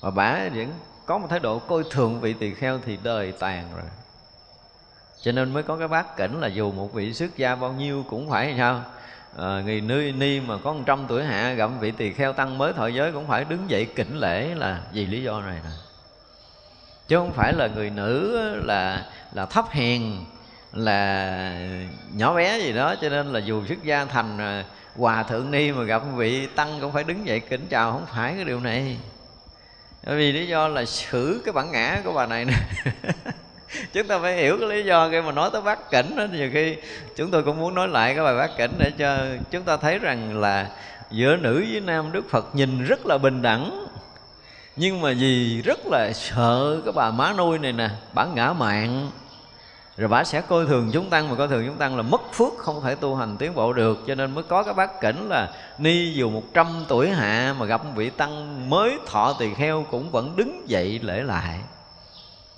Và bả vẫn có một thái độ coi thường vị tỳ kheo thì đời tàn rồi. Cho nên mới có cái bát cảnh là dù một vị xuất gia bao nhiêu cũng phải sao? À, người ni ni mà có một trăm tuổi hạ gặp vị tỳ kheo tăng mới thọ giới cũng phải đứng dậy kính lễ là vì lý do này nè chứ không phải là người nữ là là thấp hèn, là nhỏ bé gì đó. Cho nên là dù xuất gia thành à, hòa thượng ni mà gặp vị tăng cũng phải đứng dậy kính chào. Không phải cái điều này. Bởi vì lý do là xử cái bản ngã của bà này nè. Chúng ta phải hiểu cái lý do khi mà nói tới bát cảnh đó, nhiều khi chúng tôi cũng muốn nói lại cái bài bát cảnh để cho chúng ta thấy rằng là giữa nữ với nam đức phật nhìn rất là bình đẳng nhưng mà vì rất là sợ cái bà má nuôi này nè bản ngã mạng. Rồi bà sẽ coi thường chúng tăng, mà coi thường chúng tăng là mất phước, không thể tu hành tiến bộ được. Cho nên mới có cái bát cảnh là ni dù 100 tuổi hạ mà gặp vị tăng mới thọ tỳ kheo cũng vẫn đứng dậy lễ lại.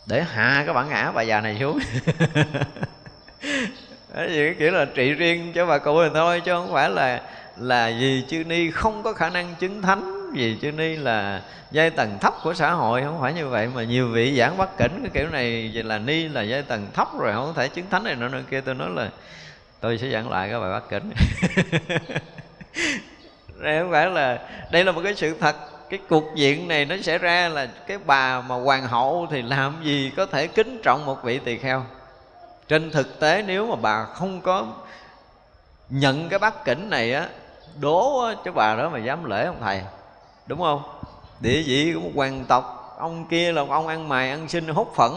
Để hạ cái bản ngã bà già này xuống. Đó cái kiểu là trị riêng cho bà cụ này thôi, chứ không phải là là gì chư ni không có khả năng chứng thánh vì chư ni là giai tầng thấp của xã hội không phải như vậy mà nhiều vị giảng bất kính cái kiểu này là ni là giai tầng thấp rồi, không thể chứng thánh này nữa nữa kia. Tôi nói là tôi sẽ giảng lại các bài bất kính đây không phải là, đây là một cái sự thật. Cái cuộc diện này nó xảy ra là cái bà mà hoàng hậu thì làm gì có thể kính trọng một vị tỳ kheo? Trên thực tế nếu mà bà không có nhận cái bát kính này á, đố cho bà đó mà dám lễ ông thầy đúng không? Địa vị của một hoàng tộc, ông kia là một ông ăn mày, ăn xin, hốt phẫn.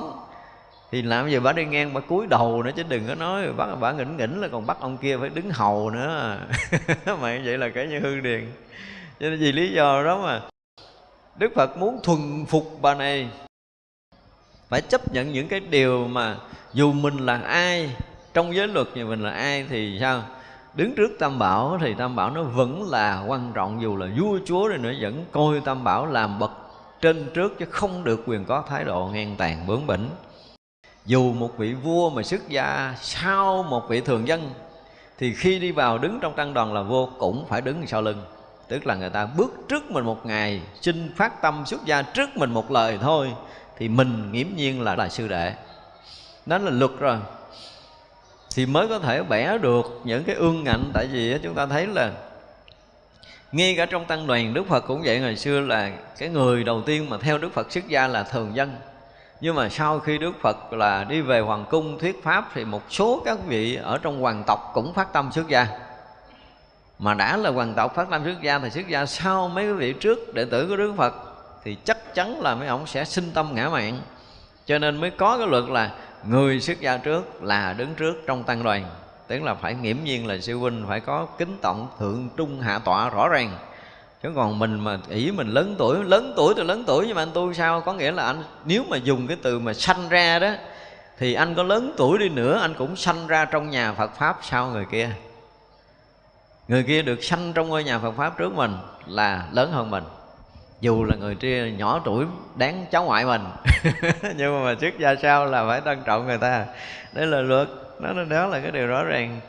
Thì làm gì bà đi ngang bà cúi đầu nữa chứ đừng có nói bắt bà nghỉnh nghỉnh là còn bắt ông kia phải đứng hầu nữa. Mà vậy là cái như hư điền. Cho nên vì lý do đó mà đức phật muốn thuần phục bà này. Phải chấp nhận những cái điều mà dù mình là ai, trong giới luật thì mình là ai thì sao? Đứng trước tam bảo thì tam bảo nó vẫn là quan trọng, dù là vua, chúa rồi nữa, vẫn coi tam bảo làm bậc trên trước chứ không được quyền có thái độ ngang tàn bướng bỉnh. Dù một vị vua mà xuất gia sau một vị thường dân, thì khi đi vào đứng trong tăng đoàn là vua cũng phải đứng sau lưng. Tức là người ta bước trước mình một ngày, xin phát tâm xuất gia trước mình một lời thôi, thì mình nghiễm nhiên là là sư đệ. Đó là luật rồi thì mới có thể bẻ được những cái ương ngạnh tại vì chúng ta thấy là ngay cả trong tăng đoàn, Đức Phật cũng vậy. Ngày xưa là cái người đầu tiên mà theo Đức Phật xuất gia là thường dân. Nhưng mà sau khi Đức Phật là đi về hoàng cung thuyết pháp, thì một số các vị ở trong hoàng tộc cũng phát tâm xuất gia. Mà đã là hoàng tộc phát tâm xuất gia thì xuất gia sau mấy cái vị trước đệ tử của Đức Phật, thì chắc chắn là mấy ông sẽ sinh tâm ngã mạng. Cho nên mới có cái luật là người xuất gia trước là đứng trước trong tăng đoàn, tức là phải nghiễm nhiên là sư huynh, phải có kính trọng thượng trung hạ tọa rõ ràng. Chứ còn mình mà ý mình lớn tuổi lớn tuổi thì lớn tuổi, nhưng mà anh tu sao? Có nghĩa là anh, nếu mà dùng cái từ mà sanh ra đó, thì anh có lớn tuổi đi nữa, anh cũng sanh ra trong nhà Phật pháp sau người kia? Người kia được sanh trong ngôi nhà Phật pháp trước mình là lớn hơn mình dù là người kia nhỏ tuổi đáng cháu ngoại mình. Nhưng mà, trước gia sau là phải tôn trọng người ta. Đấy là luật. Đó, đó là cái điều rõ ràng.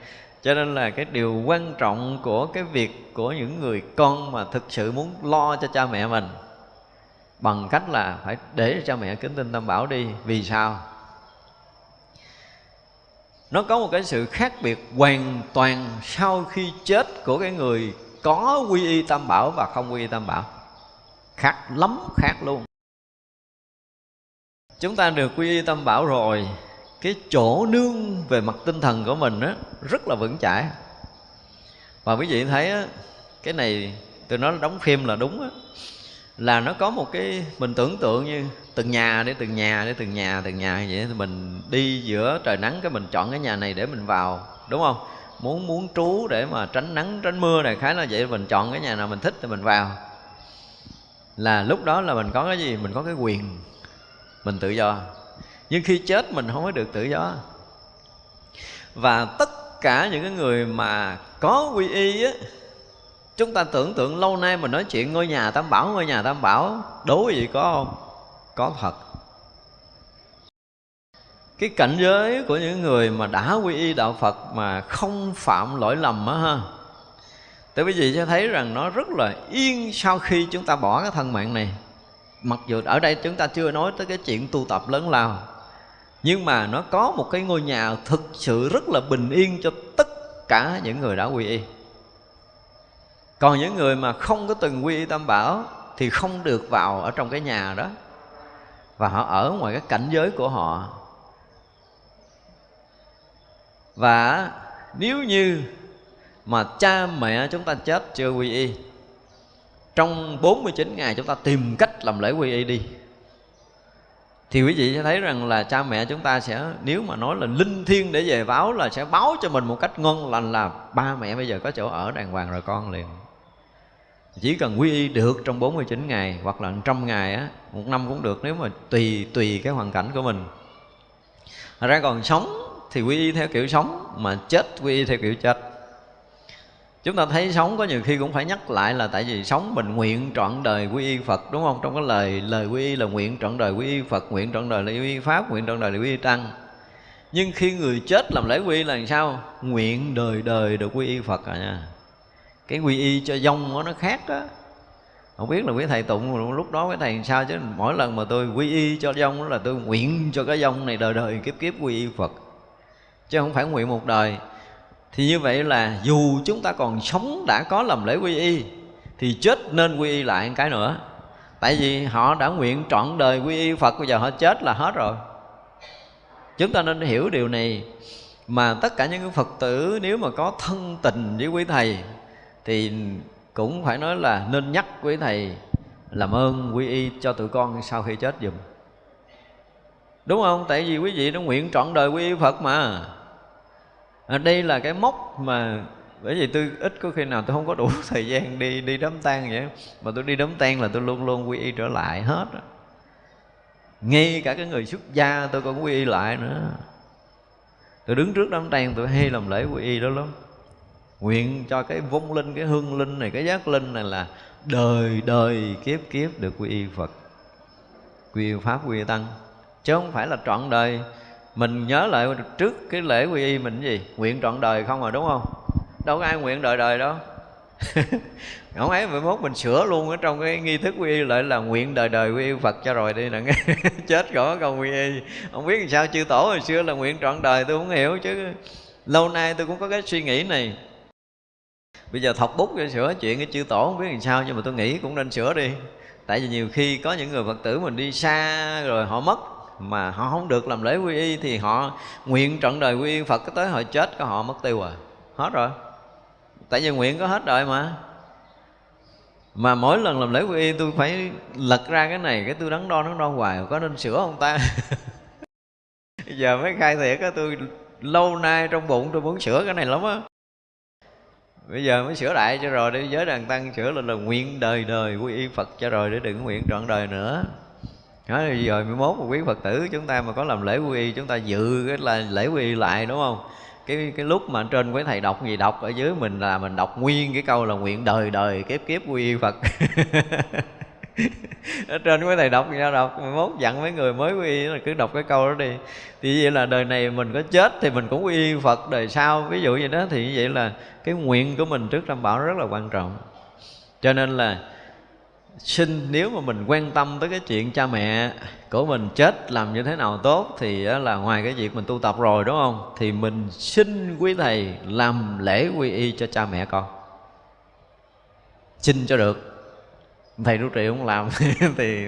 Cho nên là cái điều quan trọng của cái việc của những người con mà thực sự muốn lo cho cha mẹ mình bằng cách là phải để cho cha mẹ kính tin tam bảo đi. Vì sao? Nó có một cái sự khác biệt hoàn toàn sau khi chết của cái người có quy y tam bảo và không quy y tam bảo khác, lắm khác luôn. Chúng ta được quy y tâm bảo rồi. Cái chỗ nương về mặt tinh thần của mình á, rất là vững chãi. Và quý vị thấy á, cái này tôi nói đóng phim là đúng á. Là nó có một cái, mình tưởng tượng như từng nhà để từng nhà để từng nhà từng nhà vậy thì mình đi giữa trời nắng cái mình chọn cái nhà này để mình vào, đúng không? Muốn muốn trú để mà tránh nắng, tránh mưa này, khá là vậy mình chọn cái nhà nào mình thích thì mình vào là lúc đó là mình có cái gì? Mình có cái quyền. Mình tự do. Nhưng khi chết mình không có được tự do. Và tất cả những cái người mà có quy y á, chúng ta tưởng tượng lâu nay mình nói chuyện ngôi nhà tam bảo, ngôi nhà tam bảo đố gì có không? Có thật. Cái cảnh giới của những người mà đã quy y đạo phật mà không phạm lỗi lầm á ha Tại quý vị sẽ thấy rằng nó rất là yên sau khi chúng ta bỏ cái thân mạng này. Mặc dù ở đây chúng ta chưa nói tới cái chuyện tu tập lớn lao, Nhưng mà nó có một cái ngôi nhà thực sự rất là bình yên cho tất cả những người đã quy y. Còn những người mà không có từng quy y tam bảo Thì không được vào ở trong cái nhà đó. Và họ ở ngoài cái cảnh giới của họ. Và nếu như mà cha mẹ chúng ta chết chưa, quy y? Trong 49 ngày chúng ta tìm cách làm lễ quy y đi. Thì quý vị sẽ thấy rằng là cha mẹ chúng ta sẽ, nếu mà nói là linh thiêng để về báo là sẽ báo cho mình một cách ngon lành là ba mẹ bây giờ có chỗ ở đàng hoàng rồi con liền. Chỉ cần quy y được trong 49 ngày hoặc là trăm ngày á, một năm cũng được nếu mà tùy tùy cái hoàn cảnh của mình. Thật ra còn sống thì quy y theo kiểu sống, mà chết quy y theo kiểu chết chúng ta thấy sống có nhiều khi cũng phải nhắc lại là tại vì sống mình nguyện trọn đời quy y Phật, đúng không? Trong cái lời lời quy y là nguyện trọn đời quy y Phật, nguyện trọn đời là quy y Pháp, nguyện trọn đời là quy y Tăng. Nhưng khi người chết làm lễ quy y là làm sao? Nguyện đời đời được quy y Phật à nha. Cái quy y cho dông nó khác á. Không biết là quý thầy tụng lúc đó quý thầy sao chứ? Mỗi lần mà tôi quy y cho dông đó là tôi nguyện cho cái dông này đời đời kiếp kiếp quy y Phật. Chứ không phải nguyện một đời thì như vậy là dù chúng ta còn sống đã có làm lễ quy y, thì chết nên quy y lại một cái nữa. Tại vì họ đã nguyện trọn đời quy y phật, bây giờ họ chết là hết rồi. Chúng ta nên hiểu điều này, mà tất cả những phật tử nếu mà có thân tình với quý thầy, thì cũng phải nói là nên nhắc quý thầy làm ơn quy y cho tụi con sau khi chết dùm đúng không? Tại vì quý vị đã nguyện trọn đời quy y phật mà à, đây là cái mốc mà bởi vì tôi ít có khi nào tôi không có đủ thời gian đi đi đám tang vậy mà tôi đi đám tang là tôi luôn luôn quy y trở lại hết ngay cả cái người xuất gia tôi còn quy y lại nữa. Tôi đứng trước đám tang tôi hay làm lễ quy y đó lắm. Nguyện cho cái vong linh cái hương linh này cái giác linh này là đời đời kiếp kiếp được quy y phật quy y pháp quy y tăng. Chứ không phải là trọn đời mình nhớ lại trước cái lễ quy y mình gì? Nguyện trọn đời không à đúng không? Đâu có ai nguyện đời đời đâu. Không ấy mai mốt mình sửa luôn ở trong cái nghi thức quy y lại là nguyện đời đời quy y phật cho rồi đi nè. Chết rồi có câu quy y. Không biết làm sao chư tổ hồi xưa là nguyện trọn đời tôi không hiểu chứ. Lâu nay tôi cũng có cái suy nghĩ này. Bây giờ thọc bút cho sửa chuyện cái chư tổ không biết làm sao nhưng mà tôi nghĩ cũng nên sửa đi. Tại vì nhiều khi có những người phật tử mình đi xa rồi họ mất mà họ không được làm lễ quy y thì họ nguyện trọn đời quy y Phật, cái tới họ chết có họ mất tiêu rồi. Hết rồi. Tại vì nguyện có hết đời mà. Mà mỗi lần làm lễ quy y, tôi phải lật ra cái này, cái tôi đắn đo đắn đo hoài, có nên sửa không ta? Giờ mới khai thiệt á, tôi lâu nay trong bụng tôi muốn sửa cái này lắm á. Bây giờ mới sửa đại cho rồi đi giới đàn tăng sửa lên là nguyện đời đời quy y phật cho rồi, để đừng nguyện trọn đời nữa nói rồi mới mốt một quý phật tử chúng ta mà có làm lễ quy y chúng ta dự cái là lễ quy y lại, đúng không? Cái cái lúc mà trên quý thầy đọc gì đọc ở dưới mình là mình đọc nguyên cái câu là nguyện đời đời kiếp kiếp quy y phật. Ở trên quý thầy đọc sao đọc, mốt dặn mấy người mới quy y là cứ đọc cái câu đó đi. Thì vậy là đời này mình có chết thì mình cũng quy y phật, đời sau ví dụ vậy đó, thì như vậy là cái nguyện của mình trước tam bảo rất là quan trọng. Cho nên là xin, nếu mà mình quan tâm tới cái chuyện cha mẹ của mình chết làm như thế nào tốt thì là ngoài cái việc mình tu tập rồi, đúng không? Thì mình xin quý thầy làm lễ quy y cho cha mẹ con. Xin cho được. Thầy trụ trì không làm thì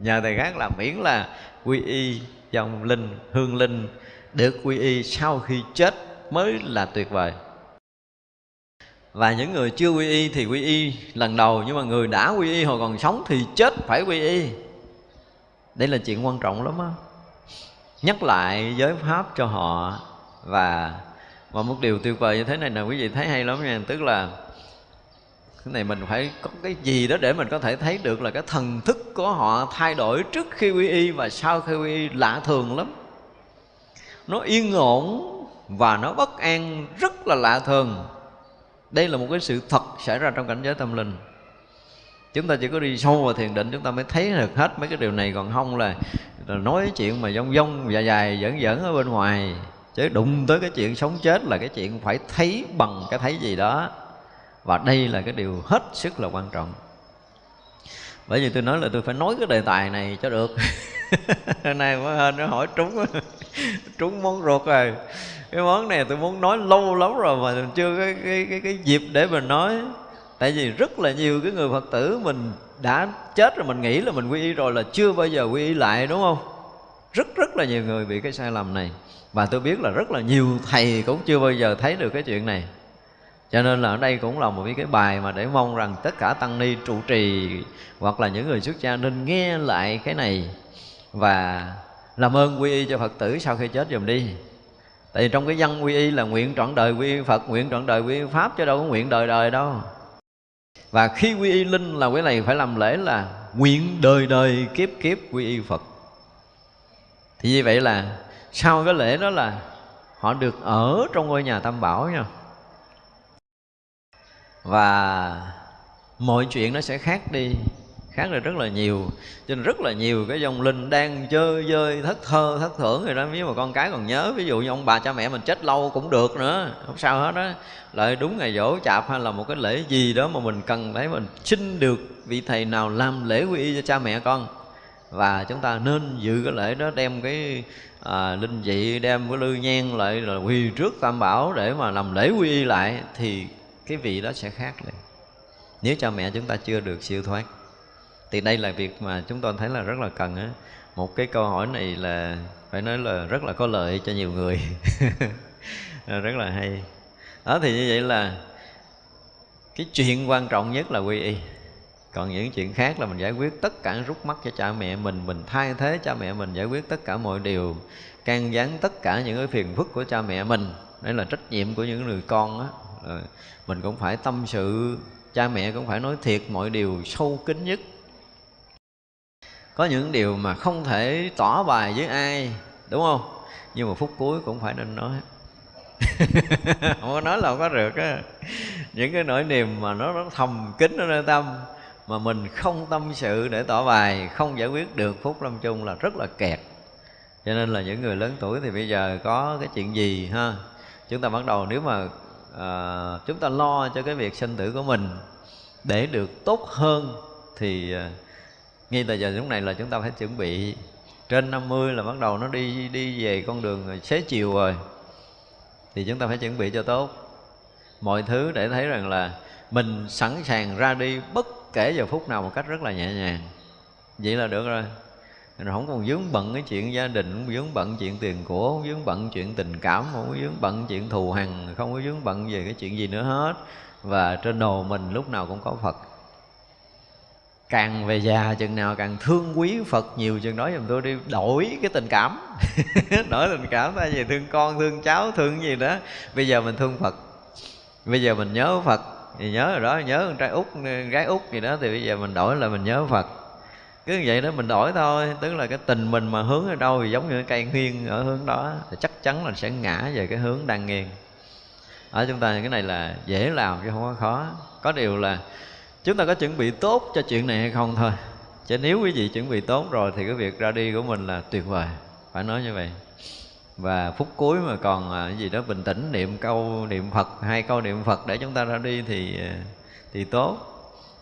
nhờ thầy khác làm, miễn là quy y dòng linh, hương linh được quy y sau khi chết mới là tuyệt vời và những người chưa quy y thì quy y lần đầu, nhưng mà người đã quy y hồi còn sống thì chết phải quy y. Đây là chuyện quan trọng lắm á. Nhắc lại giới pháp cho họ và và một điều tuyệt vời như thế này là quý vị thấy hay lắm nha. Tức là, cái này mình phải có cái gì đó để mình có thể thấy được là cái thần thức của họ thay đổi trước khi quy y và sau khi quy y lạ thường lắm. Nó yên ổn và nó bất an, rất là lạ thường đây là một cái sự thật xảy ra trong cảnh giới tâm linh. Chúng ta chỉ có đi sâu vào thiền định chúng ta mới thấy được hết mấy cái điều này. Còn không là, là nói chuyện mà dông dông dài dài dẫn dẫn ở bên ngoài. Chứ đụng tới cái chuyện sống chết là cái chuyện phải thấy bằng cái thấy gì đó. Và đây là cái điều hết sức là quan trọng. Bởi vì tôi nói là tôi phải nói cái đề tài này cho được. Hôm nay mới hên nó hỏi trúng trúng món ruột rồi cái món này tôi muốn nói lâu lắm rồi mà chưa cái cái cái, cái dịp để mình nói. Tại vì rất là nhiều cái người phật tử mình đã chết rồi mình nghĩ là mình quy y rồi là chưa bao giờ quy y lại đúng không? Rất rất là nhiều người bị cái sai lầm này. Và tôi biết là rất là nhiều thầy cũng chưa bao giờ thấy được cái chuyện này. Cho nên là ở đây cũng là một cái bài mà để mong rằng tất cả tăng ni trụ trì hoặc là những người xuất gia nên nghe lại cái này và làm ơn quy y cho phật tử sau khi chết dùm đi tại vì trong cái văn quy y là nguyện trọn đời quy y phật, nguyện trọn đời quy y pháp, chứ đâu có nguyện đời đời đâu. Và khi quy y linh là cái này phải làm lễ là nguyện đời đời kiếp kiếp quy y phật. Thì như vậy là sau cái lễ đó là họ được ở trong ngôi nhà tam bảo nha. Và mọi chuyện nó sẽ khác đi khác là rất là nhiều. Cho nên rất là nhiều cái dòng linh đang chơi dơi thất thơ thất thưởng rồi đó. Nếu mà con cái còn nhớ ví dụ như ông bà cha mẹ mình chết lâu cũng được nữa không sao hết đó lại đúng ngày dỗ chạp hay là một cái lễ gì đó mà mình cần thấy mình xin được vị thầy nào làm lễ quy y cho cha mẹ con. Và chúng ta nên dự cái lễ đó đem cái à, linh dị đem cái lư nhang lại là quỳ trước tam bảo để mà làm lễ quy y lại thì cái vị đó sẽ khác liền. Nếu cha mẹ chúng ta chưa được siêu thoát thì đây là việc mà chúng tôi thấy là rất là cần á. Một cái câu hỏi này là phải nói là rất là có lợi cho nhiều người. Rất là hay. Đó, thì như vậy là cái chuyện quan trọng nhất là quy y. Còn những chuyện khác là mình giải quyết tất cả rút mắt cho cha mẹ mình mình thay thế cha mẹ mình, giải quyết tất cả mọi điều, can gián tất cả những cái phiền phức của cha mẹ mình. Đấy là trách nhiệm của những người con á. Mình cũng phải tâm sự, cha mẹ cũng phải nói thiệt mọi điều sâu kín nhất có những điều mà không thể tỏ bài với ai đúng không? Nhưng mà phút cuối cũng phải nên nói. Không có nói là không có được á. Những cái nỗi niềm mà nó, nó thầm kín ở nơi tâm mà mình không tâm sự để tỏ bài không giải quyết được phút lâm chung là rất là kẹt. Cho nên là những người lớn tuổi thì bây giờ có cái chuyện gì ha? Chúng ta bắt đầu nếu mà à, chúng ta lo cho cái việc sinh tử của mình để được tốt hơn thì à, ngay từ giờ lúc này là chúng ta phải chuẩn bị. Trên 50 là bắt đầu nó đi đi về con đường xế chiều rồi. Thì chúng ta phải chuẩn bị cho tốt. Mọi thứ để thấy rằng là mình sẵn sàng ra đi bất kể giờ phút nào một cách rất là nhẹ nhàng. Vậy là được rồi. Rồi không còn vướng bận cái chuyện gia đình, không vướng bận chuyện tiền của, không vướng bận chuyện tình cảm, không có vướng bận chuyện thù hằn, không có vướng bận về cái chuyện gì nữa hết. Và trên đồ mình lúc nào cũng có phật càng về già chừng nào càng thương quý phật nhiều chừng đó, giùm tôi đi, đổi cái tình cảm. Đổi tình cảm, thay vì thương con, thương cháu, thương gì đó. Bây giờ mình thương phật. Bây giờ mình nhớ phật, thì nhớ rồi đó, nhớ con trai út, gái út gì đó, thì bây giờ mình đổi là mình nhớ phật. Cứ như vậy đó, mình đổi thôi, tức là cái tình mình mà hướng ở đâu thì giống như cái cây nghiêng ở hướng đó, thì chắc chắn là sẽ ngã về cái hướng đang nghiêng. Ở chúng ta cái này là dễ làm chứ không có khó. Có điều là chúng ta có chuẩn bị tốt cho chuyện này hay không thôi. Chứ nếu quý vị chuẩn bị tốt rồi thì cái việc ra đi của mình là tuyệt vời. Phải nói như vậy. Và phút cuối mà còn à, cái gì đó bình tĩnh, niệm câu, niệm phật, hai câu niệm phật để chúng ta ra đi thì à, thì tốt.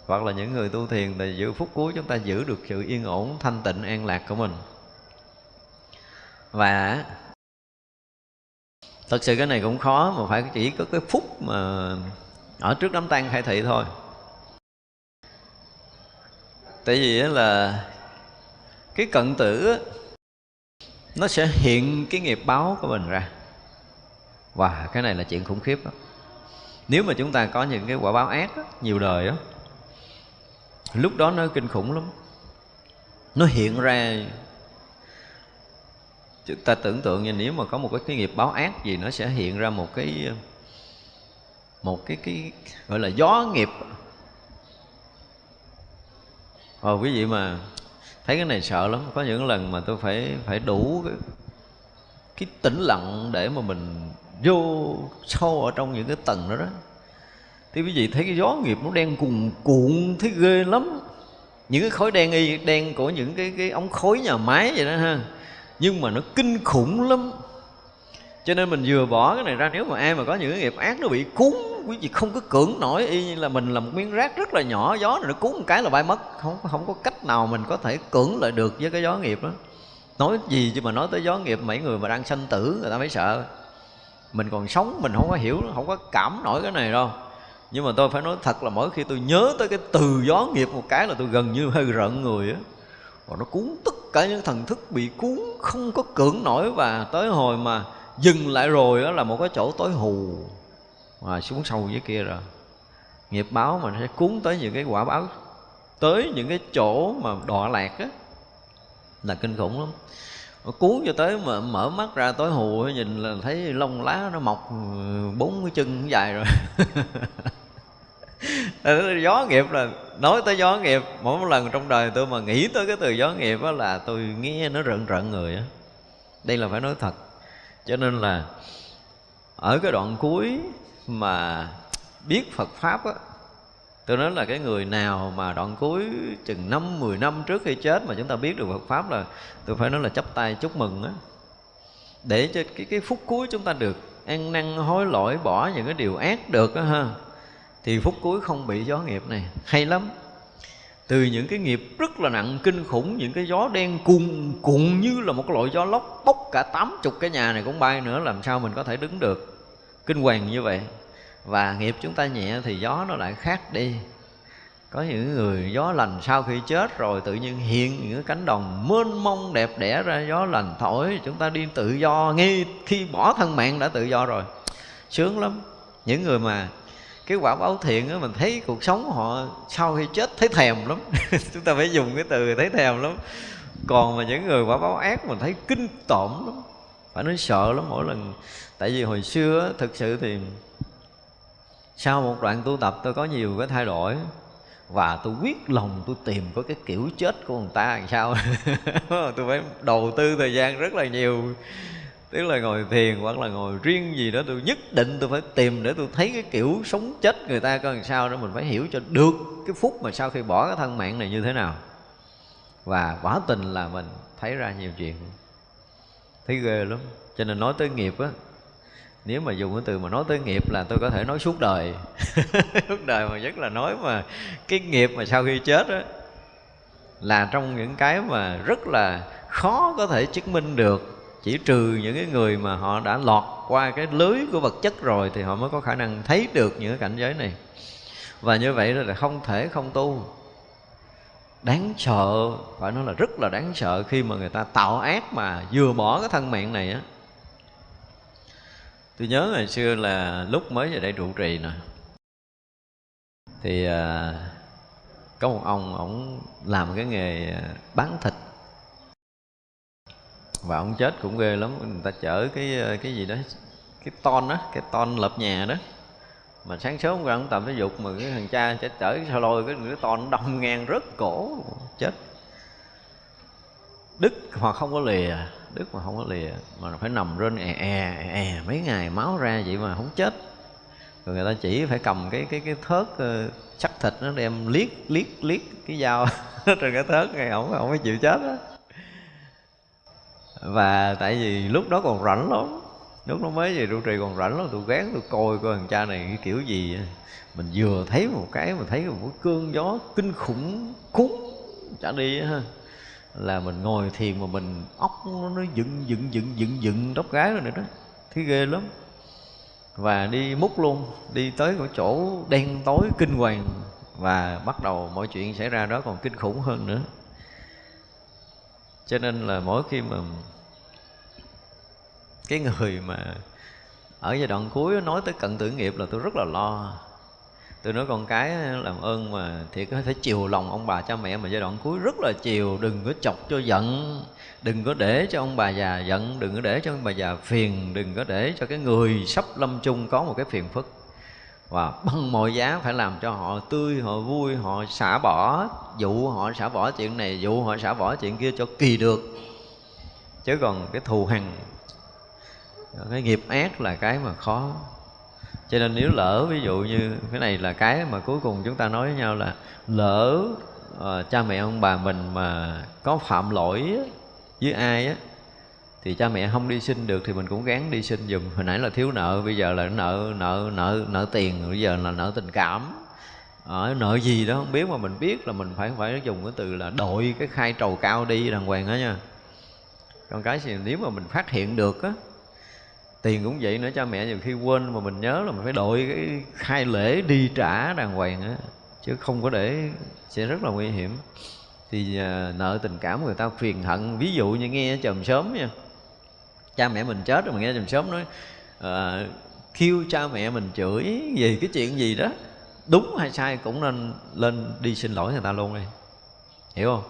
Hoặc là những người tu thiền thì giữ phút cuối chúng ta giữ được sự yên ổn, thanh tịnh, an lạc của mình. Và thật sự cái này cũng khó mà phải chỉ có cái phút mà ở trước đám tang khai thị thôi tại vì là cái cận tử nó sẽ hiện cái nghiệp báo của mình ra. Và cái này là chuyện khủng khiếp đó. nếu mà chúng ta có những cái quả báo ác đó, nhiều đời đó lúc đó nó kinh khủng lắm. Nó hiện ra chúng ta tưởng tượng như nếu mà có một cái, cái nghiệp báo ác gì nó sẽ hiện ra một cái một cái cái gọi là gió nghiệp. Ờ quý vị mà thấy cái này sợ lắm. Có những lần mà tôi phải phải đủ cái, cái tĩnh lặng để mà mình vô sâu ở trong những cái tầng đó đó. Thì quý vị thấy cái gió nghiệp nó đen cuồn cuộn thấy ghê lắm. Những cái khối đen y đen của những cái cái ống khói nhà máy vậy đó ha. Nhưng mà nó kinh khủng lắm. Cho nên mình vừa bỏ cái này ra nếu mà ai mà có những cái nghiệp ác nó bị cuốn quý vị không có cưỡng nổi y như là mình là một miếng rác rất là nhỏ, gió này nó cuốn một cái là bay mất. Không không có cách nào mình có thể cưỡng lại được với cái gió nghiệp đó. Nói gì chứ mà nói tới gió nghiệp, mấy người mà đang sanh tử người ta mới sợ. Mình còn sống, mình không có hiểu, không có cảm nổi cái này đâu. Nhưng mà tôi phải nói thật là mỗi khi tôi nhớ tới cái từ gió nghiệp một cái là tôi gần như hơi rợn người á. Và nó cuốn tất cả những thần thức bị cuốn, không có cưỡng nổi. Và tới hồi mà dừng lại rồi đó là một cái chỗ tối hù mà xuống sâu dưới kia rồi. Nghiệp báo mà nó sẽ cuốn tới những cái quả báo, tới những cái chỗ mà đọa lạc á, là kinh khủng lắm. Mà cuốn cho tới mà mở mắt ra tối hù, nhìn là thấy lông lá nó mọc ừ, bốn cái chân dài rồi. Gió nghiệp là, nói tới gió nghiệp, mỗi một lần trong đời tôi mà nghĩ tới cái từ gió nghiệp đó là tôi nghe nó rợn rợn người á. Đây là phải nói thật. Cho nên là, ở cái đoạn cuối mà biết Phật pháp á, tôi nói là cái người nào mà đoạn cuối chừng năm, mười năm trước khi chết mà chúng ta biết được Phật pháp là, tôi phải nói là chấp tay chúc mừng á. Để cho cái cái phút cuối chúng ta được ăn năn, hối lỗi, bỏ những cái điều ác được á ha, thì phút cuối không bị gió nghiệp này. Hay lắm. Từ những cái nghiệp rất là nặng, kinh khủng, những cái gió đen cuồn cuộn như là một cái loại gió lốc bốc cả tám chục cái nhà này cũng bay nữa, làm sao mình có thể đứng được? Kinh hoàng như vậy. Và nghiệp chúng ta nhẹ thì gió nó lại khác đi. Có những người gió lành sau khi chết rồi tự nhiên hiện những cánh đồng mênh mông đẹp đẽ ra, gió lành thổi, chúng ta đi tự do. Ngay khi bỏ thân mạng đã tự do rồi. Sướng lắm. Những người mà cái quả báo thiện á, mình thấy cuộc sống họ sau khi chết thấy thèm lắm. Chúng ta phải dùng cái từ thấy thèm lắm. Còn mà những người quả báo ác, mình thấy kinh tởm lắm. Phải nói sợ lắm. Mỗi lần tại vì hồi xưa thực sự thì sau một đoạn tu tập tôi có nhiều cái thay đổi. Và tôi quyết lòng tôi tìm có cái kiểu chết của người ta làm sao. Tôi phải đầu tư thời gian rất là nhiều. Tức là ngồi thiền hoặc là ngồi riêng gì đó, tôi nhất định tôi phải tìm để tôi thấy cái kiểu sống chết người ta coi làm sao đó. Mình phải hiểu cho được cái phút mà sau khi bỏ cái thân mạng này như thế nào. Và quả tình là mình thấy ra nhiều chuyện. Thấy ghê lắm. Cho nên nói tới nghiệp á nếu mà dùng cái từ mà nói tới nghiệp là tôi có thể nói suốt đời. Suốt đời mà nhất là nói mà cái nghiệp mà sau khi chết á, là trong những cái mà rất là khó có thể chứng minh được. Chỉ trừ những cái người mà họ đã lọt qua cái lưới của vật chất rồi thì họ mới có khả năng thấy được những cái cảnh giới này. Và như vậy là không thể không tu. Đáng sợ, phải nói là rất là đáng sợ khi mà người ta tạo ác mà vừa bỏ cái thân mạng này á tôi nhớ ngày xưa là lúc mới về đây trụ trì nè. Thì à, có một ông ổng làm cái nghề à, bán thịt. Và ông chết cũng ghê lắm người ta chở cái à, cái gì đó cái ton đó cái ton lợp nhà đó. Mà sáng sớm ra ông tập thể dục mà cái thằng cha chở chở cái lôi cái cái ton đông ngang rớt cổ chết. Đức hoặc không có lìa đứt mà không có lìa mà phải nằm trên è è è mấy ngày máu ra vậy mà không chết. Rồi người ta chỉ phải cầm cái cái cái thớt uh, thịt nó đem liếc liếc liếc cái dao trên cái thớt này ổng không có chịu chết đó. và tại vì lúc đó còn rảnh lắm lúc nó mới về trụ trì còn rảnh lắm tôi gán tôi coi coi thằng cha này cái kiểu gì mình vừa thấy một cái mình thấy một cơn gió kinh khủng cúng chả đi ha là mình ngồi thiền mà mình óc nó, nó dựng dựng dựng dựng dựng tóc gái rồi nữa đó. Thấy ghê lắm. Và đi múc luôn đi tới cái chỗ đen tối kinh hoàng và bắt đầu mọi chuyện xảy ra đó còn kinh khủng hơn nữa. Cho nên là mỗi khi mà cái người mà ở giai đoạn cuối nói tới cận tử nghiệp là tôi rất là lo tôi nói con cái làm ơn mà thì có thể chiều lòng ông bà cha mẹ mà giai đoạn cuối rất là chiều. Đừng có chọc cho giận, đừng có để cho ông bà già giận, đừng có để cho ông bà già phiền, đừng có để cho cái người sắp lâm chung có một cái phiền phức. Và bằng mọi giá phải làm cho họ tươi, họ vui, họ xả bỏ. Dụ họ xả bỏ chuyện này, dụ họ xả bỏ chuyện kia cho kỳ được. Chứ còn cái thù hằn, cái nghiệp ác là cái mà khó cho nên nếu lỡ ví dụ như cái này là cái mà cuối cùng chúng ta nói với nhau là lỡ uh, cha mẹ ông bà mình mà có phạm lỗi với ai á thì cha mẹ không đi xin được thì mình cũng gắng đi xin dùm hồi nãy là thiếu nợ bây giờ là nợ nợ nợ nợ tiền bây giờ là nợ tình cảm. Ở nợ gì đó không biết mà mình biết là mình phải phải dùng cái từ là đội cái khai trầu cao đi đàng hoàng đó nha. Còn cái gì nếu mà mình phát hiện được á tiền cũng vậy nữa cha mẹ nhiều khi quên mà mình nhớ là mình phải đội cái khai lễ đi trả đàng hoàng á chứ không có để sẽ rất là nguy hiểm. Thì à, nợ tình cảm người ta phiền hận. Ví dụ như nghe chồng sớm nha cha mẹ mình chết rồi mà nghe chồng sớm nói uh, kêu cha mẹ mình chửi về cái chuyện gì đó đúng hay sai cũng nên lên đi xin lỗi người ta luôn đi. Hiểu không?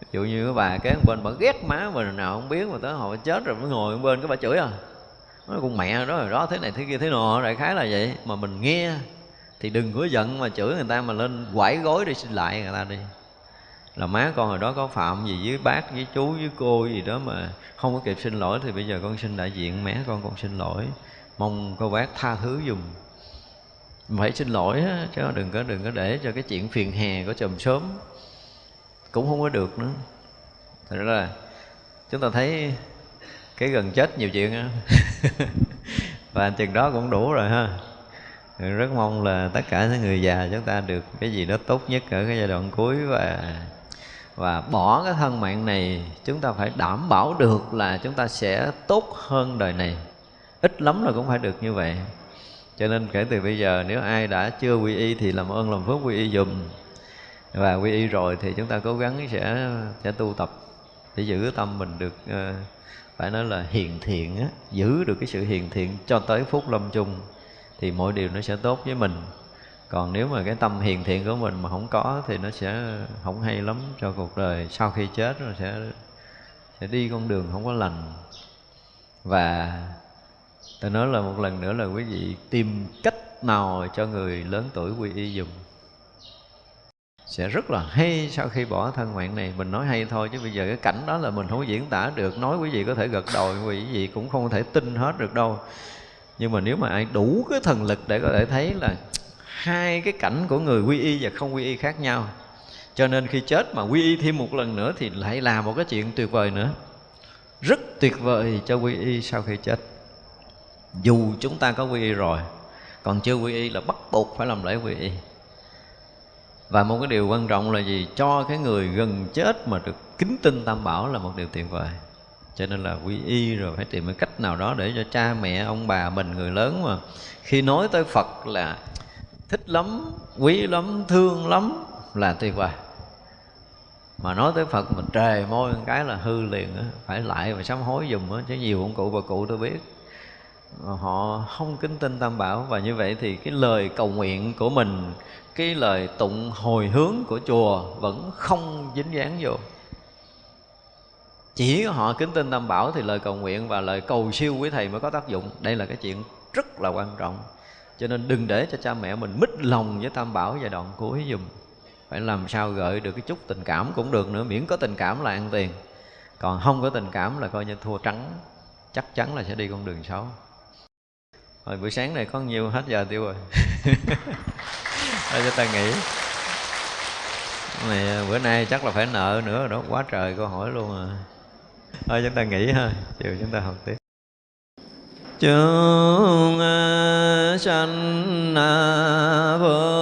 Ví dụ như cái bà cái bên bà ghét má mình nào không biết mà tới hồi chết rồi mới ngồi bên cái bà chửi à nói con mẹ đó rồi đó thế này thế kia thế nọ đại khái là vậy. Mà mình nghe thì đừng có giận mà chửi người ta mà lên quải gối đi xin lại người ta đi. Là má con hồi đó có phạm gì với bác với chú với cô gì đó mà không có kịp xin lỗi thì bây giờ con xin đại diện mẹ con con xin lỗi. Mong cô bác tha thứ dùm. Phải xin lỗi á, chứ đừng có đừng có để cho cái chuyện phiền hè của chồng sớm. Cũng không có được nữa. Thật ra là chúng ta thấy cái gần chết nhiều chuyện á. Và chừng đó cũng đủ rồi ha. Rất mong là tất cả những người già chúng ta được cái gì đó tốt nhất ở cái giai đoạn cuối và và bỏ cái thân mạng này chúng ta phải đảm bảo được là chúng ta sẽ tốt hơn đời này. Ít lắm là cũng phải được như vậy. Cho nên kể từ bây giờ nếu ai đã chưa quy y thì làm ơn làm phước quy y dùm. Và quy y rồi thì chúng ta cố gắng sẽ sẽ tu tập để giữ tâm mình được uh, phải nói là hiền thiện á, giữ được cái sự hiền thiện cho tới phút lâm chung thì mọi điều nó sẽ tốt với mình. Còn nếu mà cái tâm hiền thiện của mình mà không có thì nó sẽ không hay lắm cho cuộc đời. Sau khi chết nó sẽ sẽ đi con đường không có lành. Và tôi nói là một lần nữa là quý vị tìm cách nào cho người lớn tuổi quy y dùng sẽ rất là hay sau khi bỏ thân mạng này. Mình nói hay thôi, chứ bây giờ cái cảnh đó là mình không diễn tả được. Nói quý vị có thể gật đầu, quý vị cũng không thể tin hết được đâu. Nhưng mà nếu mà ai đủ cái thần lực để có thể thấy là hai cái cảnh của người quy y và không quy y khác nhau. Cho nên khi chết mà quy y thêm một lần nữa thì lại là một cái chuyện tuyệt vời nữa. Rất tuyệt vời cho quy y sau khi chết. Dù chúng ta có quy y rồi, còn chưa quy y là bắt buộc phải làm lễ quy y và một cái điều quan trọng là gì? Cho cái người gần chết mà được kính tin tam bảo là một điều tuyệt vời. Cho nên là quy y rồi phải tìm cái cách nào đó để cho cha mẹ, ông bà mình, người lớn mà khi nói tới phật là thích lắm, quý lắm, thương lắm là tuyệt vời. Mà nói tới phật mình trề môi một cái là hư liền á, phải lại và sám hối dùm á, chứ nhiều ông cụ bà cụ tôi biết. Họ không kính tin tam bảo và như vậy thì cái lời cầu nguyện của mình cái lời tụng hồi hướng của chùa vẫn không dính dáng vô. Chỉ họ kính tin tam bảo thì lời cầu nguyện và lời cầu siêu quý thầy mới có tác dụng. Đây là cái chuyện rất là quan trọng. Cho nên đừng để cho cha mẹ mình mít lòng với tam bảo giai đoạn cuối dùm phải làm sao gợi được cái chút tình cảm cũng được nữa, miễn có tình cảm là ăn tiền. Còn không có tình cảm là coi như thua trắng, chắc chắn là sẽ đi con đường xấu. Rồi buổi sáng này có nhiều hết giờ tiêu rồi. Thôi cho ta nghỉ này, bữa nay chắc là phải nợ nữa rồi đó quá trời câu hỏi luôn à. Thôi chúng ta nghỉ ha, chiều chúng ta học tiếp. Chúng à, sanh à, vô